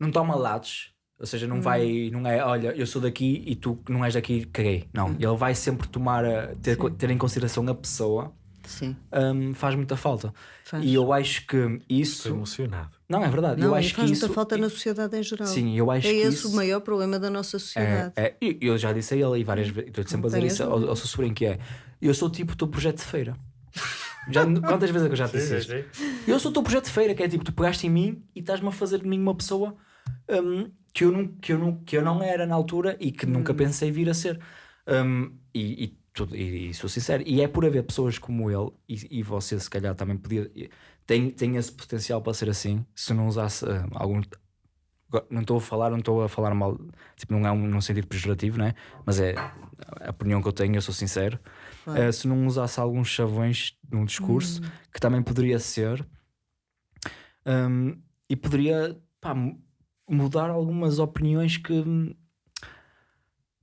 não toma lados, ou seja, não vai, não é, olha, eu sou daqui e tu não és daqui, caguei. Não, ele vai sempre tomar, a- ter, ter em consideração a pessoa, Sim, hum, faz muita falta. faz. E eu acho que Estou isso. emocionado. Não, é verdade. Não, eu acho que faz isso. muita falta na sociedade em geral. Sim, eu acho é que esse isso. o maior problema da nossa sociedade. É, é, e eu já disse a ele e várias vezes, estou sempre a dizer isso ao, ao seu sobrinho que é eu sou tipo o teu projeto de feira. Já, quantas vezes é que eu já te disse isto? Eu sou o teu projeto de feira, que é tipo, tu pegaste em mim e estás-me a fazer de mim uma pessoa hum, que, eu não, que, eu não, que eu não era na altura e que nunca pensei vir a ser. Hum, e, e, tudo- e- e sou sincero, e é por haver pessoas como ele, e, e você se calhar também podia, tem, tem esse potencial para ser assim, se não usasse hum, algum. Não estou a falar, não estou a falar mal, tipo, não é um, num sentido pejorativo, né? mas é a opinião que eu tenho, eu sou sincero. Eh, se não usasse alguns chavões num discurso, que também poderia ser, hum, e poderia pá, mudar algumas opiniões que,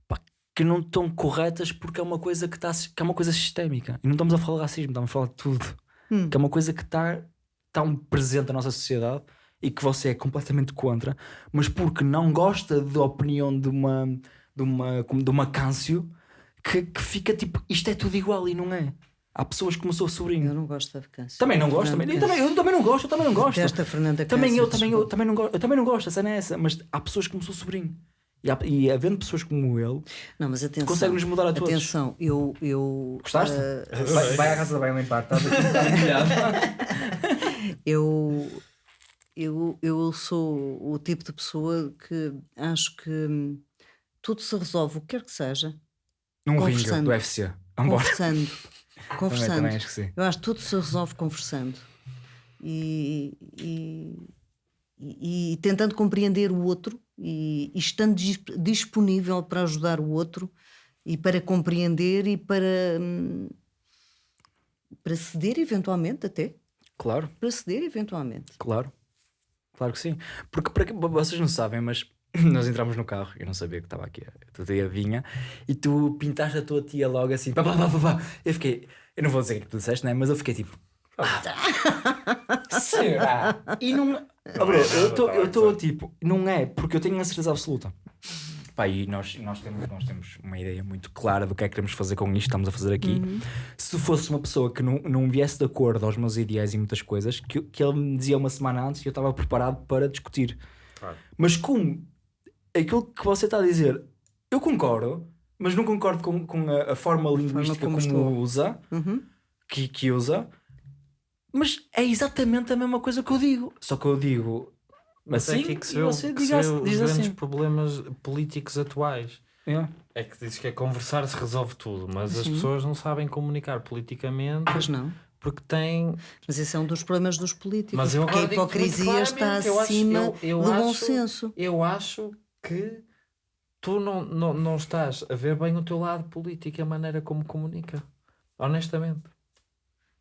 pá, que não estão corretas porque é uma coisa que, está, que é uma coisa sistémica. E não estamos a falar de racismo, estamos a falar de tudo. Hum. Que é uma coisa que está tão presente na nossa sociedade e que você é completamente contra, mas porque não gosta da opinião de uma de uma, de uma câncio que, que fica tipo, isto é tudo igual e não é. Há pessoas como o seu Eu sobrinho. não gosto da vacância. Também não gosto, também, eu, também, eu também não gosto, eu também não gosto. Desta Fernanda Também Câncer, eu, também eu, também não gosto, eu também não gosto, a cena é essa, mas há pessoas como o seu sobrinho. E, há- e havendo pessoas como ele, Não, mas atenção. consegue-nos mudar a todos. Atenção, eu. eu Gostaste? ah, vai, vai à casa da bem limpar, estás aqui, eu, eu, eu sou o tipo de pessoa que acho que tudo se resolve, o que quer que seja, Num ringue Conversando. do UFC. Vambora. conversando. Também, conversando. também acho que sim. Eu acho que tudo se resolve conversando e, e, e- e tentando compreender o outro e, e estando dis- disponível para ajudar o outro e para compreender e para, hum, para ceder eventualmente até. Claro. Para ceder eventualmente. Claro, claro que sim. Porque para vocês não sabem, mas nós entramos no carro, eu não sabia que estava aqui, a tua tia vinha e tu pintaste a tua tia logo assim, pá, pá, pá, pá, pá. Eu fiquei, eu não vou dizer o que tu disseste, né? mas eu fiquei tipo, "Ah, será? E não, bro, eu estou eu estou tipo, não é, porque eu tenho a certeza absoluta. Pá, e nós, nós, temos, nós temos uma ideia muito clara do que é que queremos fazer com isto que estamos a fazer aqui. Se fosse uma pessoa que não, não viesse de acordo aos meus ideais e muitas coisas, que, que ele me dizia uma semana antes e eu estava preparado para discutir. Claro. Mas como aquilo que você está a dizer, eu concordo, mas não concordo com, com a, a forma linguística como como, usa, Uhum. que, que usa, mas é exatamente a mesma coisa que eu digo. Só que eu digo Mas assim é aqui que se e vê, você que se diga, vê os diz grandes assim. problemas políticos atuais. É. É que dizes que é conversar se resolve tudo, mas as Sim. pessoas não sabem comunicar politicamente Pois não. porque têm. Mas esse é um dos problemas dos políticos. Mas eu porque a hipocrisia está claramente, eu acho- acima eu- eu do bom acho- senso. Eu acho que tu não, não, não estás a ver bem o teu lado político e a maneira como comunica. Honestamente.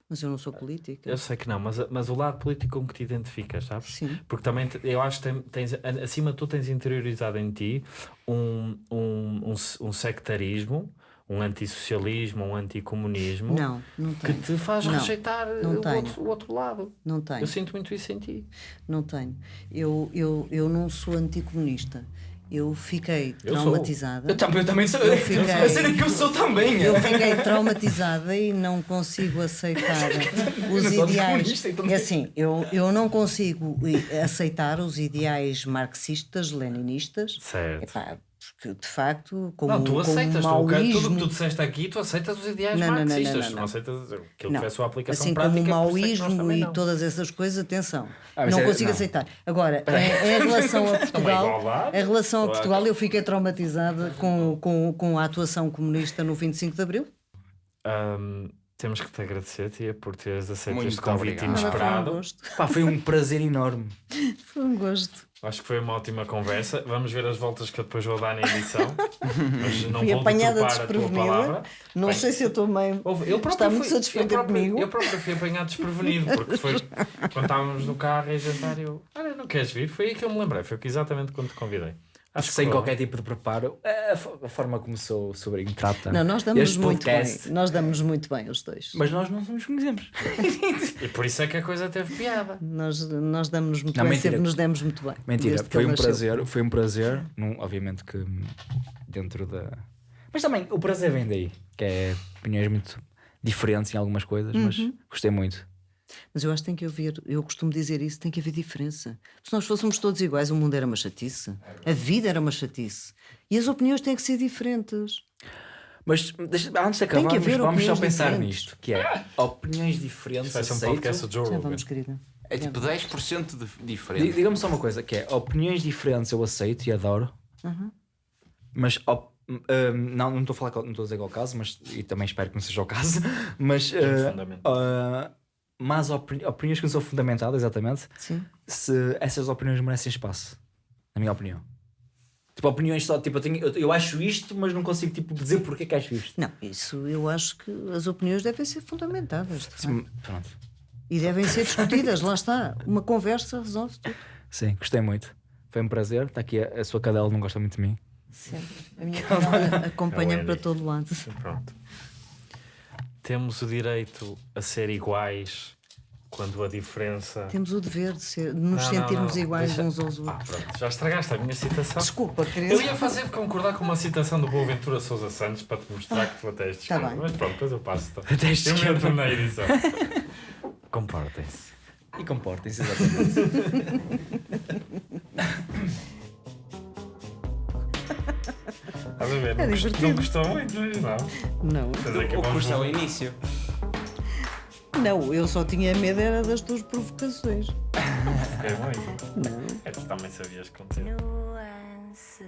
Mas eu não sou política. Eu sei que não, mas, mas o lado político com que te identificas, sabes? Sim. Porque também eu acho que tens, acima de tudo tens interiorizado em ti um, um, um, um sectarismo, um antissocialismo, um anticomunismo Não, não que tenho. te faz Não, rejeitar não o outro, o outro lado. Não tenho. Eu sinto muito isso em ti. Não tenho. Eu, eu, eu não sou anticomunista. Eu fiquei Eu sou. traumatizada. Eu também, eu também sou. Eu fiquei- A cena é que eu sou também. Eu fiquei traumatizada e não consigo aceitar os ideais. então- É assim, eu, eu não consigo i- aceitar os ideais marxistas, leninistas. Certo. Epá, porque de facto, como, não, tu como aceitas. o tu, o que- tudo o que maoísmo, tu disseste aqui, tu aceitas os ideais Não, não, não, não, marxistas. não, não. aceitas aquilo que Não. foi a sua aplicação assim como prática. o é que nós maoísmo e não. todas essas coisas, atenção, Ah, não é- consigo não. aceitar. Agora, em, em relação a Portugal, igualdade. em relação a. Portugal, eu fiquei traumatizada com, com, com a atuação comunista no 25 de Abril. Ahm, temos que te agradecer, tia, por teres aceito Muito este convite obrigado. Nada, foi um inesperado. gosto. Pá, foi um prazer enorme. Foi um gosto. Acho que foi uma ótima conversa. Vamos ver as voltas que eu depois vou dar na edição. Mas não Fui vou apanhada desprevenida. Não Bem, sei se eu estou meio. Houve- eu Está muito satisfeita comigo. Eu próprio fui apanhado desprevenido, porque foi quando estávamos no carro e a jantar eu, olha, não queres vir? Foi aí que eu me lembrei, foi exatamente quando te convidei. Acho que Sem qualquer tipo de preparo, a, fo- a forma como o seu sobrinho trata Não, nós damos muito podcast. bem. Nós damos muito bem os dois. Mas nós não nos conhecemos. E por isso é que a coisa teve piada. Nós, nós damos muito Não, bem, mentira. sempre nos demos muito bem. Mentira, desde que foi ele um prazer, foi um prazer, num, obviamente que dentro da. Mas também o prazer vem daí, que é opiniões muito diferentes em algumas coisas, mas Uhum. gostei muito. Mas eu acho que tem que haver, eu costumo dizer isso, tem que haver diferença. Se nós fôssemos todos iguais, o mundo era uma chatice. A vida era uma chatice. E as opiniões têm que ser diferentes. Mas deixa- antes de que acabarmos, vamos só pensar diferentes. nisto, que é opiniões diferentes. Vai ser um aceito. podcast do Joe Já vamos, querida. É tipo 10% de Di- diferente. Diga-me só uma coisa, que é opiniões diferentes eu aceito e adoro, Uhum. mas op- hum, não, não estou a falar, não estou a dizer qual é o caso, mas e também espero que não seja o caso, mas fundamento. Mas opini- opiniões que não são fundamentadas, exatamente, Sim. se essas opiniões merecem espaço, na minha opinião. Tipo, opiniões só, tipo, eu, tenho- eu, eu acho isto, mas não consigo tipo, dizer porque é que acho isto. Não, isso eu acho que as opiniões devem ser fundamentadas. facto. Sim, pronto. E devem ser discutidas, lá está. Uma conversa resolve tudo. Sim, gostei muito. Foi um prazer. Está aqui a, a sua cadela, não gosta muito de mim. Sempre. A minha cadela acompanha-me o para todo lado. Pronto. Temos o direito a ser iguais quando a diferença. Temos o dever de, ser- de nos Não, não, sentirmos não, iguais deixa- uns aos Ah, outros. pronto, já estragaste a minha citação. Desculpa, Eu querido. ia fazer concordar com uma citação do Boaventura Sousa Santos para te mostrar que tu até és de Tá bem. Mas pronto, depois eu passo. Até és Eu esquerda. entro na edição. Comportem-se. E comportem-se, exatamente. Estás a ver? É Não, divertido. não gostou muito, não? Não, que O curso é o início. não, eu só tinha medo era das tuas provocações. É muito. Não. É, tu também sabias conter. nuance.